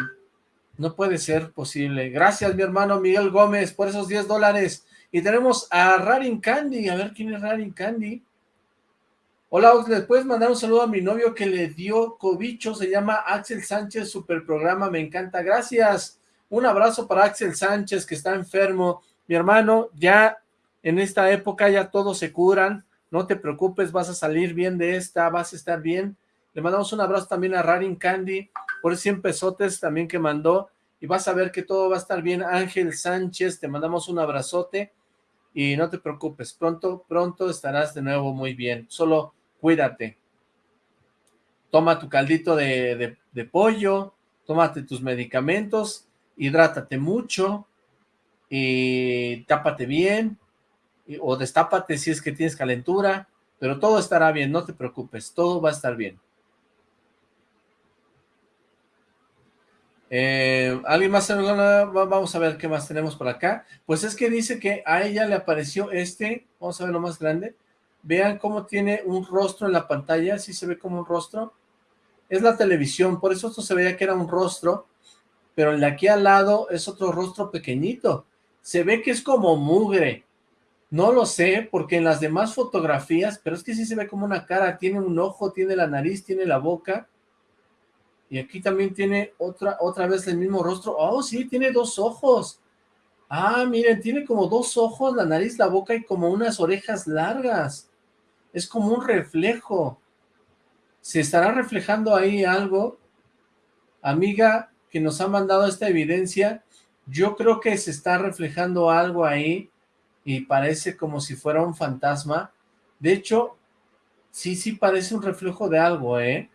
No puede ser posible. Gracias, mi hermano Miguel Gómez, por esos 10 dólares. Y tenemos a Rarin Candy. A ver, ¿quién es Rarin Candy? Hola, ¿les puedes mandar un saludo a mi novio que le dio cobicho? Se llama Axel Sánchez, super programa, me encanta. Gracias. Un abrazo para Axel Sánchez, que está enfermo. Mi hermano, ya en esta época ya todos se curan, no te preocupes, vas a salir bien de esta, vas a estar bien. Le mandamos un abrazo también a Rarin Candy, por 100 pesotes también que mandó, y vas a ver que todo va a estar bien. Ángel Sánchez, te mandamos un abrazote, y no te preocupes, pronto, pronto estarás de nuevo muy bien, solo cuídate. Toma tu caldito de, de pollo, tómate tus medicamentos, hidrátate mucho, y tápate bien, o destápate si es que tienes calentura, pero todo estará bien, no te preocupes, todo va a estar bien. Eh, ¿Alguien más? Vamos a ver qué más tenemos por acá. Pues es que dice que a ella le apareció este, vamos a ver lo más grande. Vean cómo tiene un rostro en la pantalla, si se ve como un rostro. Es la televisión, por eso esto se veía que era un rostro, pero el de aquí al lado es otro rostro pequeñito. Se ve que es como mugre, no lo sé, porque en las demás fotografías, pero es que sí se ve como una cara, tiene un ojo, tiene la nariz, tiene la boca, y aquí también tiene otra, otra vez el mismo rostro, oh sí, tiene dos ojos, ah, miren, tiene como dos ojos, la nariz, la boca y como unas orejas largas, es como un reflejo, ¿se estará reflejando ahí algo? Amiga que nos ha mandado esta evidencia, yo creo que se está reflejando algo ahí, y parece como si fuera un fantasma. De hecho, sí, sí parece un reflejo de algo, ¿eh?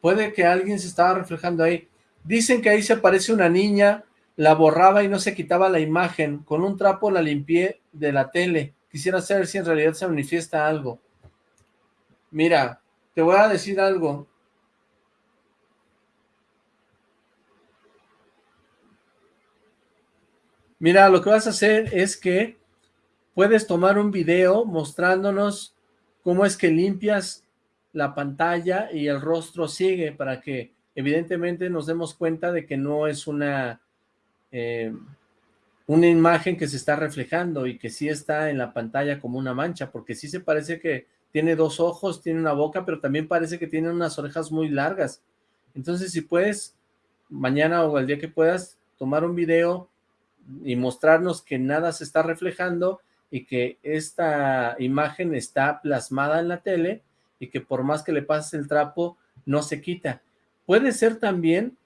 Puede que alguien se estaba reflejando ahí. Dicen que ahí se aparece una niña, la borraba y no se quitaba la imagen. Con un trapo la limpié de la tele. Quisiera saber si en realidad se manifiesta algo. Mira, te voy a decir algo. Mira, lo que vas a hacer es que puedes tomar un video mostrándonos cómo es que limpias la pantalla y el rostro sigue para que evidentemente nos demos cuenta de que no es una, eh, una imagen que se está reflejando y que sí está en la pantalla como una mancha, porque sí se parece que tiene dos ojos, tiene una boca, pero también parece que tiene unas orejas muy largas. Entonces, si puedes, mañana o el día que puedas, tomar un video y mostrarnos que nada se está reflejando y que esta imagen está plasmada en la tele y que por más que le pases el trapo, no se quita. Puede ser también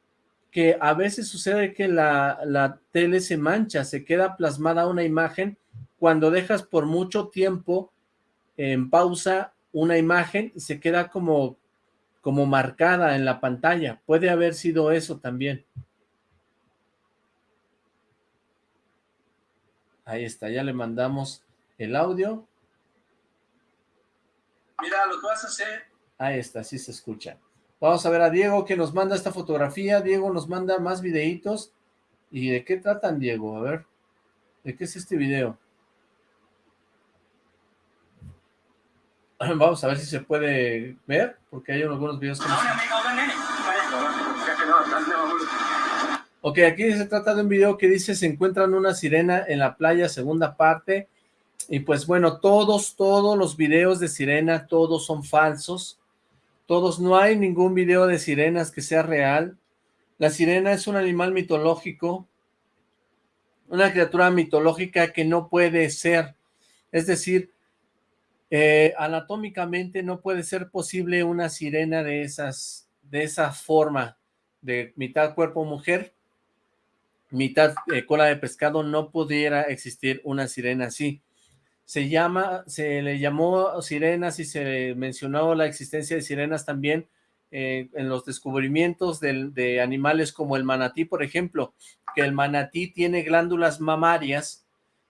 que a veces sucede que la, la tele se mancha, se queda plasmada una imagen cuando dejas por mucho tiempo en pausa una imagen y se queda como, como marcada en la pantalla. Puede haber sido eso también. Ahí está, ya le mandamos el audio. Mira, lo que vas a hacer... Ahí está, sí se escucha. Vamos a ver a Diego que nos manda esta fotografía. Diego nos manda más videitos. ¿Y de qué tratan, Diego? A ver, ¿de qué es este video? Vamos a ver si se puede ver, porque hay algunos videos que no... Ok, aquí se trata de un video que dice se encuentran una sirena en la playa, segunda parte, y pues bueno, todos, todos los videos de sirena, todos son falsos, todos, no hay ningún video de sirenas que sea real, la sirena es un animal mitológico, una criatura mitológica que no puede ser, es decir, eh, anatómicamente no puede ser posible una sirena de esas, de esa forma, de mitad cuerpo mujer, mitad eh, cola de pescado, no pudiera existir una sirena así. Se llama, se le llamó sirenas y se mencionó la existencia de sirenas también eh, en los descubrimientos de, animales como el manatí, por ejemplo, que el manatí tiene glándulas mamarias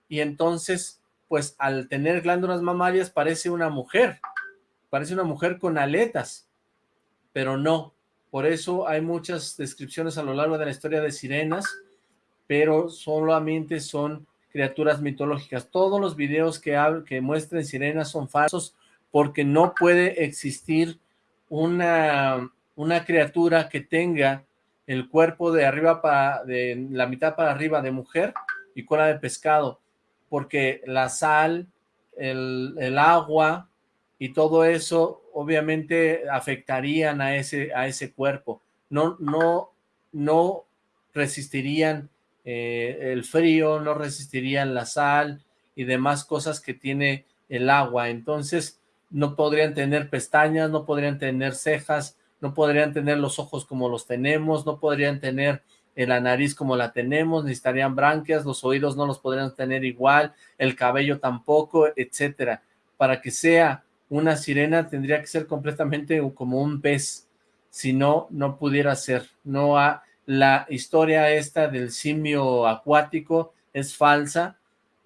y entonces, pues al tener glándulas mamarias parece una mujer, parece una mujer con aletas, pero no. Por eso hay muchas descripciones a lo largo de la historia de sirenas, pero solamente son criaturas mitológicas. Todos los videos que, que muestren sirenas son falsos porque no puede existir una, criatura que tenga el cuerpo de arriba para, de la mitad para arriba de mujer y cola de pescado, porque la sal, el, el agua y todo eso obviamente afectarían a ese, a ese cuerpo. No, no, no resistirían eh, el frío, no resistirían la sal, y demás cosas que tiene el agua. Entonces, no podrían tener pestañas, no podrían tener cejas, no podrían tener los ojos como los tenemos, no podrían tener la nariz como la tenemos, necesitarían branquias, los oídos no los podrían tener igual, el cabello tampoco, etcétera. Para que sea una sirena tendría que ser completamente como un pez, si no, no pudiera ser. No ha, la historia esta del simio acuático es falsa,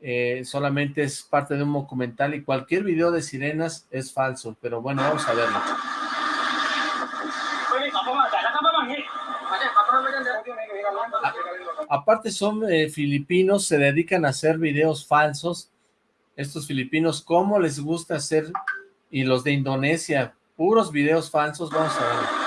eh, solamente es parte de un documental y cualquier video de sirenas es falso, pero bueno, vamos a verlo. aparte son eh, filipinos, se dedican a hacer videos falsos. Estos filipinos, ¿cómo les gusta hacer? Y los de Indonesia, puros videos falsos, vamos a ver.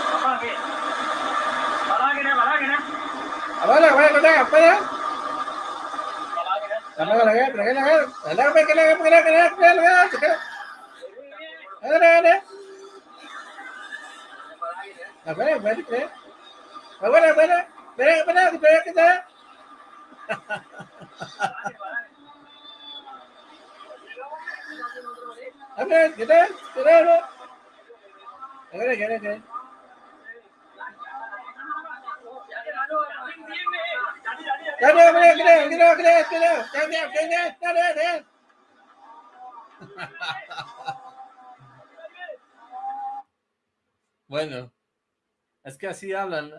Apa kita? Kita apa? Apa lagi? Apa lagi? Bueno, es que así hablan,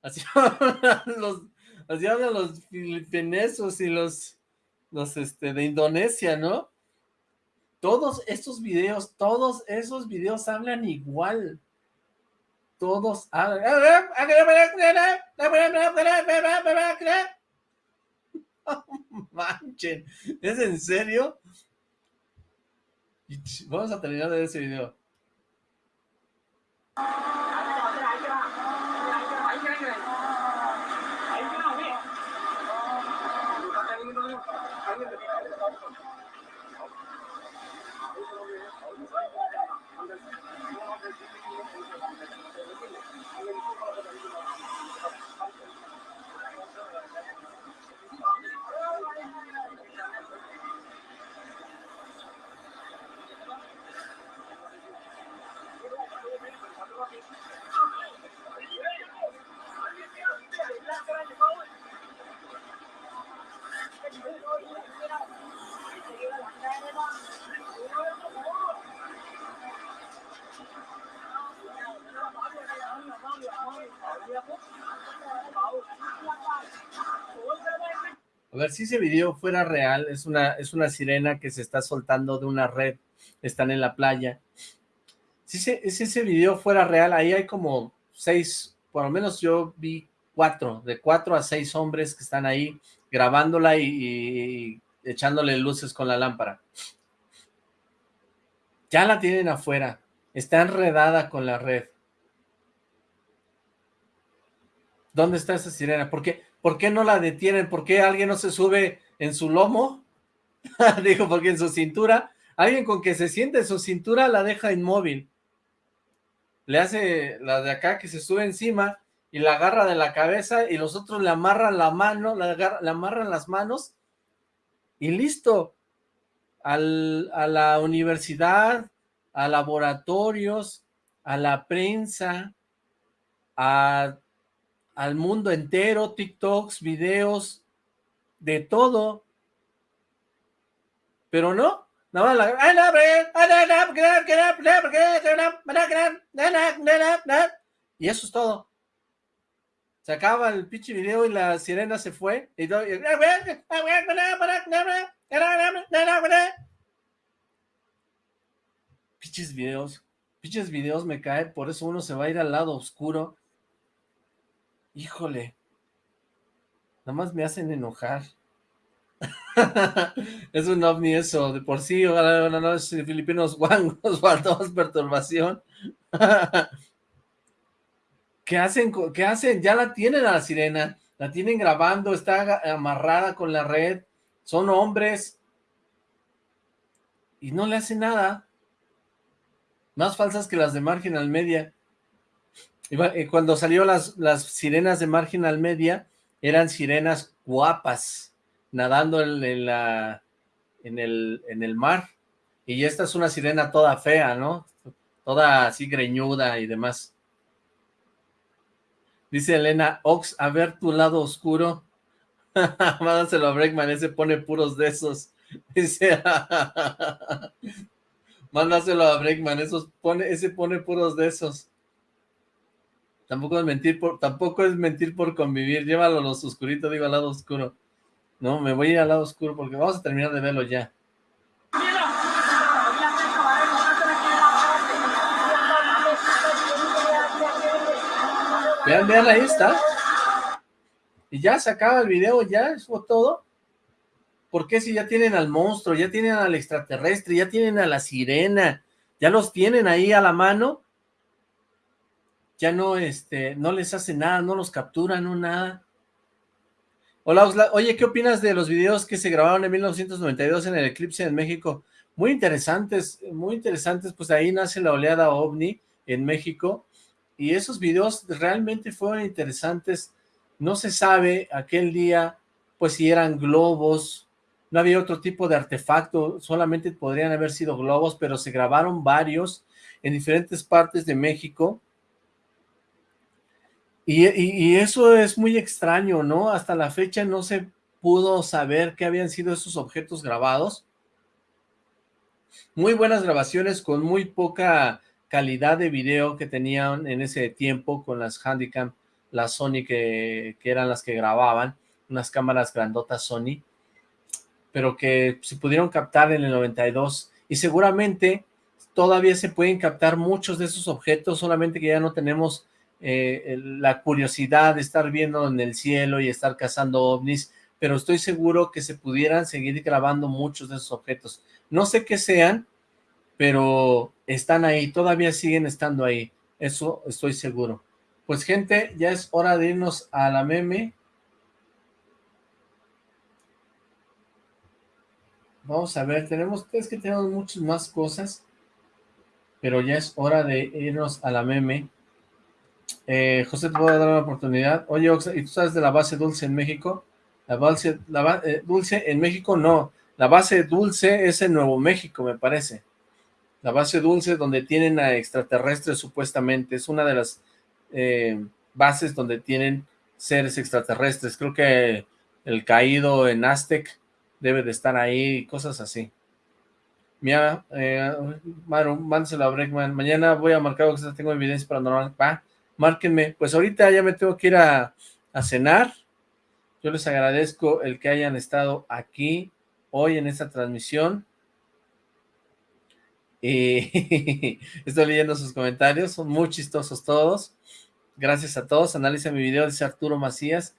así hablan los, así hablan los filipinesos y los, los este, de Indonesia, ¿no? Todos estos videos, todos esos videos hablan igual. Todos hablan. manchen, ¿es en serio? Vamos a terminar de ver ese video. A ver, si ese video fuera real, es una, es una sirena que se está soltando de una red, están en la playa. Si ese, ese video fuera real, ahí hay como seis, por lo menos yo vi cuatro, de cuatro a seis hombres que están ahí grabándola y, echándole luces con la lámpara. Ya la tienen afuera, está enredada con la red. ¿Dónde está esa sirena? ¿Por qué, ¿Por qué no la detienen? ¿Por qué alguien no se sube en su lomo? Dijo, porque en su cintura, alguien con que se siente en su cintura la deja inmóvil. Le hace la de acá que se sube encima y la agarra de la cabeza y los otros le amarran la mano, le, amarran las manos y listo. a la universidad, a laboratorios, a la prensa, a al mundo entero, TikToks, videos, de todo. Pero no, nada más y eso es todo. Se acaba el pinche video y la sirena se fue. Y todo, Pinches videos. Pinches videos me cae. Por eso uno se va a ir al lado oscuro. Híjole. Nada más me hacen enojar. es un ovni eso, de por sí, no, no, es filipinos guangos, faltamos perturbación. ¿Qué hacen? ¿Qué hacen? Ya la tienen a la sirena, la tienen grabando, está amarrada con la red, son hombres, y no le hacen nada. Más falsas que las de Marginal Media. Y cuando salió las, las sirenas de Marginal Media, eran sirenas guapas, nadando en, la, en el, en el mar. Y esta es una sirena toda fea, ¿no? Toda así greñuda y demás. Dice Elena, Ox, a ver tu lado oscuro. Mándaselo a Breakman, ese pone puros de esos. Dice, mándaselo a Breakman, esos pone, ese pone puros de esos. Tampoco es mentir por, tampoco es mentir por convivir, llévalo a los oscuritos, digo al lado oscuro. No, me voy a ir al lado oscuro porque vamos a terminar de verlo ya. Vean, vean, ahí está. Y ya se acaba el video, ya, eso todo. ¿Por qué si ya tienen al monstruo, ya tienen al extraterrestre, ya tienen a la sirena, ya los tienen ahí a la mano? Ya no, este, no les hace nada, no los capturan, no nada. Hola, Oye, ¿qué opinas de los videos que se grabaron en 1992 en el eclipse en México? Muy interesantes, muy interesantes, pues ahí nace la oleada OVNI en México, y esos videos realmente fueron interesantes. No se sabe aquel día, pues si eran globos, no había otro tipo de artefacto, solamente podrían haber sido globos, pero se grabaron varios en diferentes partes de México. Y, eso es muy extraño, ¿no? Hasta la fecha no se pudo saber qué habían sido esos objetos grabados. Muy buenas grabaciones con muy poca calidad de video que tenían en ese tiempo con las Handycam, las Sony que, eran las que grababan, unas cámaras grandotas Sony, pero que se pudieron captar en el 92 y seguramente todavía se pueden captar muchos de esos objetos, solamente que ya no tenemos eh, la curiosidad de estar viendo en el cielo y estar cazando ovnis, pero estoy seguro que se pudieran seguir grabando muchos de esos objetos. No sé qué sean, pero están ahí, todavía siguen estando ahí, eso estoy seguro. Pues gente, ya es hora de irnos a la meme. Vamos a ver, tenemos, es que tenemos muchas más cosas, pero ya es hora de irnos a la meme. Eh, José, te voy a dar una oportunidad. Oye, ¿y tú sabes de la base dulce en México? La base la, eh, dulce en México no, la base dulce es en Nuevo México, me parece. La base dulce donde tienen a extraterrestres supuestamente, es una de las eh, bases donde tienen seres extraterrestres. Creo que el caído en Aztec debe de estar ahí, cosas así. Mira, eh, Maru, mándeselo a Breckman. Mañana voy a marcar tengo evidencia paranormal. Va, márquenme. Pues ahorita ya me tengo que ir a, cenar. Yo les agradezco el que hayan estado aquí hoy en esta transmisión. Y estoy leyendo sus comentarios, son muy chistosos todos. Gracias a todos. Analiza mi video, dice Arturo Macías.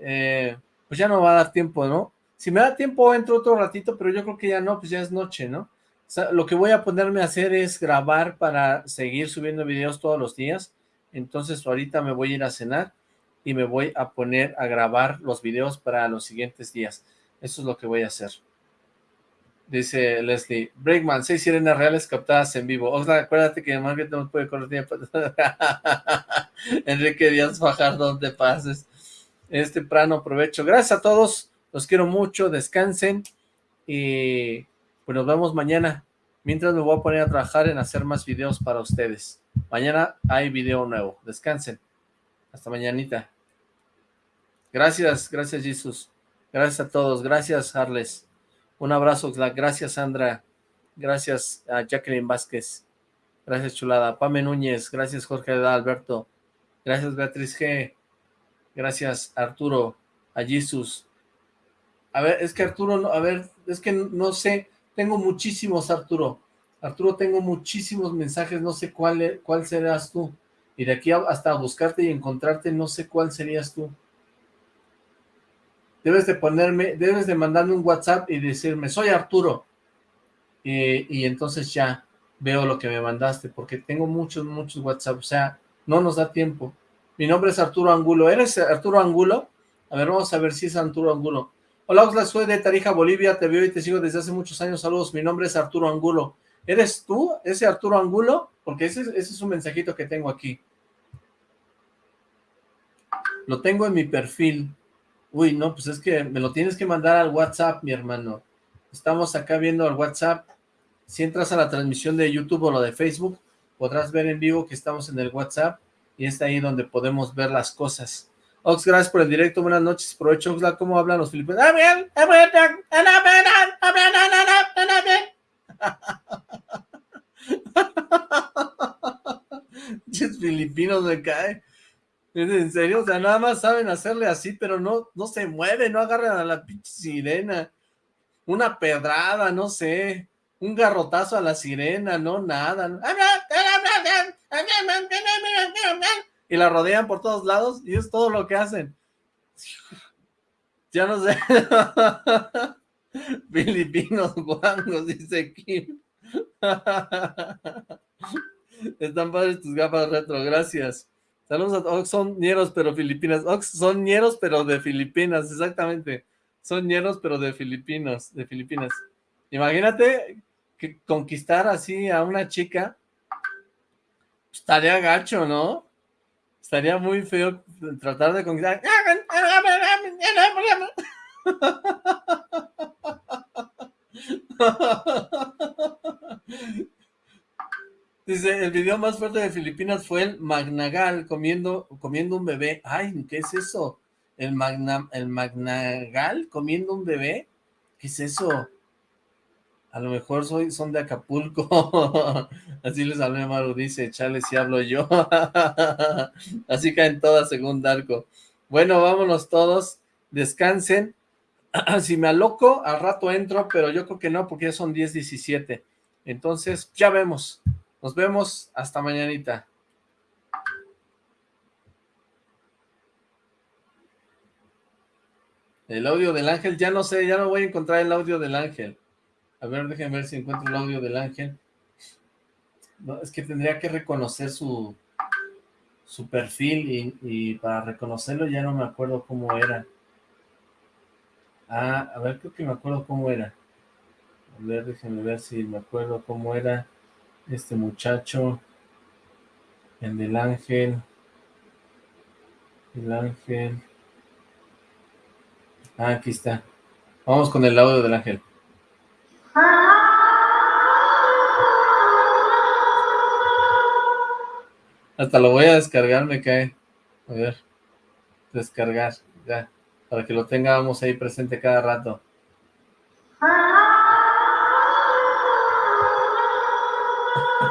Eh, pues ya no va a dar tiempo, ¿no? Si me da tiempo, entro otro ratito, pero yo creo que ya no, pues ya es noche, ¿no? lo que voy a ponerme a hacer es grabar para seguir subiendo videos todos los días. Entonces ahorita me voy a ir a cenar y me voy a poner a grabar los videos para los siguientes días. Eso es lo que voy a hacer. Dice Leslie, Breakman, seis sirenas reales captadas en vivo. O sea, acuérdate que el no puede correr. Enrique Díaz Fajardo, donde pases. Es temprano, provecho. Gracias a todos, los quiero mucho, descansen y pues nos vemos mañana. Mientras me voy a poner a trabajar en hacer más videos para ustedes. Mañana hay video nuevo. Descansen. Hasta mañanita. Gracias, gracias Jesús. Gracias a todos. Gracias, Harles. Un abrazo, gracias Sandra, gracias a Jacqueline Vázquez, gracias Chulada, Pame Núñez, gracias Jorge Alberto, gracias Beatriz G, gracias Arturo, a Jesus. A ver, es que Arturo, a ver, es que no sé, tengo muchísimos Arturo, Arturo tengo muchísimos mensajes, no sé cuál, cuál serás tú, y de aquí hasta buscarte y encontrarte, no sé cuál serías tú debes de ponerme, debes de mandarme un WhatsApp y decirme, soy Arturo, y entonces ya veo lo que me mandaste, porque tengo muchos, muchos WhatsApp, o sea, no nos da tiempo. Mi nombre es Arturo Angulo, ¿eres Arturo Angulo? A ver, vamos a ver si es Arturo Angulo. Hola, Oxla, soy de Tarija, Bolivia, te veo y te sigo desde hace muchos años, saludos, mi nombre es Arturo Angulo. ¿Eres tú, ese Arturo Angulo? Porque ese, ese es un mensajito que tengo aquí. Lo tengo en mi perfil. Uy, no, pues es que me lo tienes que mandar al WhatsApp, mi hermano. Estamos acá viendo el WhatsApp. Si entras a la transmisión de YouTube o lo de Facebook, podrás ver en vivo que estamos en el WhatsApp y está ahí donde podemos ver las cosas. Ox, gracias por el directo, buenas noches, provecho Oxla, ¿cómo hablan los filipinos? filipinos me cae. ¿En serio? O sea, nada más saben hacerle así, pero no, no se mueve, no agarran a la pinche sirena. Una pedrada, no sé. Un garrotazo a la sirena, no, nada. Y la rodean por todos lados y es todo lo que hacen. Ya no sé. Filipinos guangos, dice Kim. Están padres tus gafas retro, gracias. Saludos a Ox, son ñeros pero filipinas. Ox, son ñeros pero de Filipinas, exactamente. Son ñeros pero de Filipinas, de Filipinas. Imagínate que conquistar así a una chica, estaría gacho, ¿no? Estaría muy feo tratar de conquistar. Dice, el video más fuerte de Filipinas fue el Magnagal comiendo, comiendo un bebé. Ay, ¿qué es eso? ¿El, magna, ¿El Magnagal comiendo un bebé? ¿Qué es eso? A lo mejor soy, son de Acapulco. Así les hablé Maru, dice, chale si hablo yo. Así caen todas según arco. Bueno, vámonos todos. Descansen. si me aloco, al rato entro, pero yo creo que no, porque ya son 10.17. Entonces, ya vemos. Nos vemos hasta mañanita. El audio del ángel, ya no sé, ya no voy a encontrar el audio del ángel. A ver, déjenme ver si encuentro el audio del ángel. No, es que tendría que reconocer su, su perfil y, y, para reconocerlo ya no me acuerdo cómo era. Ah, a ver, creo que me acuerdo cómo era. A ver, déjenme ver si me acuerdo cómo era este muchacho, el del ángel, el ángel, ah, aquí está, vamos con el audio del ángel. Hasta lo voy a descargar, me cae. A ver, descargar, ya, para que lo tengamos ahí presente cada rato.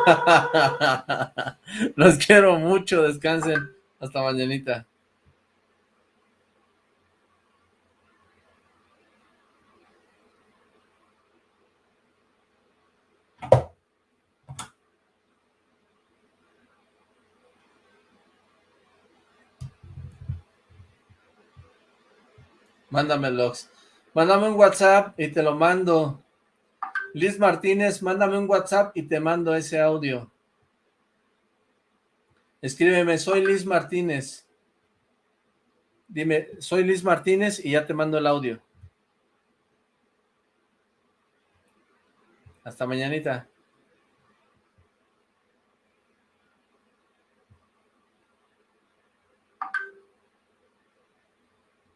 Los quiero mucho, descansen. Hasta mañanita. Mándame logs. Mándame un WhatsApp y te lo mando. Liz Martínez, mándame un WhatsApp y te mando ese audio. Escríbeme, soy Liz Martínez. Dime, soy Liz Martínez y ya te mando el audio. Hasta mañanita.